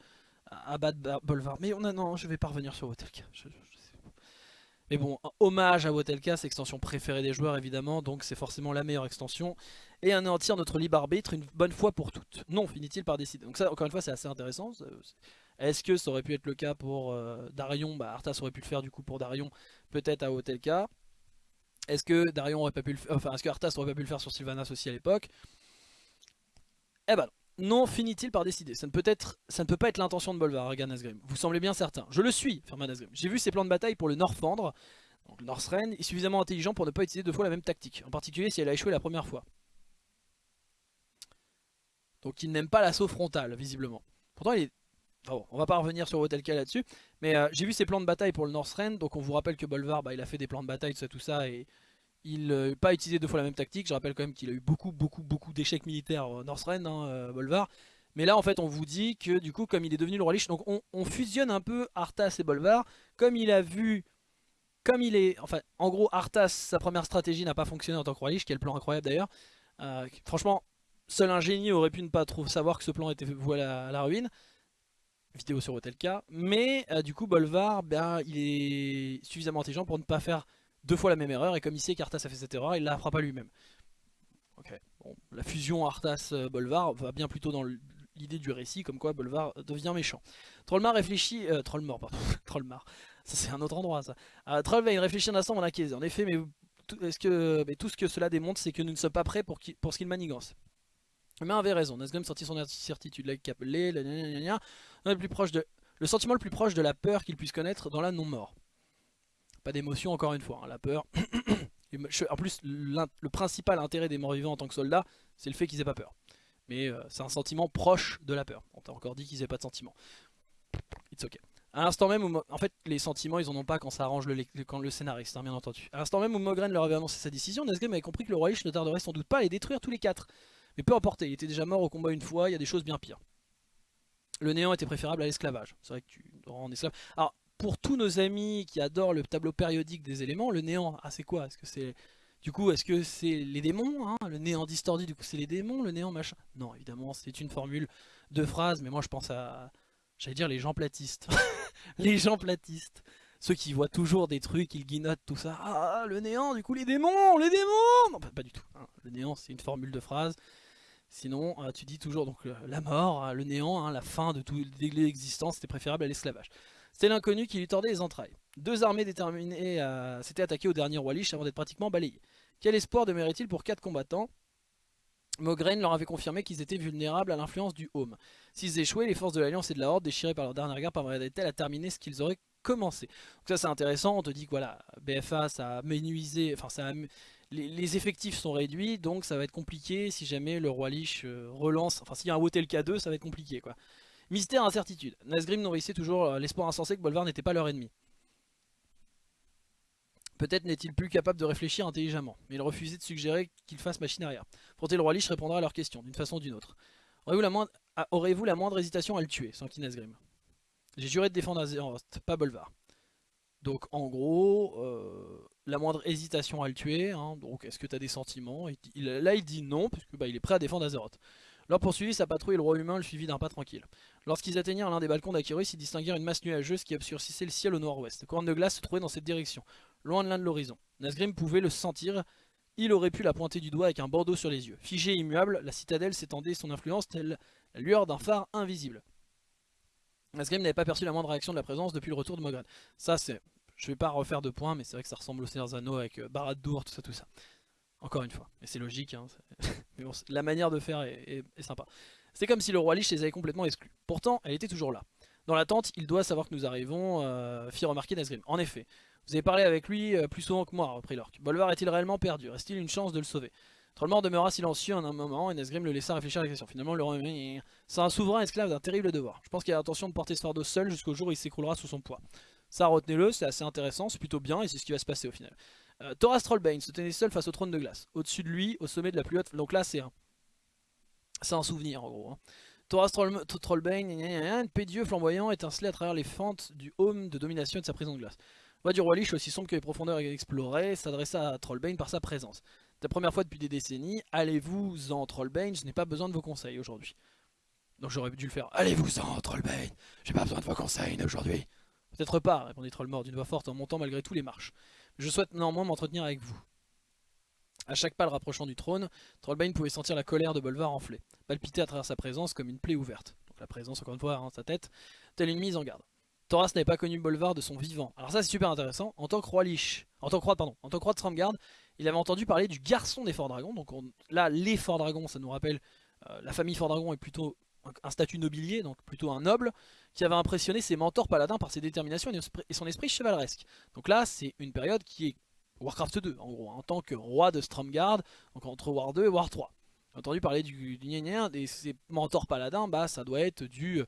à battre Bolvar. Mais on a, non je vais pas revenir sur Wotelka. Mais bon hommage à Wotelka C'est l'extension préférée des joueurs évidemment Donc c'est forcément la meilleure extension. Et anéantir notre libre arbitre une bonne fois pour toutes. Non finit-il par décider. Donc ça encore une fois c'est assez intéressant. Est-ce que ça aurait pu être le cas pour euh, Darion? Bah Arthas aurait pu le faire du coup pour Darion Peut-être à Wotelka est-ce que Darion aurait pas pu le faire, enfin est-ce que Arthas aurait pas pu le faire sur Sylvanas aussi à l'époque? Eh ben non. Finit-il par décider ça ne, peut pas être l'intention de Bolvar, regarde Nasgrim. Vous semblez bien certain. Je le suis, affirma Nasgrim. J'ai vu ses plans de bataille pour le Northrend, donc le Northrend, est suffisamment intelligent pour ne pas utiliser deux fois la même tactique. En particulier si elle a échoué la première fois. Donc il n'aime pas l'assaut frontal, visiblement. Pourtant il est bon, on va pas revenir sur Wotelka là-dessus. Mais euh, j'ai vu ses plans de bataille pour le Northrend. Donc on vous rappelle que Bolvar, bah, il a fait des plans de bataille, tout ça, tout ça. Et il n'a euh, pas utilisé deux fois la même tactique. Je rappelle quand même qu'il a eu beaucoup, beaucoup, beaucoup d'échecs militaires au Northrend, hein, euh, Bolvar. Mais là en fait on vous dit que du coup comme il est devenu le roi Lich, donc on, fusionne un peu Arthas et Bolvar. Comme il a vu, comme il est, enfin en gros Arthas, sa première stratégie n'a pas fonctionné en tant que roi Lich, quel plan incroyable d'ailleurs. franchement, seul un génie aurait pu ne pas trop savoir que ce plan était voué à la ruine vidéo sur Hotelka. Mais euh, du coup, Bolvar, ben, il est suffisamment intelligent pour ne pas faire deux fois la même erreur. Et comme il sait qu'Arthas a fait cette erreur, il la fera pas lui-même. la fusion Arthas-Bolvar va bien plutôt dans l'idée du récit, comme quoi Bolvar devient méchant. Trollmar réfléchit... Euh, Trollmar, pardon. Trollmar. Ça c'est un autre endroit ça. Euh, Trollvein réfléchit un instant, on a En effet, mais, est-ce que, mais tout ce que cela démontre, c'est que nous ne sommes pas prêts pour, pour ce qu'il manigance. Mais avait raison, Nazgûl sortit son certitude, la le, sentiment le plus proche de la peur qu'il puisse connaître dans la non-mort. Pas d'émotion encore une fois, hein, la peur. en plus, le principal intérêt des morts vivants en tant que soldats, c'est le fait qu'ils aient pas peur. Mais euh, c'est un sentiment proche de la peur. On t'a encore dit qu'ils n'aient pas de sentiment. It's ok. À l'instant même où, en fait, les sentiments, ils en ont pas quand ça arrange le, quand le scénariste, hein, bien entendu. À l'instant même où Mogren leur avait annoncé sa décision, Nazgrim avait compris que le roi Lich ne tarderait sans doute pas à les détruire tous les quatre. Mais peu importe, il était déjà mort au combat une fois, il y a des choses bien pires. Le néant était préférable à l'esclavage. C'est vrai que tu rends esclave. Alors, pour tous nos amis qui adorent le tableau périodique des éléments, le néant, ah c'est quoi? Est-ce que c'est du coup, est-ce que c'est les démons hein? Le néant distordu, du coup, c'est les démons, le néant machin? Non, évidemment, c'est une formule de phrase, mais moi je pense à, j'allais dire les gens platistes. les gens platistes. Ceux qui voient toujours des trucs, ils guinotent tout ça. Ah, le néant, du coup, les démons, les démons Non, pas, du tout. Hein. Le néant, c'est une formule de phrase. Sinon, euh, tu dis toujours donc la mort, hein, le néant, la fin de toute l'existence, c'était préférable à l'esclavage. C'était l'inconnu qui lui tordait les entrailles. Deux armées déterminées s'étaient attaquées au dernier roi Lich avant d'être pratiquement balayées. Quel espoir demeurait-il pour quatre combattants? Mograine leur avait confirmé qu'ils étaient vulnérables à l'influence du Home. S'ils échouaient, les forces de l'Alliance et de la Horde, déchirées par leur dernière guerre, parviendraient-elles à terminer ce qu'ils auraient commencé? Donc ça c'est intéressant, on te dit que voilà, BFA ça a menuisé, enfin ça les, effectifs sont réduits, donc ça va être compliqué si jamais le roi Lich euh, relance, enfin s'il y a un Wotel K2, ça va être compliqué quoi. Mystère, incertitude. Nazgrim nourrissait toujours euh, l'espoir insensé que Bolvar n'était pas leur ennemi. Peut-être n'est-il plus capable de réfléchir intelligemment, mais il refusait de suggérer qu'il fasse machine arrière. Pourtant le roi Lich répondra à leurs questions, d'une façon ou d'une autre. Aurez-vous la, moindre... Ah, la moindre hésitation à le tuer, sans Nazgrim J'ai juré de défendre Azeroth, pas Bolvar. Donc en gros, euh, la moindre hésitation à le tuer, hein, donc est-ce que tu as des sentiments? Là il dit non, puisque bah, il est prêt à défendre Azeroth. Leur poursuivit sa patrouille le roi humain le suivit d'un pas tranquille. Lorsqu'ils atteignirent l'un des balcons d'Akiris, ils distinguèrent une masse nuageuse qui obscurcissait le ciel au nord-ouest. Couronne de glace se trouvait dans cette direction, loin de l'un de l'horizon. Nazgrim pouvait le sentir, il aurait pu la pointer du doigt avec un bandeau sur les yeux. Figée et immuable, la citadelle s'étendait son influence telle la lueur d'un phare invisible. Nazgrim n'avait pas perçu la moindre réaction de la présence depuis le retour de Mogren. Ça c'est... Je vais pas refaire de points, mais c'est vrai que ça ressemble au Seigneur Zano avec euh, Barad-dûr, tout ça, tout ça. Encore une fois. Et c'est logique, hein, mais la manière de faire est sympa. C'est comme si le roi Lich les avait complètement exclus. Pourtant, elle était toujours là. Dans la tente, il doit savoir que nous arrivons, euh, fit remarquer Nesgrim. En effet, vous avez parlé avec lui euh, plus souvent que moi, reprit l'orque. Bolvar est-il réellement perdu? Reste-t-il une chance de le sauver? Trollmort demeura silencieux en un moment et Nesgrim le laissa réfléchir à la question. Finalement, le roi c'est un souverain esclave d'un terrible devoir. Je pense qu'il a l'intention de porter ce fardeau seul jusqu'au jour où il s'écroulera sous son poids. Ça, retenez-le, c'est assez intéressant, c'est plutôt bien et c'est ce qui va se passer au final. Euh, Thoras Trollbane se tenait seul face au trône de glace. Au-dessus de lui, au sommet de la plus haute... Donc là, c'est un... Un souvenir en gros. Hein. Thoras Trollbane, un pédieux flamboyant étincelait à travers les fentes du home de domination de sa prison de glace. Voix du roi Lich, aussi sombre que les profondeurs explorées, s'adressa à Trollbane par sa présence. C'est la première fois depuis des décennies, allez-vous en Trollbane, je n'ai pas besoin de vos conseils aujourd'hui. Donc j'aurais dû le faire, allez-vous en Trollbane, j'ai pas besoin de vos conseils aujourd'hui. Peut-être pas, répondit Trollmort d'une voix forte en montant malgré tout les marches. Je souhaite néanmoins m'entretenir avec vous. A chaque pas le rapprochant du trône, Trollbane pouvait sentir la colère de Bolvar enfler, palpiter à travers sa présence comme une plaie ouverte. Donc la présence, encore une fois, hein, sa tête, telle une mise en garde. Thoras n'avait pas connu Bolvar de son vivant. Alors ça c'est super intéressant. En tant que roi Lich, en tant que roi, pardon, en tant que roi de Stromgard, il avait entendu parler du garçon des Forts Dragons. Donc là, les Forts Dragons, ça nous rappelle, euh, la famille Fort Dragon est plutôt un, statut nobilier, donc plutôt un noble, qui avait impressionné ses mentors paladins par ses déterminations et son esprit chevaleresque. Donc là, c'est une période qui est Warcraft 2 en gros, en tant que roi de Stromgard, donc entre War 2 et War 3. entendu parler du, du et ses mentors paladins, bah ça doit être du euh,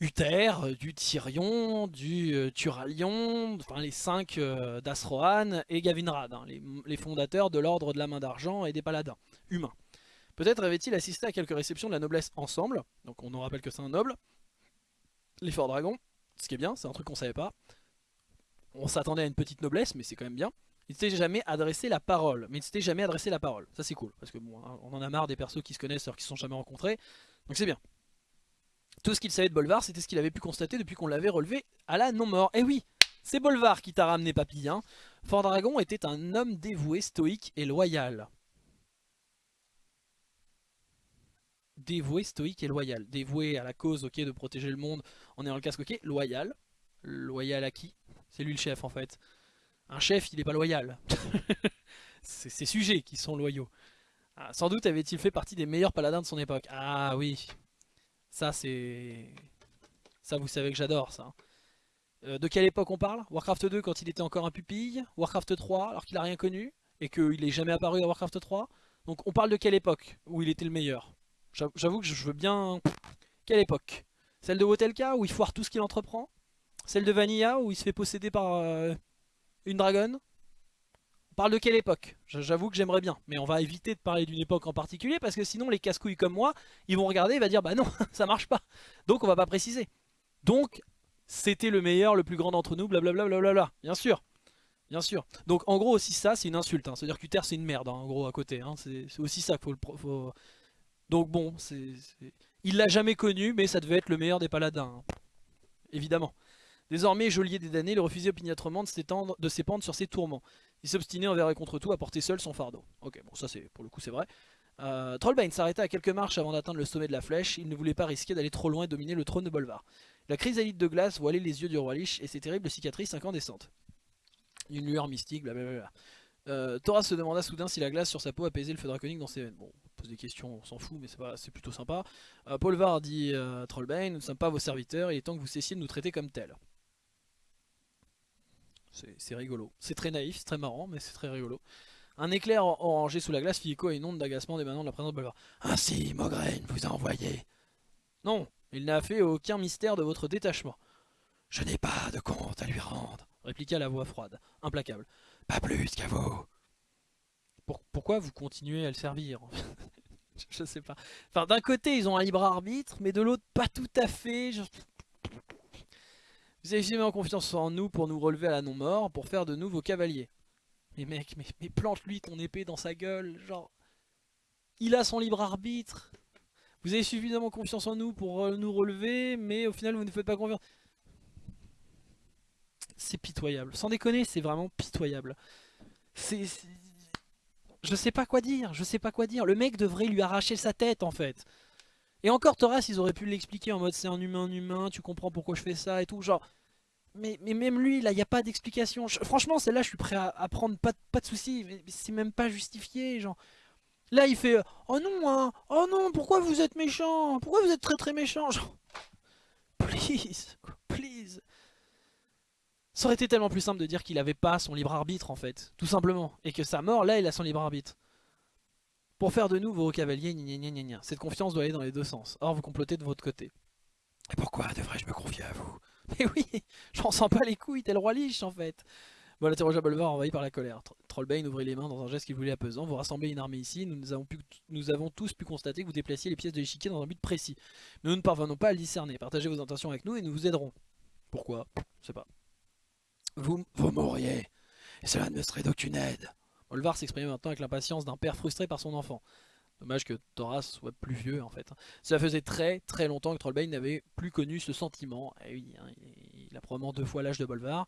Uther, euh, du Tyrion, du euh, Turalion, enfin les 5 d'Asrohan et Gavinrad, hein, les, fondateurs de l'ordre de la main d'argent et des paladins humains. Peut-être avait-il assisté à quelques réceptions de la noblesse ensemble, donc on nous rappelle que c'est un noble, les forts dragons, ce qui est bien, c'est un truc qu'on savait pas. On s'attendait à une petite noblesse, mais c'est quand même bien. Il s'était jamais adressé la parole. Mais il s'était jamais adressé la parole. Ça c'est cool. Parce que bon, on en a marre des persos qui se connaissent alors qu'ils se sont jamais rencontrés. Donc c'est bien. Tout ce qu'il savait de Bolvar, c'était ce qu'il avait pu constater depuis qu'on l'avait relevé à la non-mort. Eh oui, c'est Bolvar qui t'a ramené papy. Hein. Fort Dragon était un homme dévoué, stoïque et loyal. Dévoué, stoïque et loyal. Dévoué à la cause, ok, de protéger le monde en ayant le casque, ok. Loyal. Loyal à qui? C'est lui le chef en fait. Un chef, il n'est pas loyal. c'est ses sujets qui sont loyaux. Ah, sans doute avait-il fait partie des meilleurs paladins de son époque. Ah oui. Ça, c'est... Ça, vous savez que j'adore, ça. Euh, de quelle époque on parle? Warcraft 2 quand il était encore un pupille? Warcraft 3 alors qu'il a rien connu Et qu'il n'est jamais apparu à Warcraft 3 Donc on parle de quelle époque où il était le meilleur? J'avoue que je veux bien... Quelle époque? Celle de Wotelka où il foire tout ce qu'il entreprend? Celle de Vanilla où il se fait posséder par euh, une dragonne? On parle de quelle époque? J'avoue que j'aimerais bien, mais on va éviter de parler d'une époque en particulier parce que sinon les casse-couilles comme moi, ils vont regarder et vont dire bah non, ça marche pas. Donc on va pas préciser. Donc c'était le meilleur, le plus grand d'entre nous, blablabla, bien sûr. Bien sûr. Donc en gros aussi ça c'est une insulte. Hein. C'est-à-dire qu'Uther c'est une merde hein, en gros à côté. Hein. C'est aussi ça qu'il faut, faut... Donc bon, il l'a jamais connu mais ça devait être le meilleur des paladins. Hein. Évidemment. Désormais, geôlier des damnés, il refusait opiniâtrement de s'épandre sur ses tourments. Il s'obstinait envers et contre tout à porter seul son fardeau. Ok, bon ça c'est pour le coup c'est vrai. Euh, Trollbane s'arrêta à quelques marches avant d'atteindre le sommet de la flèche. Il ne voulait pas risquer d'aller trop loin et dominer le trône de Bolvar. La chrysalide de glace voilait les yeux du roi Lich et ses terribles cicatrices incandescentes. Une lueur mystique, blablabla. Euh, Thoras se demanda soudain si la glace sur sa peau apaisait le feu draconique dans ses veines. Bon, on des questions, on s'en fout, mais c'est plutôt sympa. Euh, Polvar dit euh, Trollbane, nous ne sommes pas vos serviteurs, il est temps que vous cessiez de nous traiter comme tels. C'est rigolo. C'est très naïf, c'est très marrant, mais c'est très rigolo. Un éclair orangé sous la glace fit écho à une onde d'agacement d'émanant de la présence de Bolvar. Ainsi, Mograine vous a envoyé. Non, il n'a fait aucun mystère de votre détachement. Je n'ai pas de compte à lui rendre, répliqua la voix froide, implacable. Pas plus qu'à vous. pourquoi vous continuez à le servir? Je sais pas. Enfin, d'un côté, ils ont un libre arbitre, mais de l'autre, pas tout à fait. Vous avez jamais confiance en nous pour nous relever à la non-mort, pour faire de nous vos cavaliers. Mais mec, mais, mais plante-lui ton épée dans sa gueule, genre... Il a son libre arbitre. Vous avez suffisamment confiance en nous pour euh, nous relever, mais au final vous ne faites pas confiance. C'est pitoyable. Sans déconner, c'est vraiment pitoyable. C'est... Je sais pas quoi dire, je sais pas quoi dire. Le mec devrait lui arracher sa tête en fait. Et encore Thoras, ils auraient pu l'expliquer en mode c'est un humain, un humain, tu comprends pourquoi je fais ça et tout. Genre, mais, mais même lui, là, il n'y a pas d'explication. Franchement, celle-là, je suis prêt à, prendre pas, pas de soucis. C'est même pas justifié, genre. Là, il fait Oh non, hein Oh non, pourquoi vous êtes méchant Pourquoi vous êtes très très méchant Genre, please, please. Ça aurait été tellement plus simple de dire qu'il avait pas son libre arbitre en fait, tout simplement. Et que sa mort, là, il a son libre arbitre. Pour faire de nous vos cavaliers, gna gna gna Cette confiance doit aller dans les deux sens. Or, vous complotez de votre côté. Et pourquoi devrais-je me confier à vous? Mais oui, j'en sens pas les couilles, tel roi Lich en fait. Bon, l'interrogea Bolvar envahi par la colère. Trollbane ouvrit les mains dans un geste qu'il voulait apaisant. Vous rassemblez une armée ici, nous, avons pu, nous avons tous pu constater que vous déplaciez les pièces de l'échiquier dans un but précis. Mais nous ne parvenons pas à le discerner. Partagez vos intentions avec nous et nous vous aiderons. Pourquoi? Je sais pas. Vous, vous mourriez, et cela ne me serait d'aucune aide. Bolvar s'exprimait maintenant avec l'impatience d'un père frustré par son enfant. Dommage que Thoras soit plus vieux en fait. Cela faisait très très longtemps que Trollbane n'avait plus connu ce sentiment. Et eh oui, hein, il a probablement deux fois l'âge de Bolvar.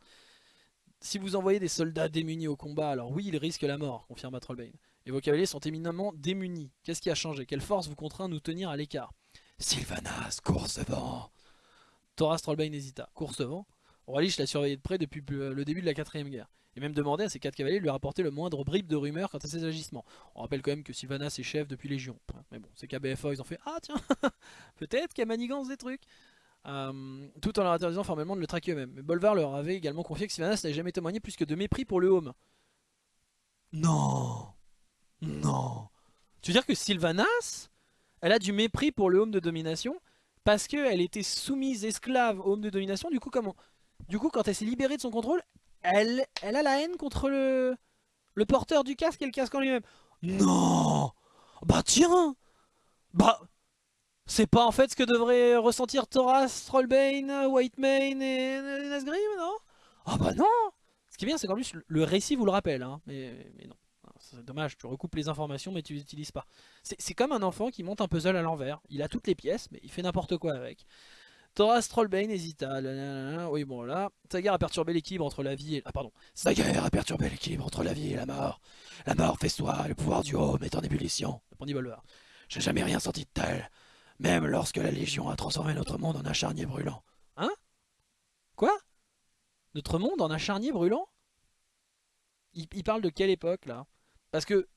Si vous envoyez des soldats démunis au combat, alors oui, ils risquent la mort, confirma Trollbane. Et vos cavaliers sont éminemment démunis. Qu'est-ce qui a changé? Quelle force vous contraint à nous tenir à l'écart? Sylvanas, course vent Thoras Trollbane hésita. Course vent Rolich l'a surveillé de près depuis le début de la quatrième guerre. Et même demandé à ses quatre cavaliers de lui rapporter le moindre bribe de rumeur quant à ses agissements. On rappelle quand même que Sylvanas est chef depuis Légion. Mais bon, c'est KBFA, ils ont fait « Ah tiens, peut-être a manigance des trucs !» Euh, tout en leur interdisant formellement de le traquer eux-mêmes. Mais Bolvar leur avait également confié que Sylvanas n'avait jamais témoigné plus que de mépris pour le home. Non Non Tu veux dire que Sylvanas, elle a du mépris pour le home de domination parce qu'elle était soumise esclave au home de domination, du coup comment Du coup quand elle s'est libérée de son contrôle, elle, elle a la haine contre le, le porteur du casque et le casque en lui-même. Non Bah tiens Bah c'est pas en fait ce que devrait ressentir Thoras, Trollbane, Whitemane et Nasgrim, non? Ah bah non Ce qui est bien, c'est qu'en plus, le récit vous le rappelle, hein, mais, mais non. C'est dommage, tu recoupes les informations mais tu les utilises pas. C'est comme un enfant qui monte un puzzle à l'envers. Il a toutes les pièces, mais il fait n'importe quoi avec. Thoras Trollbane hésita. Oui, bon là. Sa guerre a perturbé l'équilibre entre la vie et. Ah, pardon. Sa guerre a perturbé l'équilibre entre la vie et la mort. La mort soi, le pouvoir du haut est en ébullition. Répondit Bolvar. J'ai jamais rien senti de tel. Même lorsque la Légion a transformé notre monde en un charnier brûlant. Hein? Quoi? Notre monde en un charnier brûlant? Il, parle de quelle époque là? Parce que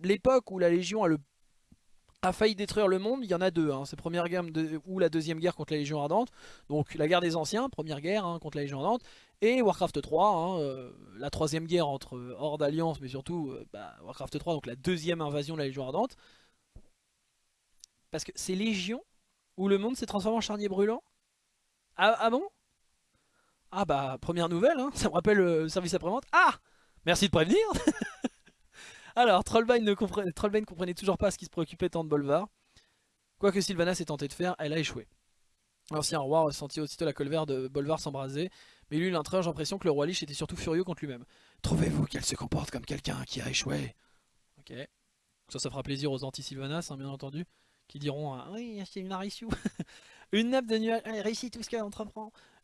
l'époque où la Légion a, le, a failli détruire le monde, il y en a deux. Hein. C'est première guerre ou la deuxième guerre contre la Légion Ardente. Donc la guerre des anciens, première guerre hein, contre la Légion Ardente. Et Warcraft 3, hein, euh, la troisième guerre entre Horde Alliance, mais surtout euh, bah, Warcraft 3, donc la deuxième invasion de la Légion Ardente. Parce que c'est Légion où le monde s'est transformé en charnier brûlant? Ah, ah, bon? Ah bah, première nouvelle, hein, ça me rappelle le service après-vente. Ah Merci de prévenir Alors, Trollbane ne comprenait, toujours pas ce qui se préoccupait tant de Bolvar. Quoi que Sylvanas ait tenté de faire, elle a échoué. L'ancien roi ressentit aussitôt la colère de Bolvar s'embraser, mais lui, l'intrige l'impression que le roi Lich était surtout furieux contre lui-même. Trouvez-vous qu'elle se comporte comme quelqu'un qui a échoué? Ok. Ça, ça fera plaisir aux anti-Sylvanas, hein, bien entendu, qui diront ah Oui, c'est une Arissou Une nappe de nuages. Réussit tout ce qu'elle.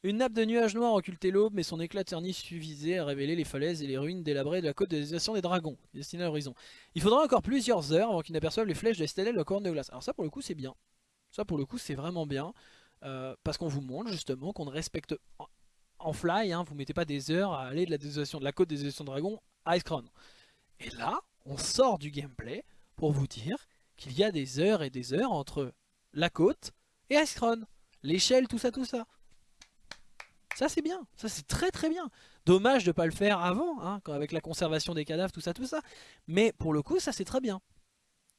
Une nappe de nuages noirs occultait l'aube, mais son éclat terni suffisait à révéler les falaises et les ruines délabrées de la côte de désolation des dragons, destinée à l'horizon. Il faudra encore plusieurs heures avant qu'ils n'aperçoivent les flèches de la de la corne de glace. Alors ça pour le coup c'est bien. Ça pour le coup c'est vraiment bien. Euh, parce qu'on vous montre justement qu'on respecte en, fly, hein, vous mettez pas des heures à aller de la, désolation, de la côte des désolation de dragons à Icecrown. Et là, on sort du gameplay pour vous dire qu'il y a des heures et des heures entre la côte et Icecrown. L'échelle, tout ça, tout ça. Ça c'est bien, ça c'est très très bien. Dommage de pas le faire avant, hein, avec la conservation des cadavres, tout ça, tout ça. Mais pour le coup, ça c'est très bien.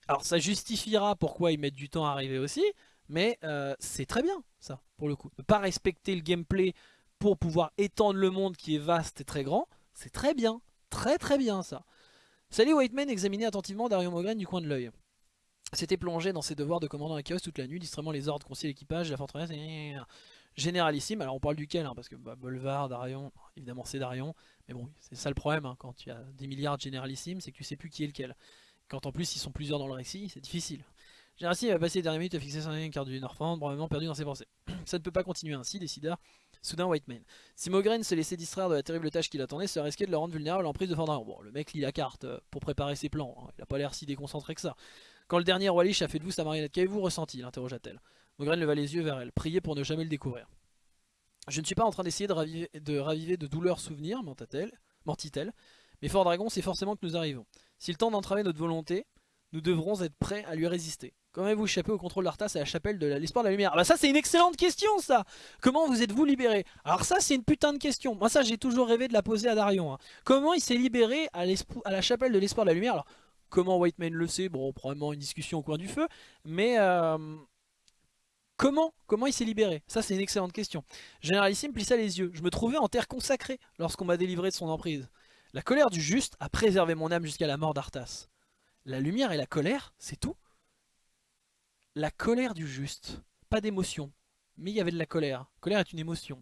Alors ça justifiera pourquoi ils mettent du temps à arriver aussi, mais euh, c'est très bien ça, pour le coup. Ne pas respecter le gameplay pour pouvoir étendre le monde qui est vaste et très grand, c'est très bien, très très bien ça. Salut Whiteman examinait attentivement Dario Mogren du coin de l'œil. S'était plongé dans ses devoirs de commandant à chaos toute la nuit, distraitement les ordres, conseiller l'équipage, la forteresse, généralissime. Alors on parle duquel, hein, parce que bah, Bolvar, Darion, évidemment c'est Darion, mais bon, c'est ça le problème hein, quand tu as des milliards de généralissimes, c'est que tu sais plus qui est lequel. Quand en plus ils sont plusieurs dans le récit, c'est difficile. Généralissime va passer les dernières minutes à fixer son carte du Norfand, probablement perdu dans ses pensées. ça ne peut pas continuer ainsi, décida soudain Whiteman. Si Mogren se laissait distraire de la terrible tâche qui l'attendait, ce risquait de le rendre vulnérable à l'emprise de Fordarion. Bon, le mec lit la carte euh, pour préparer ses plans, hein. il a pas l'air si déconcentré que ça. Quand le dernier roi Lich a fait de vous sa marionnette, qu'avez-vous ressenti l'interrogea-t-elle. Mogren leva les yeux vers elle, priait pour ne jamais le découvrir. Je ne suis pas en train d'essayer de raviver, de douleurs souvenirs, mentit-elle, mais Fort Dragon, c'est forcément que nous arrivons. S'il tente d'entraver notre volonté, nous devrons être prêts à lui résister. Comment avez-vous échappé au contrôle d'Arthas et à la chapelle de l'espoir de la lumière? Ah Bah ça c'est une excellente question ça Comment vous êtes-vous libéré? Alors ça c'est une putain de question. Moi ça j'ai toujours rêvé de la poser à Darion. Hein. Comment il s'est libéré à, à, la chapelle de l'espoir de la lumière? Alors comment Whiteman le sait Bon probablement une discussion au coin du feu. Mais... Euh, Comment Comment il s'est libéré? Ça c'est une excellente question. Généralissime plissa les yeux. Je me trouvais en terre consacrée lorsqu'on m'a délivré de son emprise. La colère du juste a préservé mon âme jusqu'à la mort d'Arthas. La lumière et la colère, c'est tout? La colère du juste. Pas d'émotion. Mais il y avait de la colère. Colère est une émotion.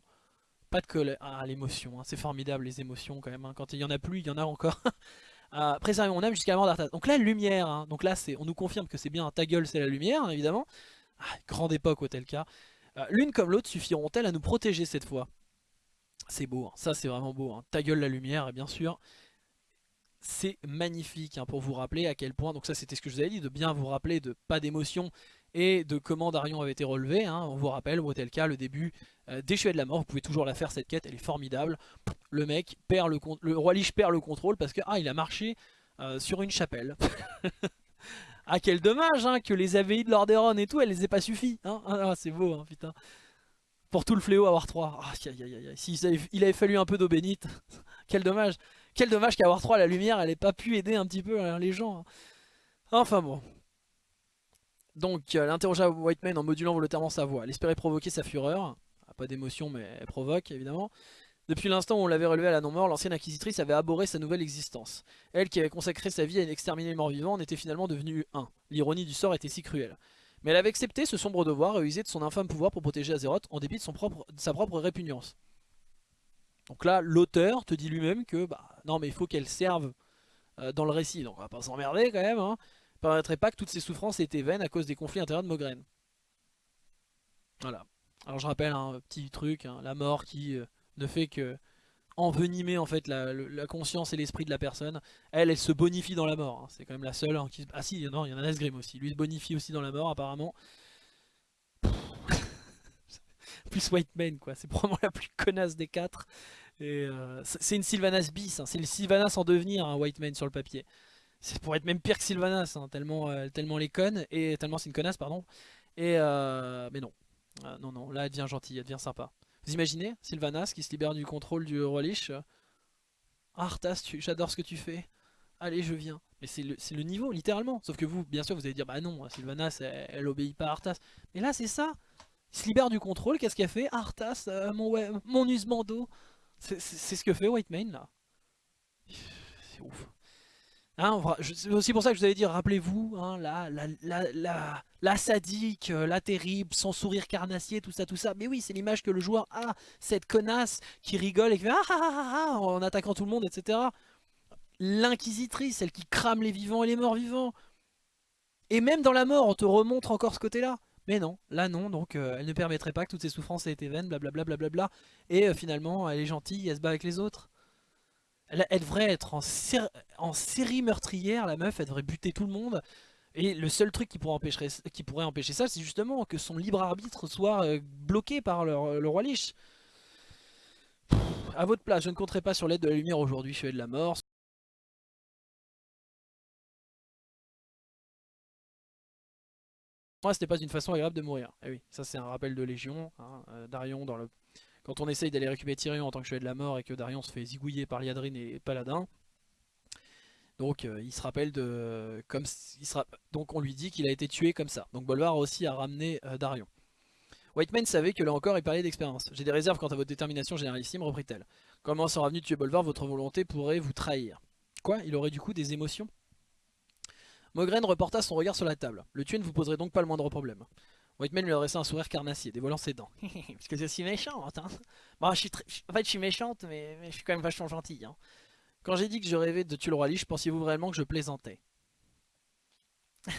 Pas de colère. Ah l'émotion, hein. c'est formidable les émotions quand même. Hein. Quand il y en a plus, il y en a encore. ah, préserver mon âme jusqu'à la mort d'Arthas. Donc là, lumière. Hein. Donc on nous confirme que c'est bien ta gueule, c'est la lumière, évidemment. Ah, grande époque au tel cas. Euh, l'une comme l'autre suffiront-elles à nous protéger cette fois? C'est beau, hein. ça c'est vraiment beau. Hein. Ta gueule la lumière, et bien sûr. C'est magnifique hein, pour vous rappeler à quel point, donc ça c'était ce que je vous avais dit, de bien vous rappeler de pas d'émotion et de comment Darion avait été relevé. On vous rappelle, au tel cas, le début euh, des de la Mort, vous pouvez toujours la faire cette quête, elle est formidable. Le mec perd le, le roi Lich perd le contrôle parce que ah, il a marché euh, sur une chapelle. Ah quel dommage hein, que les AVI de Lordaeron et tout, elles les aient pas suffi. Hein ah, ah, c'est beau, hein, putain. Pour tout le fléau War 3. Ah, si, il avait fallu un peu d'eau bénite. quel dommage. Quel dommage War 3, la lumière, elle ait pas pu aider un petit peu hein, les gens. Hein. Enfin bon. Donc, elle interrogea Whiteman en modulant volontairement sa voix. Elle espérait provoquer sa fureur. Pas d'émotion, mais elle provoque, évidemment. Depuis l'instant où on l'avait relevé à la non-mort, l'ancienne inquisitrice avait abhorré sa nouvelle existence. Elle qui avait consacré sa vie à exterminer les morts vivants en était finalement devenue un. L'ironie du sort était si cruelle. Mais elle avait accepté ce sombre devoir et usé de son infâme pouvoir pour protéger Azeroth en dépit de, sa propre répugnance. Donc là, l'auteur te dit lui-même que bah non mais il faut qu'elle serve euh, dans le récit. Donc on va pas s'emmerder quand même. Hein. Ne permettrait pas que toutes ces souffrances étaient vaines à cause des conflits intérieurs de Mogren. Voilà. Alors je rappelle un petit truc, hein, la mort qui... Euh, ne fait que envenimer en fait la, conscience et l'esprit de la personne. Elle, elle se bonifie dans la mort. Hein. C'est quand même la seule. Hein. Ah si, il y en a Nesgrim aussi. Lui se bonifie aussi dans la mort apparemment. plus White Man quoi. C'est probablement la plus connasse des quatre. Euh, c'est une Sylvanas bis. Hein. C'est le Sylvanas en devenir, un White Man sur le papier. C'est pour être même pire que Sylvanas, tellement, euh, tellement les connes et tellement c'est une connasse, pardon. Et euh, mais non, non, non, là elle devient gentille, elle devient sympa. Vous imaginez Sylvanas qui se libère du contrôle du roi Lich Arthas, j'adore ce que tu fais. Allez, je viens. Mais c'est le, niveau, littéralement. Sauf que vous, bien sûr, vous allez dire, bah non, Sylvanas, elle, obéit pas à Arthas. Mais là, c'est ça. Il se libère du contrôle, qu'est-ce qu'il a fait? Arthas, euh, mon, mon Usmando. C'est ce que fait White Mane là. C'est ouf. Hein, c'est aussi pour ça que je vous avais dit, rappelez-vous, hein, la, la, la, sadique, euh, la terrible, son sourire carnassier, tout ça, tout ça. Mais oui, c'est l'image que le joueur a, cette connasse qui rigole et qui fait ah, ah, ah, ah en attaquant tout le monde, etc. L'inquisitrice, celle qui crame les vivants et les morts vivants. Et même dans la mort, on te remontre encore ce côté-là. Mais non, là non, donc euh, elle ne permettrait pas que toutes ses souffrances aient été vaines, blablabla. Bla, bla, bla, et euh, finalement, elle est gentille, elle se bat avec les autres. Elle, devrait être en, série meurtrière, la meuf, elle devrait buter tout le monde. Et le seul truc qui pourrait empêcher, ça, c'est justement que son libre arbitre soit euh, bloqué par le, roi Lich. A votre place, je ne compterai pas sur l'aide de la lumière aujourd'hui, je de la mort. Moi, c'était pas une façon agréable de mourir. Eh oui, ça c'est un rappel de Légion. Hein, euh, Darion dans le quand on essaye d'aller récupérer Tyrion en tant que chevalier de la mort et que Darion se fait zigouiller par Liadrine et Paladin. Donc euh, il se rappelle de... Comme, il donc on lui dit qu'il a été tué comme ça. Donc Bolvar aussi a ramené euh, Darion. Whiteman savait que là encore il parlait d'expérience. J'ai des réserves quant à votre détermination généralissime, reprit-elle. Comment sera venu tuer Bolvar, votre volonté pourrait vous trahir. Quoi? Il aurait du coup des émotions? Mogren reporta son regard sur la table. Le tuer ne vous poserait donc pas le moindre problème. Whiteman lui adressa un sourire carnassier, dévoilant ses dents. Parce que c'est aussi méchante, hein. Bon, je suis En fait, je suis méchante, mais... je suis quand même vachement gentille, hein. Quand j'ai dit que je rêvais de tuer le roi Lich, pensiez-vous vraiment que je plaisantais?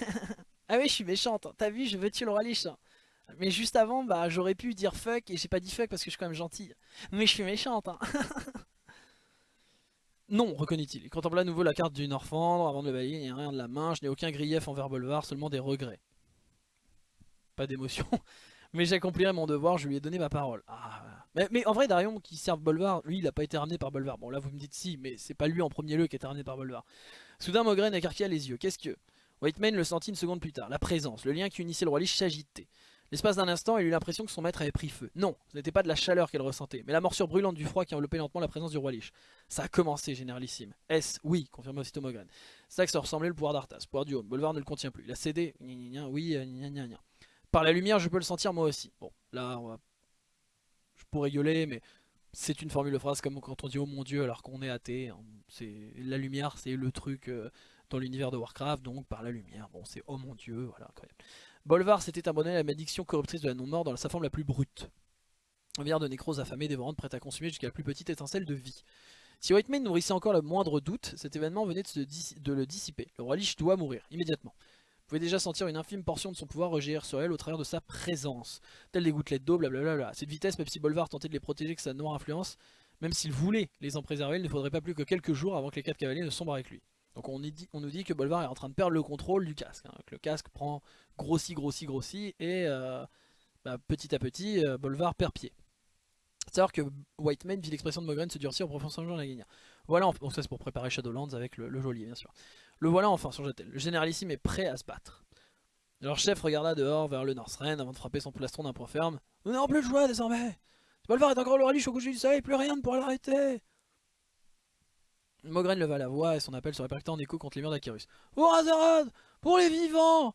Ah oui, je suis méchante. T'as vu, je veux tuer le roi Lich. Hein. Mais juste avant, bah, j'aurais pu dire fuck, et j'ai pas dit fuck parce que je suis quand même gentille. Mais je suis méchante, hein. Non, reconnaît-il. Il contempla à nouveau la carte du Norfandre avant de le balayer, il n'y a rien de la main, je n'ai aucun grief envers Bolvar, seulement des regrets pas d'émotion. mais j'accomplirai mon devoir, je lui ai donné ma parole. Ah, mais, en vrai, Darion qui sert Bolvar, lui, il a pas été ramené par Bolvar. Bon, là, vous me dites si, mais c'est pas lui en premier lieu qui été ramené par Bolvar. Soudain, Mogren écarquilla les yeux. Qu'est-ce que... Whiteman le sentit une seconde plus tard. La présence, le lien qui unissait le roi Lich s'agitait. L'espace d'un instant, il eut l'impression que son maître avait pris feu. Non, ce n'était pas de la chaleur qu'elle ressentait, mais la morsure brûlante du froid qui enveloppait lentement la présence du roi Lich. Ça a commencé, généralissime. Est-ce Oui, confirma aussitôt Mogren. C'est ça ressemblait le pouvoir d'Arthas, pouvoir du haut. Bolvar ne le contient plus. Il a cédé. oui, par la lumière, je peux le sentir moi aussi. Bon, là, je pourrais gueuler, mais c'est une formule de phrase comme quand on dit « Oh mon Dieu » alors qu'on est athée. Hein. La lumière, c'est le truc euh, dans l'univers de Warcraft, donc par la lumière. Bon, c'est « Oh mon Dieu », voilà, incroyable. Bolvar s'était abonné à la malédiction corruptrice de la non-mort dans sa forme la plus brute. Un verre de nécrose affamée, dévorante, prête à consumer jusqu'à la plus petite étincelle de vie. Si Whitemane nourrissait encore le moindre doute, cet événement venait de, de le dissiper. Le roi Lich doit mourir, immédiatement pouvez déjà sentir une infime portion de son pouvoir regérir sur elle au travers de sa présence. Telle des gouttelettes d'eau, blablabla. cette vitesse, même si Bolvar tentait de les protéger que sa noire influence, même s'il voulait les en préserver, il ne faudrait pas plus que quelques jours avant que les quatre cavaliers ne sombrent avec lui. Donc on, nous dit que Bolvar est en train de perdre le contrôle du casque. Hein, que le casque prend grossit, grossit, grossit, et euh, bah, petit à petit, euh, Bolvar perd pied. C'est à dire que Whiteman vit l'expression de Mogren se durcir au profond de la guerre. Voilà, donc ça c'est pour préparer Shadowlands avec le, le geôlier bien sûr. Le voilà enfin sur Jetel. Le généralissime est prêt à se battre. Leur chef regarda dehors vers le Northrend avant de frapper son plastron d'un point ferme. Nous n'avons plus de joie désormais. Bolvar est encore le relish au coucher du soleil, plus rien ne pourra l'arrêter. Mogren leva la voix et son appel se répercuta en écho contre les murs d'Akirus. Pour Azeroth Pour les vivants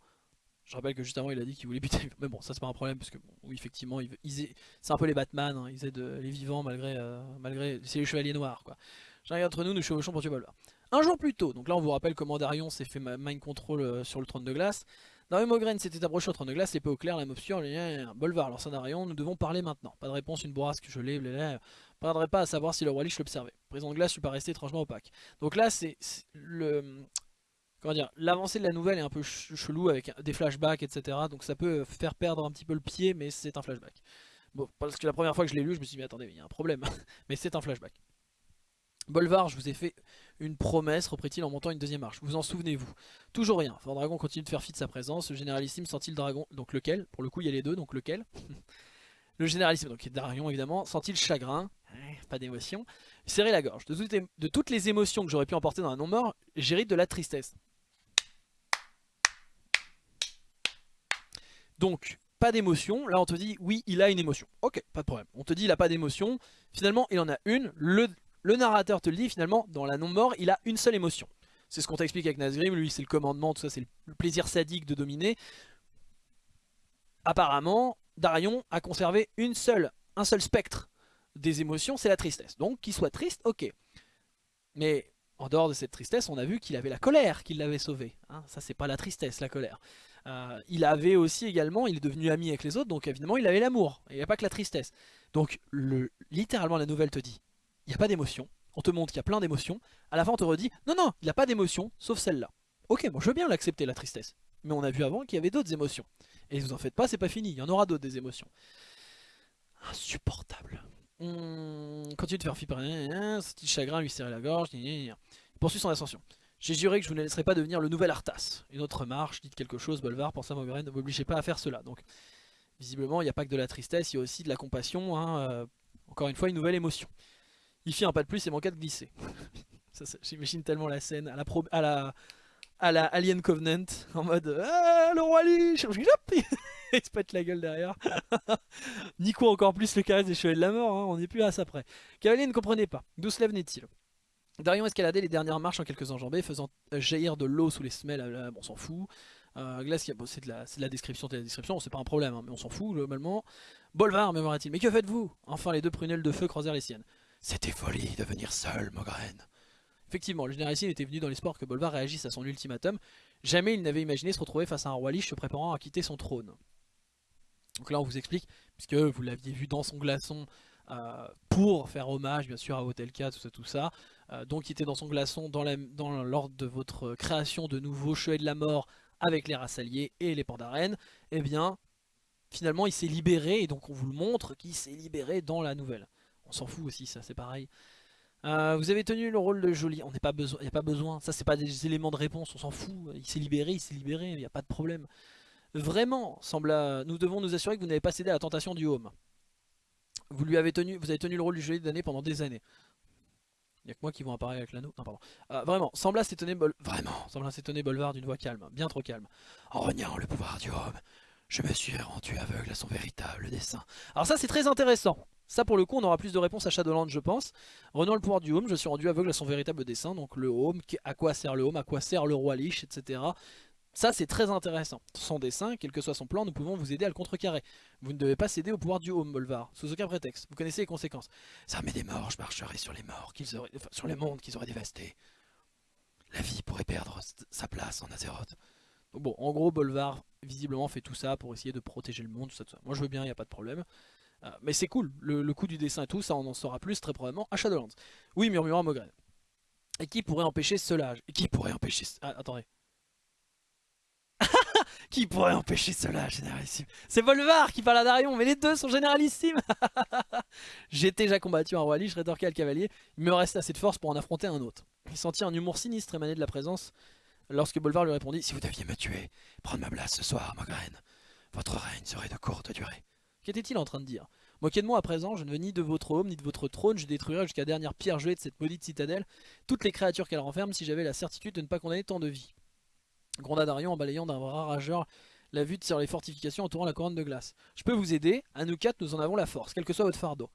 Je rappelle que juste avant il a dit qu'il voulait buter Mais bon, ça c'est pas un problème parce que, effectivement, c'est un peu les Batman, hein. ils aident les vivants malgré. Euh, malgré c'est les chevaliers noirs quoi. J'arrive entre nous, nous chevauchons pour tuer Bolvar. Un jour plus tôt, donc là on vous rappelle comment Darion s'est fait mind control euh, sur le trône de glace. Darion Mogren s'était approché au trône de glace, l'épée au clair, la motion, Bolvar, alors ça Darion, nous devons parler maintenant. Pas de réponse, une bourrasque, je l'ai, ne perdrait pas à savoir si le roi Lich l'observait. Président de glace lui paraissait étrangement opaque. Donc là c'est le... Comment dire, l'avancée de la nouvelle est un peu chelou avec des flashbacks, etc. Donc ça peut faire perdre un petit peu le pied, mais c'est un flashback. Bon, parce que la première fois que je l'ai lu, je me suis dit, mais attendez, il y a un problème. mais c'est un flashback. Bolvar, je vous ai fait une promesse, reprit-il en montant une deuxième marche. Vous en souvenez-vous? Toujours rien. Dragon continue de faire fi de sa présence. Le généralissime sent-il dragon Donc lequel? Pour le coup, il y a les deux, donc lequel? Le généralissime, donc Darion évidemment, sent-il chagrin? Pas d'émotion. Serrer la gorge. De, toutes les émotions que j'aurais pu emporter dans un non-mort, j'hérite de la tristesse. Donc, pas d'émotion. Là, on te dit, oui, il a une émotion. Ok, pas de problème. On te dit, il a pas d'émotion. Finalement, il en a une. Le le narrateur te le dit finalement, dans la non-mort, il a une seule émotion. C'est ce qu'on t'explique avec Nazgrim, lui c'est le commandement, tout ça c'est le plaisir sadique de dominer. Apparemment, Darion a conservé une seule, un seul spectre des émotions, c'est la tristesse. Donc qu'il soit triste, ok. Mais en dehors de cette tristesse, on a vu qu'il avait la colère qui l'avait sauvé. Hein. ça c'est pas la tristesse, la colère. Euh, il avait aussi également, il est devenu ami avec les autres, donc évidemment il avait l'amour. Il n'y a pas que la tristesse. Donc le, littéralement la nouvelle te dit, il n'y a pas d'émotion. On te montre qu'il y a plein d'émotions. À la fin on te redit, non non, il n'y a pas d'émotion, sauf celle-là. Ok, moi je veux bien l'accepter la tristesse. Mais on a vu avant qu'il y avait d'autres émotions. Et vous en faites pas, c'est pas fini, il y en aura d'autres des émotions. Insupportable. On continue de faire flipper, ce petit chagrin lui serrer la gorge, il poursuit son ascension. J'ai juré que je vous ne laisserai pas devenir le nouvel Arthas. Une autre marche, dites quelque chose, Bolvar, pour ça Mogren, ne m'obligez pas à faire cela. Donc, visiblement, il n'y a pas que de la tristesse, il y a aussi de la compassion, hein, euh, encore une fois, une nouvelle émotion. Il fit un pas de plus et manqua de glisser. J'imagine tellement la scène à la, à la, à la Alien Covenant, en mode ah, le roi Lich Il se pète la gueule derrière. Nico encore plus le caresse des chevaliers de la mort, hein, on n'est plus à ça près. Cavalier ne comprenait pas, d'où se lève-t-il Darion escaladait les dernières marches en quelques enjambées, faisant jaillir de l'eau sous les semelles, euh, on s'en fout. Euh, Glace, c'est de, la description, de la description, c'est pas un problème, hein, mais on s'en fout globalement. Bolvar, murmura-t-il, mais que faites-vous? Enfin, les deux prunelles de feu croisèrent les siennes. C'était folie de venir seul, Mogren. Effectivement, le général était venu dans l'espoir que Bolvar réagisse à son ultimatum. Jamais il n'avait imaginé se retrouver face à un roi liche se préparant à quitter son trône. Donc là on vous explique, puisque vous l'aviez vu dans son glaçon euh, pour faire hommage bien sûr à Hotelka, tout ça, tout ça. Euh, donc il était dans son glaçon dans l'ordre de votre création de nouveaux chevaliers de la mort avec les races alliées et les d'arène. Et eh bien finalement il s'est libéré, et donc on vous le montre qu'il s'est libéré dans la nouvelle. On s'en fout aussi, ça c'est pareil. Euh, vous avez tenu le rôle de Joli, on n'est pas besoin, il n'y a pas besoin, ça c'est pas des éléments de réponse, on s'en fout, il s'est libéré, il s'est libéré, il n'y a pas de problème. Vraiment, semble nous devons nous assurer que vous n'avez pas cédé à la tentation du home. Vous lui avez tenu, le rôle du Joli d'année pendant des années. Il n'y a que moi qui vont apparaître avec l'anneau. Non, pardon. Euh, vraiment, sembla s'étonner Bol... Vraiment, sembla s'étonner Bolvar d'une voix calme, bien trop calme. En reniant le pouvoir du home, je me suis rendu aveugle à son véritable dessein. Alors ça c'est très intéressant. Ça pour le coup on aura plus de réponses à Shadowland je pense. Renant le pouvoir du home, je suis rendu aveugle à son véritable dessein. Donc le home, à quoi sert le home, à quoi sert le roi Lich, etc. Ça c'est très intéressant. Son dessin, quel que soit son plan, nous pouvons vous aider à le contrecarrer. Vous ne devez pas céder au pouvoir du home, Bolvar, sous aucun prétexte. Vous connaissez les conséquences. Ça met des morts, je marcherai sur les morts, sur les mondes qu'ils auraient dévastés. La vie pourrait perdre sa place en Azeroth. bon, en gros, Bolvar visiblement fait tout ça pour essayer de protéger le monde, tout ça. Moi je veux bien, il n'y a pas de problème. Euh, mais c'est cool, le, coup du dessin et tout, ça on en saura plus très probablement à Shadowlands. Oui, murmura Mogren. Et qui pourrait empêcher cela? Et qui pourrait empêcher... Ah, attendez. qui pourrait empêcher cela, généralissime? C'est Volvar qui parle à Darion, mais les deux sont généralissimes J'étais déjà combattu un roi Lich, rétorqué à le cavalier, il me reste assez de force pour en affronter un autre. Il sentit un humour sinistre émaner de la présence lorsque Bolvar lui répondit « Si vous deviez me tuer, prendre ma place ce soir, Mogren, votre règne serait de courte durée. » Qu'était-il en train de dire? Moquez de moi à présent, je ne veux ni de votre home, ni de votre trône, je détruirai jusqu'à la dernière pierre gelée de cette maudite citadelle toutes les créatures qu'elle renferme si j'avais la certitude de ne pas condamner tant de vie. Gronda Darion en balayant d'un bras rageur la vue sur les fortifications entourant la couronne de glace. Je peux vous aider, à nous quatre nous en avons la force, quel que soit votre fardeau.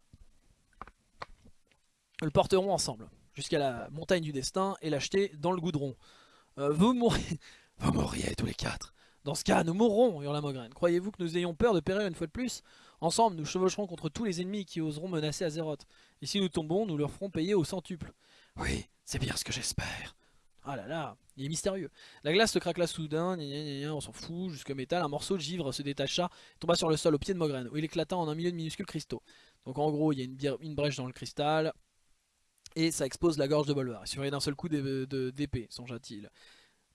Nous le porterons ensemble, jusqu'à la montagne du destin et l'acheter dans le goudron. Euh, vous mourrez... Vous mourriez tous les quatre. Dans ce cas, nous mourrons, hurla Mogren. Croyez-vous que nous ayons peur de périr une fois de plus? Ensemble, nous chevaucherons contre tous les ennemis qui oseront menacer Azeroth. Et si nous tombons, nous leur ferons payer au centuple. Oui, c'est bien ce que j'espère. Ah là là, il est mystérieux. La glace se craquela soudain, on s'en fout, jusque métal. Un morceau de givre se détacha, tomba sur le sol au pied de Mogren, où il éclata en un milieu de minuscules cristaux. Donc en gros, il y a une, brèche dans le cristal, et ça expose la gorge de Bolvar. Il suffirait d'un seul coup d'épée, songea-t-il.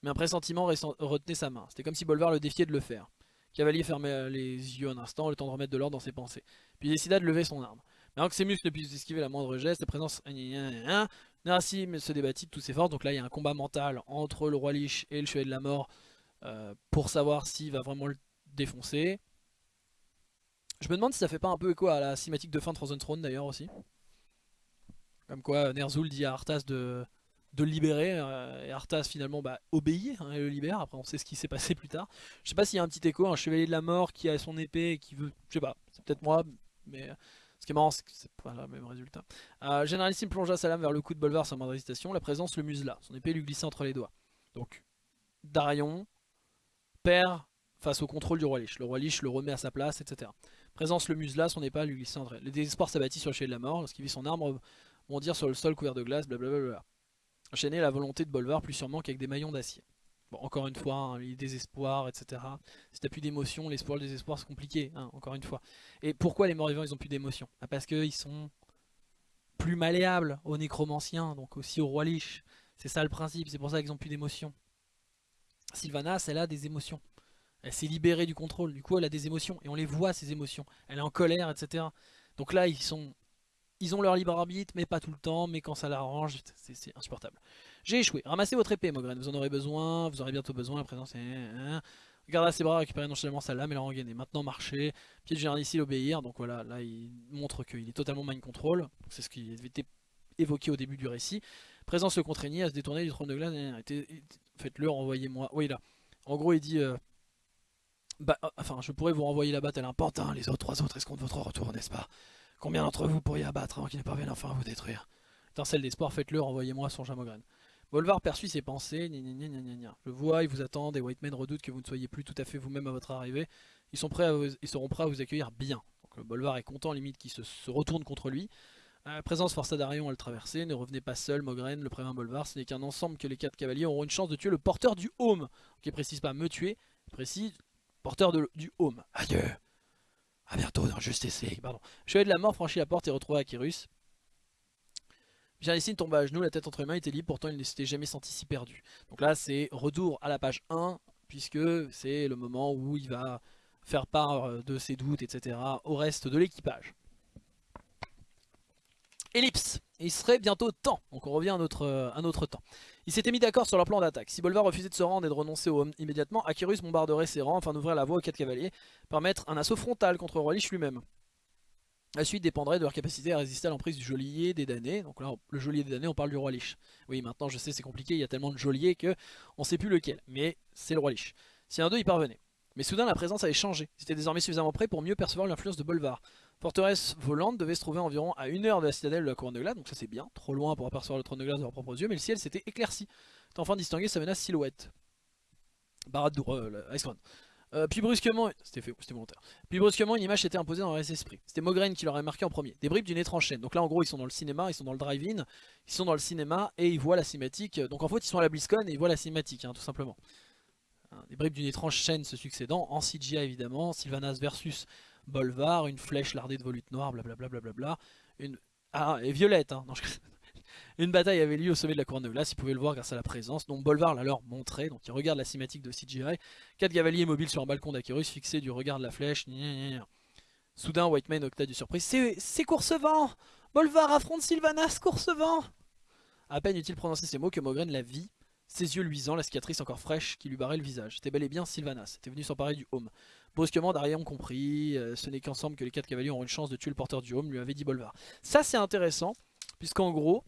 Mais un pressentiment retenait sa main. C'était comme si Bolvar le défiait de le faire. Cavalier fermait les yeux un instant, le temps de remettre de l'ordre dans ses pensées. Puis il décida de lever son arme. Mais avant que ses muscles ne puissent esquiver la moindre geste, la présence... Narassim se débattit de toutes ses forces. Donc là, il y a un combat mental entre le roi Lich et le chevalier de la mort euh, pour savoir s'il va vraiment le défoncer. Je me demande si ça fait pas un peu écho à la cinématique de fin de Frozen Throne d'ailleurs aussi. Comme quoi Ner'zhul dit à Arthas de de le libérer euh, et Arthas finalement bah, obéit hein, et le libère. Après on sait ce qui s'est passé plus tard. Je sais pas s'il y a un petit écho un chevalier de la mort qui a son épée et qui veut je sais pas c'est peut-être moi mais ce qui est marrant c'est que c'est pas le même résultat. Euh, Généralissime plongea sa lame vers le coup de Bolvar sans moindre hésitation. La présence le musela. Son épée lui glissa entre les doigts. Donc Darion perd face au contrôle du roi Lich. Le roi Lich le remet à sa place etc Présence le musela, son épée lui glissait entre Les désespoirs s'abattit sur le chevalier de la mort, lorsqu'il vit son arbre bondir sur le sol couvert de glace, blablabla. Enchaîner la volonté de Bolvar plus sûrement qu'avec des maillons d'acier. Bon, encore une fois, hein, les désespoirs, etc. Si t'as plus d'émotion, l'espoir, le désespoir, c'est compliqué, hein, encore une fois. Et pourquoi les morts vivants, ils ont plus d'émotion? Ah, Parce qu'ils sont plus malléables aux nécromanciens, donc aussi au roi Lich. C'est ça le principe, c'est pour ça qu'ils ont plus d'émotion. Sylvanas, elle a des émotions. Elle s'est libérée du contrôle, du coup elle a des émotions, et on les voit ces émotions. Elle est en colère, etc. Donc là, ils sont ils ont leur libre arbitre, mais pas tout le temps, mais quand ça l'arrange, c'est insupportable. J'ai échoué. Ramassez votre épée, Mogren, vous en aurez besoin, vous aurez bientôt besoin, la présence est... Hein. Regardez ses bras, récupérez nonchalamment sa lame et la rengainer. Maintenant marcher, pied de ici, l'obéir, donc voilà, là il montre qu'il est totalement mind control, c'est ce qui avait été évoqué au début du récit. Présence le contraignit à se détourner du trône de glace, faites-le, renvoyez-moi. Oui là, en gros il dit... Euh, bah, euh, enfin, je pourrais vous renvoyer là-bas tel un pantin, les autres, trois autres escomptent votre retour, n'est-ce pas? Combien d'entre vous pourriez abattre avant qu'il ne parvienne enfin à vous détruire Étincelle d'espoir, faites-le, renvoyez-moi son Jamogren. Bolvar perçut ses pensées, Je vois, ils vous attendent, et White Men redoutent que vous ne soyez plus tout à fait vous-même à votre arrivée. Ils, sont prêts seront prêts à vous accueillir bien. Donc le Bolvar est content, limite, qu'il se, retourne contre lui. Euh, présence força Darion à le traverser, ne revenez pas seul, Mogren, le prévint Bolvar, ce n'est qu'un ensemble que les quatre cavaliers auront une chance de tuer le porteur du home. Qui précise pas me tuer, précise porteur du home. Adieu a bientôt dans Justice League, pardon. Chevalier de la mort franchit la porte et retrouva Akirus. Janissine tomba à genoux, la tête entre les mains, était libre, pourtant il ne s'était jamais senti si perdu. Donc là c'est retour à la page 1, puisque c'est le moment où il va faire part euh, de ses doutes, etc. au reste de l'équipage. Ellipse, il serait bientôt temps, donc on revient à notre, euh, à notre temps. Ils s'étaient mis d'accord sur leur plan d'attaque. Si Bolvar refusait de se rendre et de renoncer au immédiatement, Akirus bombarderait ses rangs afin d'ouvrir la voie aux quatre cavaliers, permettre un assaut frontal contre Rolich lui-même. La suite dépendrait de leur capacité à résister à l'emprise du geôlier des damnés. Donc là, le geôlier des damnés, on parle du roi Lich. Oui, maintenant je sais, c'est compliqué, il y a tellement de geôliers que on sait plus lequel. Mais c'est le roi Lich. Si un d'eux y parvenait. Mais soudain, la présence avait changé. Ils étaient désormais suffisamment prêts pour mieux percevoir l'influence de Bolvar. Forteresse volante devait se trouver environ à une heure de la citadelle de la couronne de glace, donc ça c'est bien, trop loin pour apercevoir le trône de glace de leurs propres yeux, mais le ciel s'était éclairci, enfin distinguer sa menace silhouette. Baradour, euh, Ice euh, puis brusquement, c'était volontaire. Puis brusquement, une image s'était imposée dans leur esprit. C'était Mogren qui l'aurait marqué en premier. Des bribes d'une étrange chaîne. Donc là, en gros, ils sont dans le cinéma, ils sont dans le drive-in, ils sont dans le cinéma et ils voient la cinématique. Donc en fait, ils sont à la BlizzCon et ils voient la cinématique, hein, tout simplement. Hein, des bribes d'une étrange chaîne se succédant, en CGI évidemment, Sylvanas versus Bolvar, une flèche lardée de volutes noires, blablabla. Bla bla bla une... Ah, et violette, hein. Une bataille avait lieu au sommet de la couronne de glace, ils pouvaient le voir grâce à la présence, dont Bolvar l'a leur montré, donc ils regardent la cinématique de CGI. Quatre cavaliers mobiles sur un balcon d'Akirus, fixés du regard de la flèche. Soudain, Whiteman octa du surprise. C'est Coursevent Bolvar affronte Sylvanas, Coursevent À peine eut-il prononcé ces mots que Mogren la vit, ses yeux luisants, la cicatrice encore fraîche qui lui barrait le visage. C'était bel et bien Sylvanas, était venu s'emparer du home. Brusquement, Darion compris, euh, ce n'est qu'ensemble que les quatre cavaliers auront une chance de tuer le porteur du home, lui avait dit Bolvar. Ça c'est intéressant, puisqu'en gros,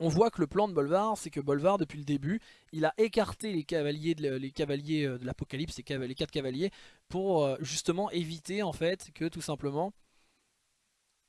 on voit que le plan de Bolvar, c'est que Bolvar, depuis le début, il a écarté les cavaliers de, euh, l'Apocalypse, les, quatre cavaliers, pour euh, justement éviter en fait que tout simplement,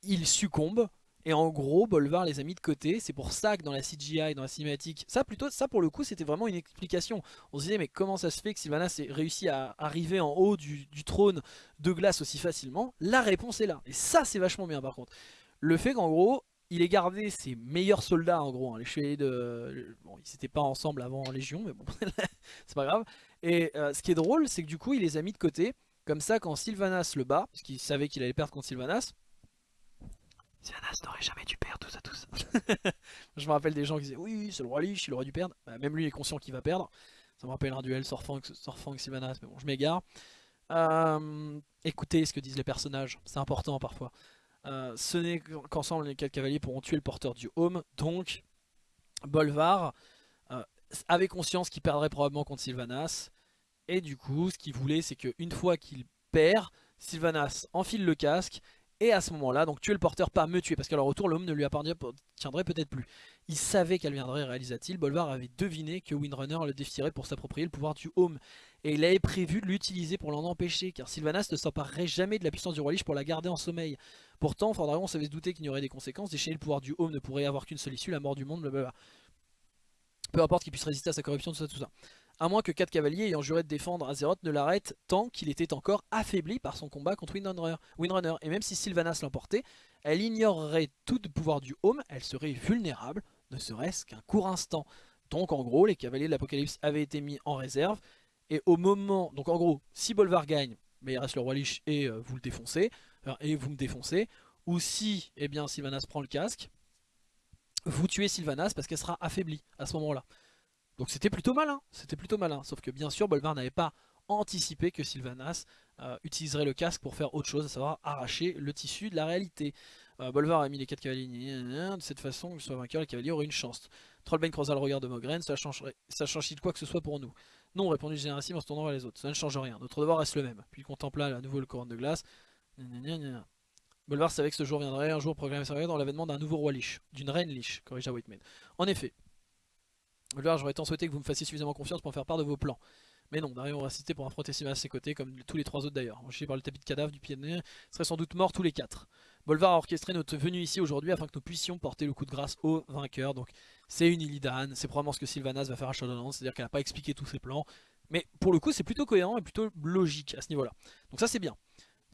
ils succombent et en gros, Bolvar les a mis de côté. C'est pour ça que dans la CGI, dans la cinématique, ça plutôt, ça pour le coup, c'était vraiment une explication. On se disait, mais comment ça se fait que Sylvanas ait réussi à arriver en haut du, trône de glace aussi facilement? La réponse est là. Et ça, c'est vachement bien par contre. Le fait qu'en gros, il ait gardé ses meilleurs soldats en gros, hein, les chevaliers de... Bon, ils n'étaient pas ensemble avant en Légion, mais bon, c'est pas grave. Et euh, ce qui est drôle, c'est que du coup, il les a mis de côté. Comme ça, quand Sylvanas le bat, parce qu'il savait qu'il allait perdre contre Sylvanas, Sylvanas n'aurait jamais dû perdre tout ça, tout ça. je me rappelle des gens qui disaient oui, c'est le roi Lich, il aurait dû perdre. Bah, même lui est conscient qu'il va perdre. Ça me rappelle un duel Sorfang, Sylvanas, mais bon, je m'égare. Euh, écoutez ce que disent les personnages, c'est important parfois. Euh, ce n'est qu'ensemble les quatre cavaliers pourront tuer le porteur du home. Donc, Bolvar euh, avait conscience qu'il perdrait probablement contre Sylvanas. Et du coup, ce qu'il voulait, c'est qu'une fois qu'il perd, Sylvanas enfile le casque et à ce moment-là, donc tuer le porteur, pas me tuer, parce qu'à leur retour, l'homme ne lui appartiendrait peut-être plus. Il savait qu'elle viendrait, réalisa-t-il. Bolvar avait deviné que Windrunner le défierait pour s'approprier le pouvoir du Home. Et il avait prévu de l'utiliser pour l'en empêcher, car Sylvanas ne s'emparerait jamais de la puissance du roi Lich pour la garder en sommeil. Pourtant, Fordragon savait se douter qu'il y aurait des conséquences. Déchaîner le pouvoir du Home ne pourrait avoir qu'une seule issue, la mort du monde, blablabla. Peu importe qu'il puisse résister à sa corruption, tout ça, tout ça. À moins que 4 cavaliers ayant juré de défendre Azeroth ne l'arrêtent tant qu'il était encore affaibli par son combat contre Windrunner. Et même si Sylvanas l'emportait, elle ignorerait tout le pouvoir du Home, elle serait vulnérable, ne serait-ce qu'un court instant. Donc en gros, les cavaliers de l'Apocalypse avaient été mis en réserve. Et au moment, donc en gros, si Bolvar gagne, mais il reste le roi Lich et euh, vous le défoncez, et vous me défoncez. Ou si, eh bien, Sylvanas prend le casque, vous tuez Sylvanas parce qu'elle sera affaiblie à ce moment-là. Donc c'était plutôt malin, c'était plutôt malin. Sauf que bien sûr, Bolvar n'avait pas anticipé que Sylvanas euh, utiliserait le casque pour faire autre chose, à savoir arracher le tissu de la réalité. Euh, Bolvar a mis les 4 cavaliers de cette façon, que soit vainqueur, les cavaliers auraient une chance. Trollbane croisa le regard de Mogren, ça changerait, ça change-t-il quoi que ce soit pour nous Non, répondit Générissime en se tournant vers les autres, ça ne change rien, notre devoir reste le même. Puis il contempla à nouveau le couronne de glace. Bolvar savait que ce jour viendrait, un jour proclamé dans l'avènement d'un nouveau roi Lich, d'une reine Lich, corrigea Whiteman. En effet, Bolvar, j'aurais tant souhaité que vous me fassiez suffisamment confiance pour me faire part de vos plans. Mais non, Darion aura cité pour affronter Simas à ses côtés, comme tous les trois autres d'ailleurs. Enchaîné par le tapis de cadavre du pied de nez, serait sans doute morts tous les quatre. Bolvar a orchestré notre venue ici aujourd'hui afin que nous puissions porter le coup de grâce au vainqueur. Donc c'est une Illidan, c'est probablement ce que Sylvanas va faire à Shadowlands, c'est-à-dire qu'elle n'a pas expliqué tous ses plans. Mais pour le coup c'est plutôt cohérent et plutôt logique à ce niveau-là. Donc ça c'est bien.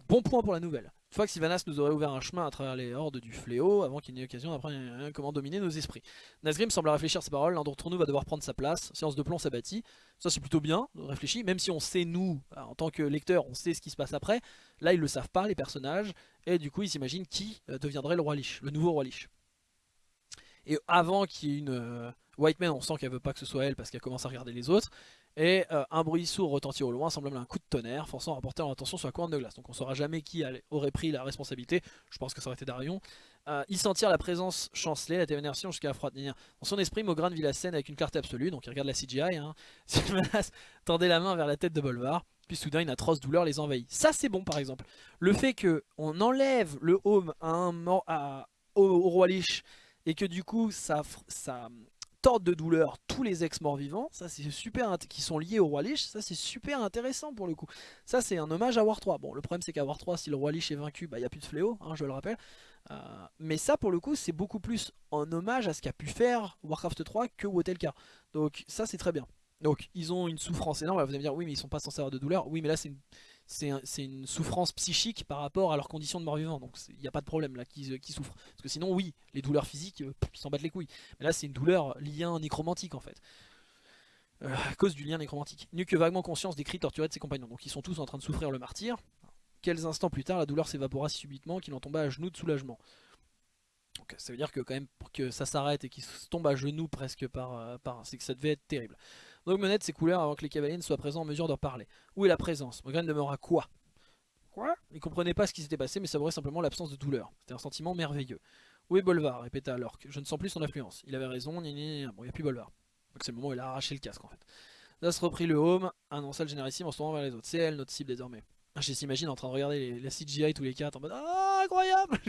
Bon point pour la nouvelle. Une fois que Sylvanas nous aurait ouvert un chemin à travers les hordes du fléau, avant qu'il n'ait occasion d'apprendre comment dominer nos esprits. Nazgrim semble réfléchir à ses paroles, l'un d'entre nous va devoir prendre sa place, séance de plomb s'abattit. Ça c'est plutôt bien, réfléchi, même si on sait nous, en tant que lecteur, on sait ce qui se passe après. Là ils le savent pas, les personnages, et du coup ils s'imaginent qui euh, deviendrait le roi Lich, le nouveau roi Lich. Et avant qu'il y ait une... Euh, White Man, on sent qu'elle veut pas que ce soit elle parce qu'elle commence à regarder les autres. Et euh, un bruit sourd retentit au loin, semblable à un coup de tonnerre, forçant à rapporter leur attention sur la couronne de glace. Donc on saura jamais qui aurait pris la responsabilité, je pense que ça aurait été Darion. Euh, ils sentirent la présence chancelée, la téménation jusqu'à la froide. Dans son esprit, Mogran vit la scène avec une clarté absolue, donc il regarde la CGI. Hein. tendait la main vers la tête de Bolvar, puis soudain une atroce douleur les envahit. Ça c'est bon par exemple. Le fait qu'on enlève le home à, au, roi Lich et que du coup ça, ça tordent de douleur tous les ex-morts vivants, ça c'est super qui sont liés au roi Lich, ça c'est super intéressant pour le coup. Ça c'est un hommage à War 3. Bon le problème c'est qu'à War 3 si le roi Lich est vaincu, bah il n'y a plus de fléau, hein, je le rappelle. Euh, mais ça pour le coup c'est beaucoup plus en hommage à ce qu'a pu faire Warcraft 3 que Wotelka. Donc ça c'est très bien. Donc ils ont une souffrance énorme, vous allez me dire oui mais ils sont pas censés avoir de douleur, oui mais là c'est une c'est une souffrance psychique par rapport à leurs conditions de mort-vivant. Donc il n'y a pas de problème là qui, souffrent. Parce que sinon, oui, les douleurs physiques, euh, ils s'en battent les couilles. Mais là, c'est une douleur lien nécromantique en fait. Euh, à cause du lien nécromantique. N'eut que vaguement conscience des cris torturés de ses compagnons. Donc ils sont tous en train de souffrir le martyr. Quelques instants plus tard, la douleur s'évapora si subitement qu'il en tomba à genoux de soulagement. Donc ça veut dire que quand même pour que ça s'arrête et qu'il tombe à genoux presque par, euh, par c'est que ça devait être terrible. Donc Monette ses couleurs avant que les cavaliers ne soient présents en mesure de parler. Où est la présence? Mogren demeura quoi? Quoi? Il comprenait pas ce qui s'était passé mais savourait simplement l'absence de douleur. C'était un sentiment merveilleux. Où est Bolvar? répéta alors Je ne sens plus son influence. Il avait raison, bon, il n'y a plus Bolvar. Donc c'est le moment où il a arraché le casque en fait. Das reprit le home, annonça le générissime en se tournant vers les autres. C'est elle notre cible désormais. Je s'imagine en train de regarder les, la CGI tous les quatre en mode Ah incroyable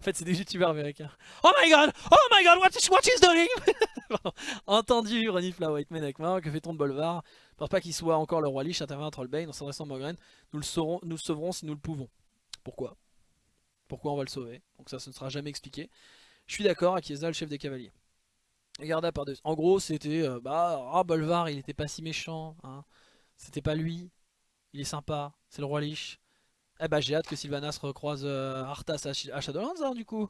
En fait c'est des youtubeurs américains. Oh my god Oh my god what is, what is doing Entendu renifle la White Man avec que fait-on de Bolvar pense pas qu'il soit encore le roi Lich, intervient Trollbane en s'adressant à Mogren. Nous le saurons, nous le sauverons si nous le pouvons. Pourquoi? Pourquoi on va le sauver? Donc ça, ce ne sera jamais expliqué. Je suis d'accord, Akiesa, le chef des cavaliers. Regarda par deux. En gros, c'était euh, bah, oh, Bolvar, il était pas si méchant. Hein. C'était pas lui. Il est sympa. C'est le roi Lich. Eh bah, j'ai hâte que Sylvanas recroise euh, Arthas à, Shadowlands, hein, du coup.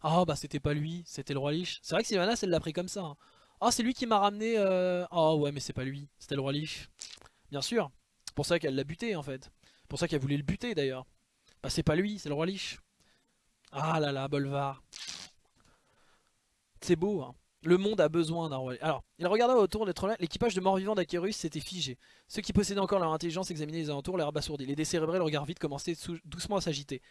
Ah bah c'était pas lui, c'était le roi Lich. C'est vrai que Sylvanas elle l'a pris comme ça. Ah c'est lui qui m'a ramené... Euh... Oh ouais mais c'est pas lui, c'était le roi Lich. Bien sûr. Pour ça qu'elle l'a buté en fait. Pour ça qu'elle voulait le buter d'ailleurs. Bah c'est pas lui, c'est le roi Lich. Ah là là, Bolvar. C'est beau hein. Le monde a besoin d'un roi. Alors, il regarda autour des trolls. L'équipage de morts-vivants d'Akerus s'était figé. Ceux qui possédaient encore leur intelligence examinaient les alentours, l'air abasourdi. Les décérébrés, le regard vide, commençaient doucement à s'agiter.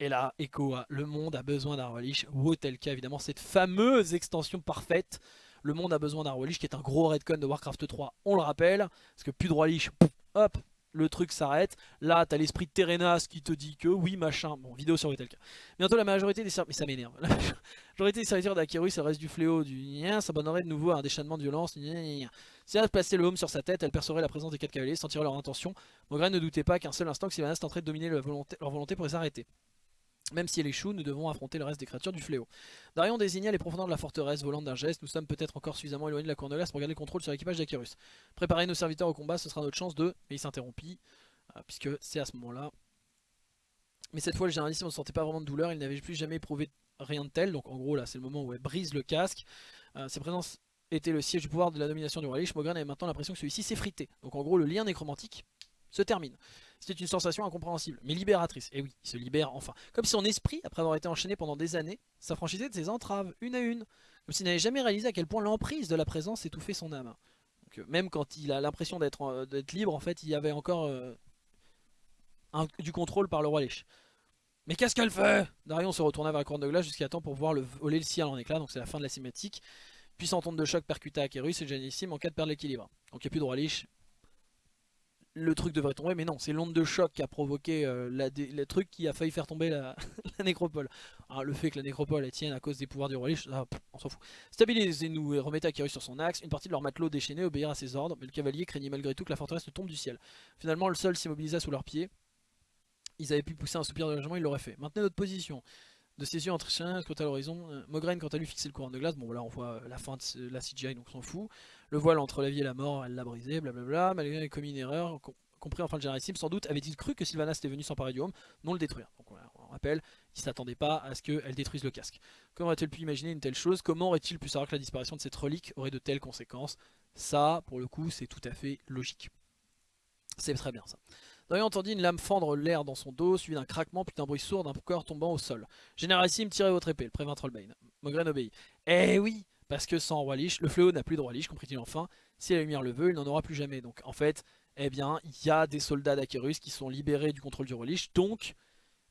Et là, Echo a le monde a besoin d'un Lich. Wotelka, évidemment, cette fameuse extension parfaite. Le monde a besoin d'un Lich qui est un gros redcon de Warcraft 3, on le rappelle. Parce que plus de Lich, hop, le truc s'arrête. Là, t'as l'esprit de Terenas qui te dit que oui, machin. Bon, vidéo sur Wotelka. Bientôt, la majorité des serviteurs. Mais ça m'énerve. La majorité des serviteurs d'Akerus, le reste du fléau, du s'abonnerait de nouveau à un déchaînement de violence. Si elle plaçait le home sur sa tête, elle percerait la présence des quatre cavaliers, sentirait leur intention. Mogren ne doutait pas qu'un seul instant que Sylvanas tenterait de dominer leur volonté, leur volonté pour les arrêter. Même si elle échoue, nous devons affronter le reste des créatures du fléau. Darion désigna les profondeurs de la forteresse, volant d'un geste. Nous sommes peut-être encore suffisamment éloignés de la glace pour garder le contrôle sur l'équipage d'Akirus. Préparez nos serviteurs au combat, ce sera notre chance de... Mais il s'interrompit, euh, puisque c'est à ce moment-là. Mais cette fois, le généraliste ne sentait pas vraiment de douleur, il n'avait plus jamais éprouvé rien de tel. Donc en gros, là, c'est le moment où elle brise le casque. Euh, sa présence était le siège du pouvoir de la domination du roi Lich. Mogren avait maintenant l'impression que celui-ci s'effritait. Donc en gros, le lien nécromantique se termine. C'était une sensation incompréhensible, mais libératrice. Et oui, il se libère enfin. Comme si son esprit, après avoir été enchaîné pendant des années, s'affranchissait de ses entraves, une à une. Comme s'il n'avait jamais réalisé à quel point l'emprise de la présence étouffait son âme. Donc, euh, même quand il a l'impression d'être libre, en fait, il y avait encore euh, du contrôle par le roi Lich. Mais qu'est-ce qu'elle fait? Darion se retourna vers la corne de glace jusqu'à temps pour voir le, voler le ciel en éclat, donc c'est la fin de la cinématique. Puissant onde de choc percuta Akerus et Janissime en cas de perdre l'équilibre. Donc il n'y a plus de roi Lich, le truc devrait tomber, mais non, c'est l'onde de choc qui a provoqué euh, le truc qui a failli faire tomber la, nécropole. Ah, le fait que la nécropole tienne à cause des pouvoirs du roi Lich, on s'en fout. Stabilisez-nous et remettez Akirus sur son axe. Une partie de leurs matelots déchaînés obéirent à ses ordres, mais le cavalier craignait malgré tout que la forteresse ne tombe du ciel. Finalement, le sol s'immobilisa sous leurs pieds. Ils avaient pu pousser un soupir de logement, ils l'auraient fait. Maintenez notre position. De ses yeux entre chien, à l'horizon. Euh, Mograine, quant à lui, fixait le courant de glace. Bon, voilà, on voit la fin de la CGI, donc on s'en fout. Le voile entre la vie et la mort, elle l'a brisé, blablabla. Malgré elle a commis une erreur, compris enfin le généralissime, sans doute avait-il cru que Sylvanas était venu s'emparer du home, non le détruire. Donc on rappelle, il s'attendait pas à ce qu'elle détruise le casque. Comment aurait-il pu imaginer une telle chose? Comment aurait-il pu savoir que la disparition de cette relique aurait de telles conséquences? Ça, pour le coup, c'est tout à fait logique. C'est très bien ça. Dorian entendit une lame fendre l'air dans son dos, suivi d'un craquement puis d'un bruit sourd d'un corps tombant au sol. Généralissime, tirez votre épée, le prévint Trollbane. Mogren obéit. Eh oui parce que sans Roi Lich, le fléau n'a plus de Roi Lich, comprit-il enfin. Si la lumière le veut, il n'en aura plus jamais. Donc en fait, eh bien, il y a des soldats d'Akerus qui sont libérés du contrôle du Roi Lich, donc,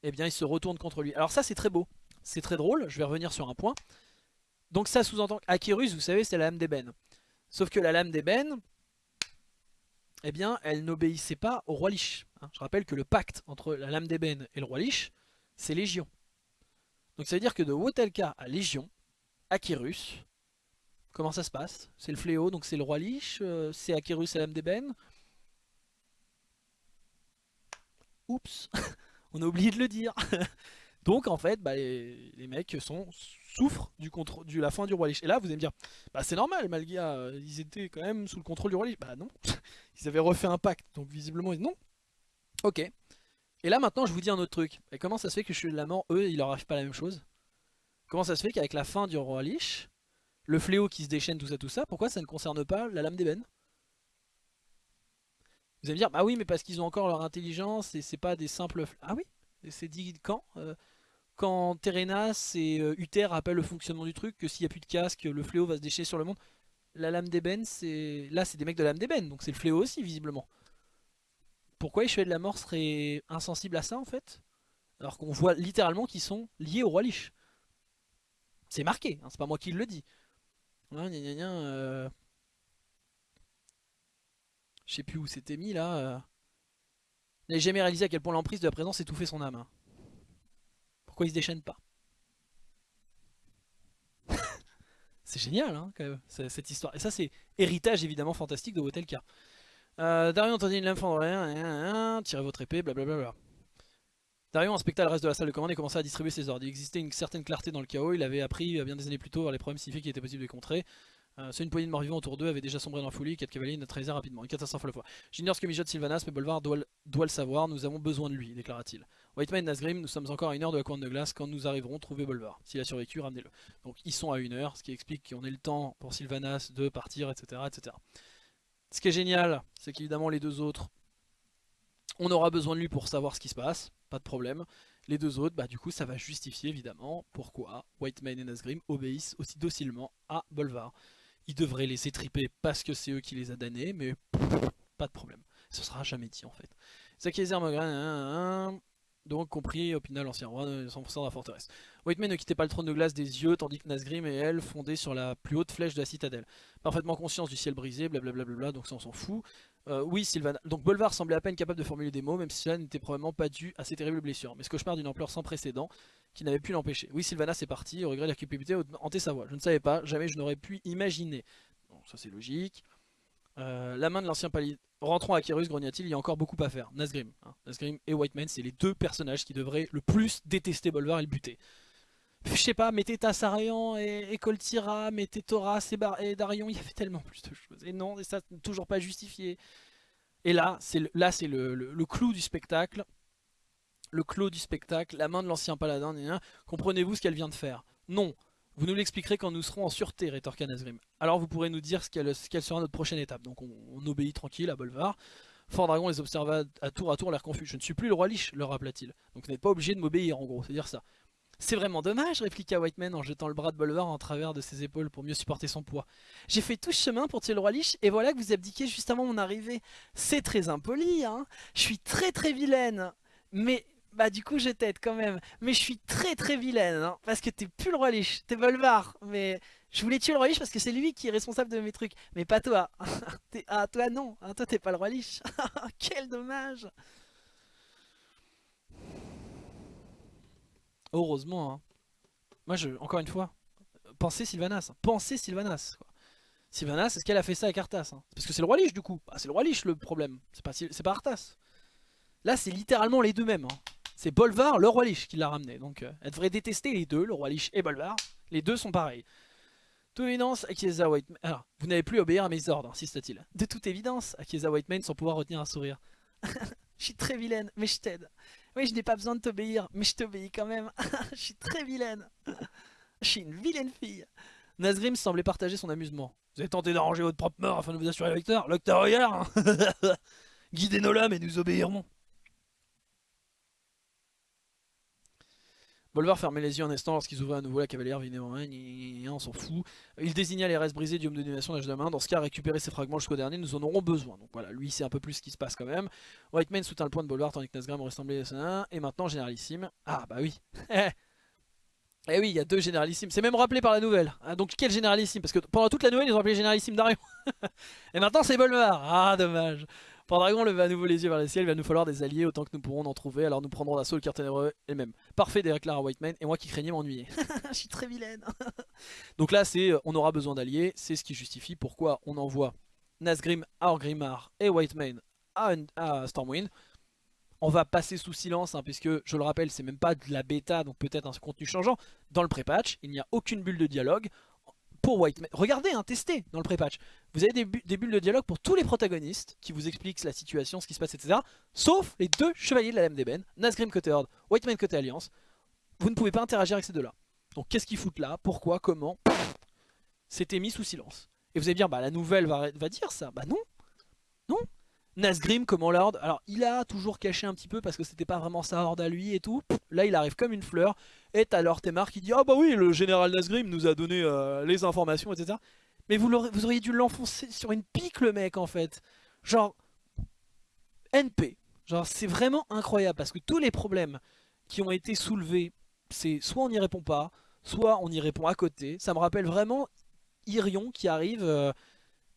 eh bien, ils se retournent contre lui. Alors ça, c'est très beau. C'est très drôle, je vais revenir sur un point. Donc ça sous-entend qu'Akerus, vous savez, c'est la lame d'ébène. Sauf que la lame d'ébène, eh bien, elle n'obéissait pas au Roi Lich. Hein. Je rappelle que le pacte entre la lame d'ébène et le Roi Lich, c'est Légion. Donc ça veut dire que de Wotelka à Légion, Akirus, Comment ça se passe? C'est le fléau, donc c'est le roi Lich, euh, c'est Akerus et l'âme d'ébène? Oups, on a oublié de le dire. donc en fait, bah, les, mecs sont, souffrent du contrôle, de la fin du roi Lich. Et là, vous allez me dire, bah c'est normal, Malgia, euh, ils étaient quand même sous le contrôle du roi Lich. Bah non, ils avaient refait un pacte, donc visiblement, non. Ok. Et là maintenant, je vous dis un autre truc. Et comment ça se fait que je suis de la mort, eux, il leur arrive pas la même chose Comment ça se fait qu'avec la fin du roi Lich, le fléau qui se déchaîne, tout ça, tout ça, pourquoi ça ne concerne pas la lame d'ébène? Vous allez me dire, bah oui, mais parce qu'ils ont encore leur intelligence et c'est pas des simples... Ah oui? C'est dit quand euh, Quand Terenas et euh, Uther rappellent le fonctionnement du truc, que s'il n'y a plus de casque, le fléau va se déchaîner sur le monde. La lame d'ébène, c'est... Là, c'est des mecs de la lame d'ébène, donc c'est le fléau aussi, visiblement. Pourquoi les chevaliers de la mort seraient insensibles à ça, en fait? Alors qu'on voit littéralement qu'ils sont liés au roi Lich. C'est marqué, hein, c'est pas moi qui le dis. Euh. Je sais plus où c'était mis là. Euh... Il jamais réalisé à quel point l'emprise de la présence étouffait son âme. Hein. Pourquoi il se déchaîne pas C'est génial hein, cette histoire. Et ça c'est héritage évidemment fantastique de Wotelka. Euh, Darion entendit une lame tirez votre épée, blablabla. Darion inspecta le reste de la salle de commande et commença à distribuer ses ordres. Il existait une certaine clarté dans le chaos, il avait appris euh, bien des années plus tôt vers les problèmes signifiés qu'il était possible de contrer. Euh, seule une poignée de morts vivants autour d'eux avait déjà sombré dans la folie, quatre cavaliers neutralisèrent rapidement. Une catastrophe à la fois. J'ignore ce que mijote Sylvanas, mais Bolvar doit, le savoir, nous avons besoin de lui, déclara-t-il. Whiteman et Nasgrim, nous sommes encore à une heure de la couronne de glace, quand nous arriverons, trouver Bolvar. S'il a survécu, ramenez-le. Donc ils sont à une heure, ce qui explique qu'on ait le temps pour Sylvanas de partir, etc. etc. Ce qui est génial, c'est qu'évidemment les deux autres, on aura besoin de lui pour savoir ce qui se passe, pas de problème. Les deux autres, bah du coup ça va justifier évidemment pourquoi Whiteman et Nasgrim obéissent aussi docilement à Bolvar. Ils devraient les étriper parce que c'est eux qui les a damnés, mais pas de problème. Ce sera jamais dit en fait. Zakiezer Mogren, donc compris Opina l'ancien roi de 100% de la forteresse. Whiteman ne quittait pas le trône de glace des yeux, tandis que Nasgrim et elle fondaient sur la plus haute flèche de la citadelle. Parfaitement conscience du ciel brisé, blablabla, donc ça on s'en fout. Euh, oui, Sylvana. Donc Bolvar semblait à peine capable de formuler des mots, même si cela n'était probablement pas dû à ses terribles blessures. Mais ce cauchemar d'une ampleur sans précédent, qui n'avait pu l'empêcher. Oui, Sylvana c'est parti, au regret de la culpabilité hanté sa voix. Je ne savais pas, jamais je n'aurais pu imaginer. Bon, ça c'est logique. Euh, la main de l'ancien palier. Rentrons à Kyrus, grogna-t-il, il y a encore beaucoup à faire. Nazgrim, hein. Nazgrim et Whiteman, c'est les deux personnages qui devraient le plus détester Bolvar et le buter. Je sais pas, mettez Tassarian et, et mettez Thoras et, Darion, il y avait tellement plus de choses. Et non, et ça toujours pas justifié. Et là, c'est le, là, c'est le, clou du spectacle. Le clou du spectacle, la main de l'ancien paladin, comprenez-vous ce qu'elle vient de faire? Non, vous nous l'expliquerez quand nous serons en sûreté, rétorqua Nazgrim. Alors vous pourrez nous dire ce quelle, sera notre prochaine étape. Donc on, obéit tranquille à Bolvar. Fort Dragon les observa à tour à tour l'air confus. Je ne suis plus le roi Lich, leur rappela-t-il. Donc vous n'êtes pas obligé de m'obéir en gros, c'est dire ça. C'est vraiment dommage, répliqua Whiteman en jetant le bras de Bolvar en travers de ses épaules pour mieux supporter son poids. J'ai fait tout ce chemin pour tuer le roi Lich et voilà que vous abdiquez juste avant mon arrivée. C'est très impoli, hein. Je suis très très vilaine. Mais bah du coup je t'aide quand même. Mais je suis très très vilaine, hein, parce que t'es plus le roi Lich, t'es Bolvar. Mais je voulais tuer le roi Lich parce que c'est lui qui est responsable de mes trucs. Mais pas toi. ah toi non, ah, toi t'es pas le roi Lich. Quel dommage. Heureusement. Hein. Moi je, encore une fois, pensez Sylvanas. Pensez Sylvanas. Quoi. Sylvanas, est-ce qu'elle a fait ça avec Arthas hein? Parce que c'est le roi Lich du coup. Bah, c'est le roi Lich le problème. C'est pas, pas Arthas. Là c'est littéralement les deux mêmes. C'est Bolvar, le roi Lich qui l'a ramené. Donc euh, elle devrait détester les deux, le roi Lich et Bolvar. Les deux sont pareils. Toute évidence, Akiesa Whitemane... Alors, vous n'avez plus obéir à mes ordres, insista-t-il. De toute évidence, Akiesa Whitemane sans pouvoir retenir un sourire. je suis très vilaine, mais je t'aide. Oui, je n'ai pas besoin de t'obéir, mais je t'obéis quand même. je suis très vilaine. je suis une vilaine fille. Nazgrim semblait partager son amusement. Vous avez tenté d'arranger votre propre mort afin de vous assurer le lecteur Le lecteur regarde Guidez nos lames et nous obéirons. Bolvar fermait les yeux un instant lorsqu'ils ouvraient à nouveau la cavalière Vinément, on s'en fout. Il désigna les restes brisés du homme de domination d'âge de main. Dans ce cas, récupérer ces fragments jusqu'au dernier, nous en aurons besoin. Donc voilà, lui c'est un peu plus ce qui se passe quand même. Whiteman soutint le point de Bolvar tandis que Nazgrim ressemblait à Et maintenant, Généralissime. Ah bah oui Eh oui, il y a deux généralissimes. C'est même rappelé par la nouvelle. Ah, donc quel généralissime? Parce que pendant toute la nouvelle, ils ont appelé généralissime Darion. Et maintenant, c'est Bolvar. Ah, dommage. Dragon leva à nouveau les yeux vers le ciel, il va nous falloir des alliés autant que nous pourrons en trouver, alors nous prendrons l'assaut le cœur ténébreux et même. Parfait, déclara Whiteman, et moi qui craignais m'ennuyer. Je suis très vilaine. Donc là, c'est euh, on aura besoin d'alliés, c'est ce qui justifie pourquoi on envoie Nazgrim, Argrimmar et Whiteman à, à Stormwind. On va passer sous silence, hein, puisque je le rappelle, c'est même pas de la bêta, donc peut-être un contenu changeant. Dans le pré-patch, il n'y a aucune bulle de dialogue pour White Regardez, hein, testez dans le pré-patch. Vous avez des, bulles de dialogue pour tous les protagonistes qui vous expliquent la situation, ce qui se passe, etc. Sauf les deux chevaliers de la Lame d'Eben, Nazgrim côté Horde, Whiteman côté Alliance. Vous ne pouvez pas interagir avec ces deux-là. Donc qu'est-ce qu'ils foutent là? Pourquoi? Comment? C'était mis sous silence. Et vous allez dire, bah la nouvelle va, va dire ça. Bah Non Nazgrim, comment l'ordre Alors, il a toujours caché un petit peu parce que c'était pas vraiment sa horde à lui et tout. Là, il arrive comme une fleur. Et t'as Lord Temar qui dit Ah bah oui, le général Nazgrim nous a donné euh, les informations, etc. Mais vous, vous auriez dû l'enfoncer sur une pique, le mec, en fait. Genre, NP. Genre, c'est vraiment incroyable parce que tous les problèmes qui ont été soulevés, c'est soit on n'y répond pas, soit on y répond à côté. Ça me rappelle vraiment Irion qui arrive. Euh,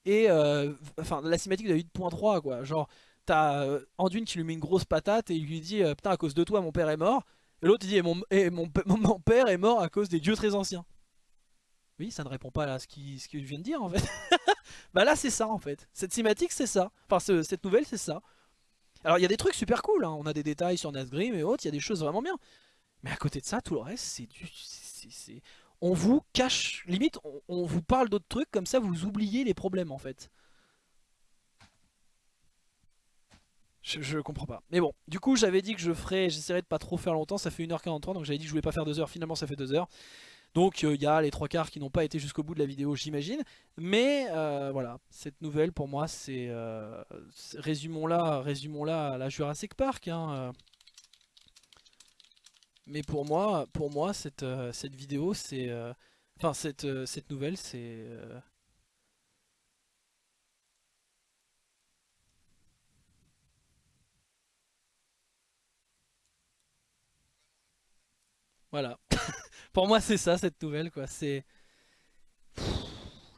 et euh, enfin la cinématique de 8.3 quoi. Genre t'as euh, Anduin qui lui met une grosse patate et il lui dit euh, putain à cause de toi mon père est mort et l'autre il dit mon, et mon, mon, père est mort à cause des dieux très anciens oui ça ne répond pas à ce qu'il ce vient de dire en fait. Bah là c'est ça en fait. Cette cinématique c'est ça. Enfin cette nouvelle c'est ça. Alors il y a des trucs super cool hein. on a des détails sur Nazgrim et autres. Il y a des choses vraiment bien. Mais à côté de ça tout le reste c'est du on vous cache, limite, on, vous parle d'autres trucs, comme ça vous oubliez les problèmes en fait. Je, comprends pas. Mais bon, du coup j'avais dit que je ferais, j'essaierais de pas trop faire longtemps, ça fait 1h43, donc j'avais dit que je voulais pas faire 2 heures, finalement ça fait 2 heures. Donc il euh, y a les trois quarts qui n'ont pas été jusqu'au bout de la vidéo j'imagine. Mais euh, voilà, cette nouvelle pour moi c'est... Euh, résumons-la résumons à la Jurassic Park. Hein, mais pour moi, pour moi cette, euh, cette vidéo, c'est... Euh, enfin, cette, euh, cette nouvelle, c'est... Voilà. pour moi, c'est ça, cette nouvelle, quoi. C'est...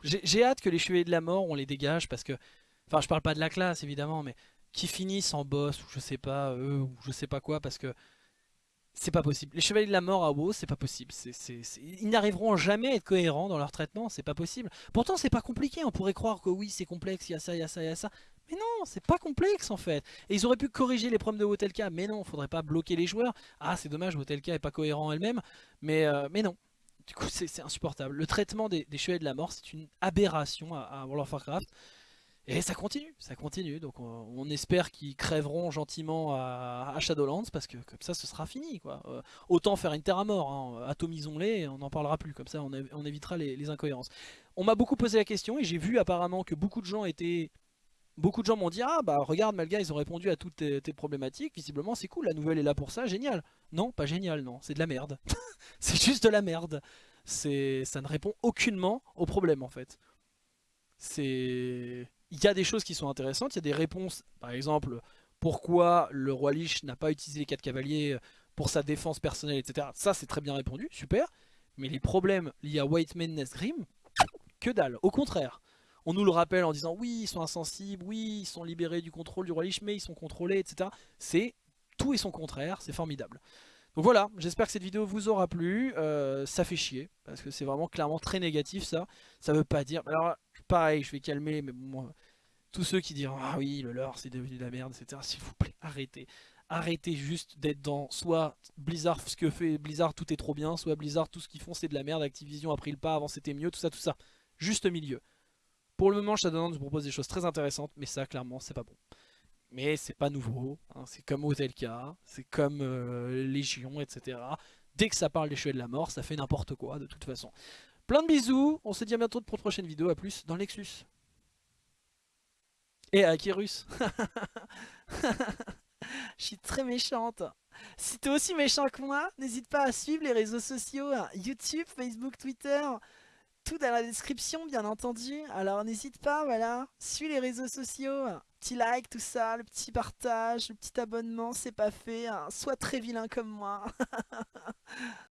J'ai hâte que les chevaliers de la mort, on les dégage, parce que... Enfin, je parle pas de la classe, évidemment, mais... Qui finissent en boss, ou je sais pas, eux, ou je sais pas quoi, parce que C'est pas possible. Les Chevaliers de la Mort à WoW, c'est pas possible. Ils n'arriveront jamais à être cohérents dans leur traitement, c'est pas possible. Pourtant, c'est pas compliqué. On pourrait croire que oui, c'est complexe, il y a ça, il y a ça, il y a ça. Mais non, c'est pas complexe en fait. Et ils auraient pu corriger les problèmes de Wotelka, mais non, faudrait pas bloquer les joueurs. Ah, c'est dommage, Wotelka est pas cohérent elle-même, mais, euh, mais non. Du coup, c'est insupportable. Le traitement des, Chevaliers de la Mort, c'est une aberration à World of Warcraft. Et ça continue, ça continue. Donc on, espère qu'ils crèveront gentiment à, Shadowlands parce que comme ça ce sera fini. quoi. Euh, autant faire une terre à mort, hein. atomisons-les on n'en parlera plus. Comme ça on, évitera les, incohérences. On m'a beaucoup posé la question et j'ai vu apparemment que beaucoup de gens étaient... Beaucoup de gens m'ont dit ah bah regarde Malga ils ont répondu à toutes tes, problématiques Visiblement c'est cool la nouvelle est là pour ça génial Non pas génial non c'est de la merde C'est juste de la merde Ça ne répond aucunement au problème en fait C'est il y a des choses qui sont intéressantes, il y a des réponses, par exemple, pourquoi le roi Lich n'a pas utilisé les 4 cavaliers pour sa défense personnelle, etc. Ça c'est très bien répondu, super. Mais les problèmes liés à White Man Grim, que dalle, au contraire. On nous le rappelle en disant oui ils sont insensibles, oui ils sont libérés du contrôle du roi Lich, mais ils sont contrôlés, etc. C'est tout et son contraire, c'est formidable. Donc voilà, j'espère que cette vidéo vous aura plu. Euh, ça fait chier, parce que c'est vraiment clairement très négatif ça. Ça veut pas dire... pareil, je vais calmer, mais moi, tous ceux qui diront ah oui le lore c'est devenu de la merde, etc. S'il vous plaît, arrêtez. Arrêtez juste d'être dans soit Blizzard, ce que fait Blizzard tout est trop bien, soit Blizzard tout ce qu'ils font c'est de la merde, Activision a pris le pas, avant c'était mieux, tout ça, tout ça. Juste milieu. Pour le moment Shadowlands nous propose des choses très intéressantes, mais ça clairement c'est pas bon. Mais c'est pas nouveau, hein. c'est comme Otelka, c'est comme euh, Légion, etc. Dès que ça parle des cheveux de la mort, ça fait n'importe quoi de toute façon. Plein de bisous, on se dit à bientôt pour une prochaine vidéo, à plus dans Lexus. Et à Kyrus. Je suis très méchante. Si t'es aussi méchant que moi, n'hésite pas à suivre les réseaux sociaux, hein. YouTube, Facebook, Twitter, tout dans la description bien entendu. Alors n'hésite pas, voilà, suis les réseaux sociaux, petit like, tout ça, le petit partage, le petit abonnement, c'est pas fait. Hein. Sois très vilain comme moi.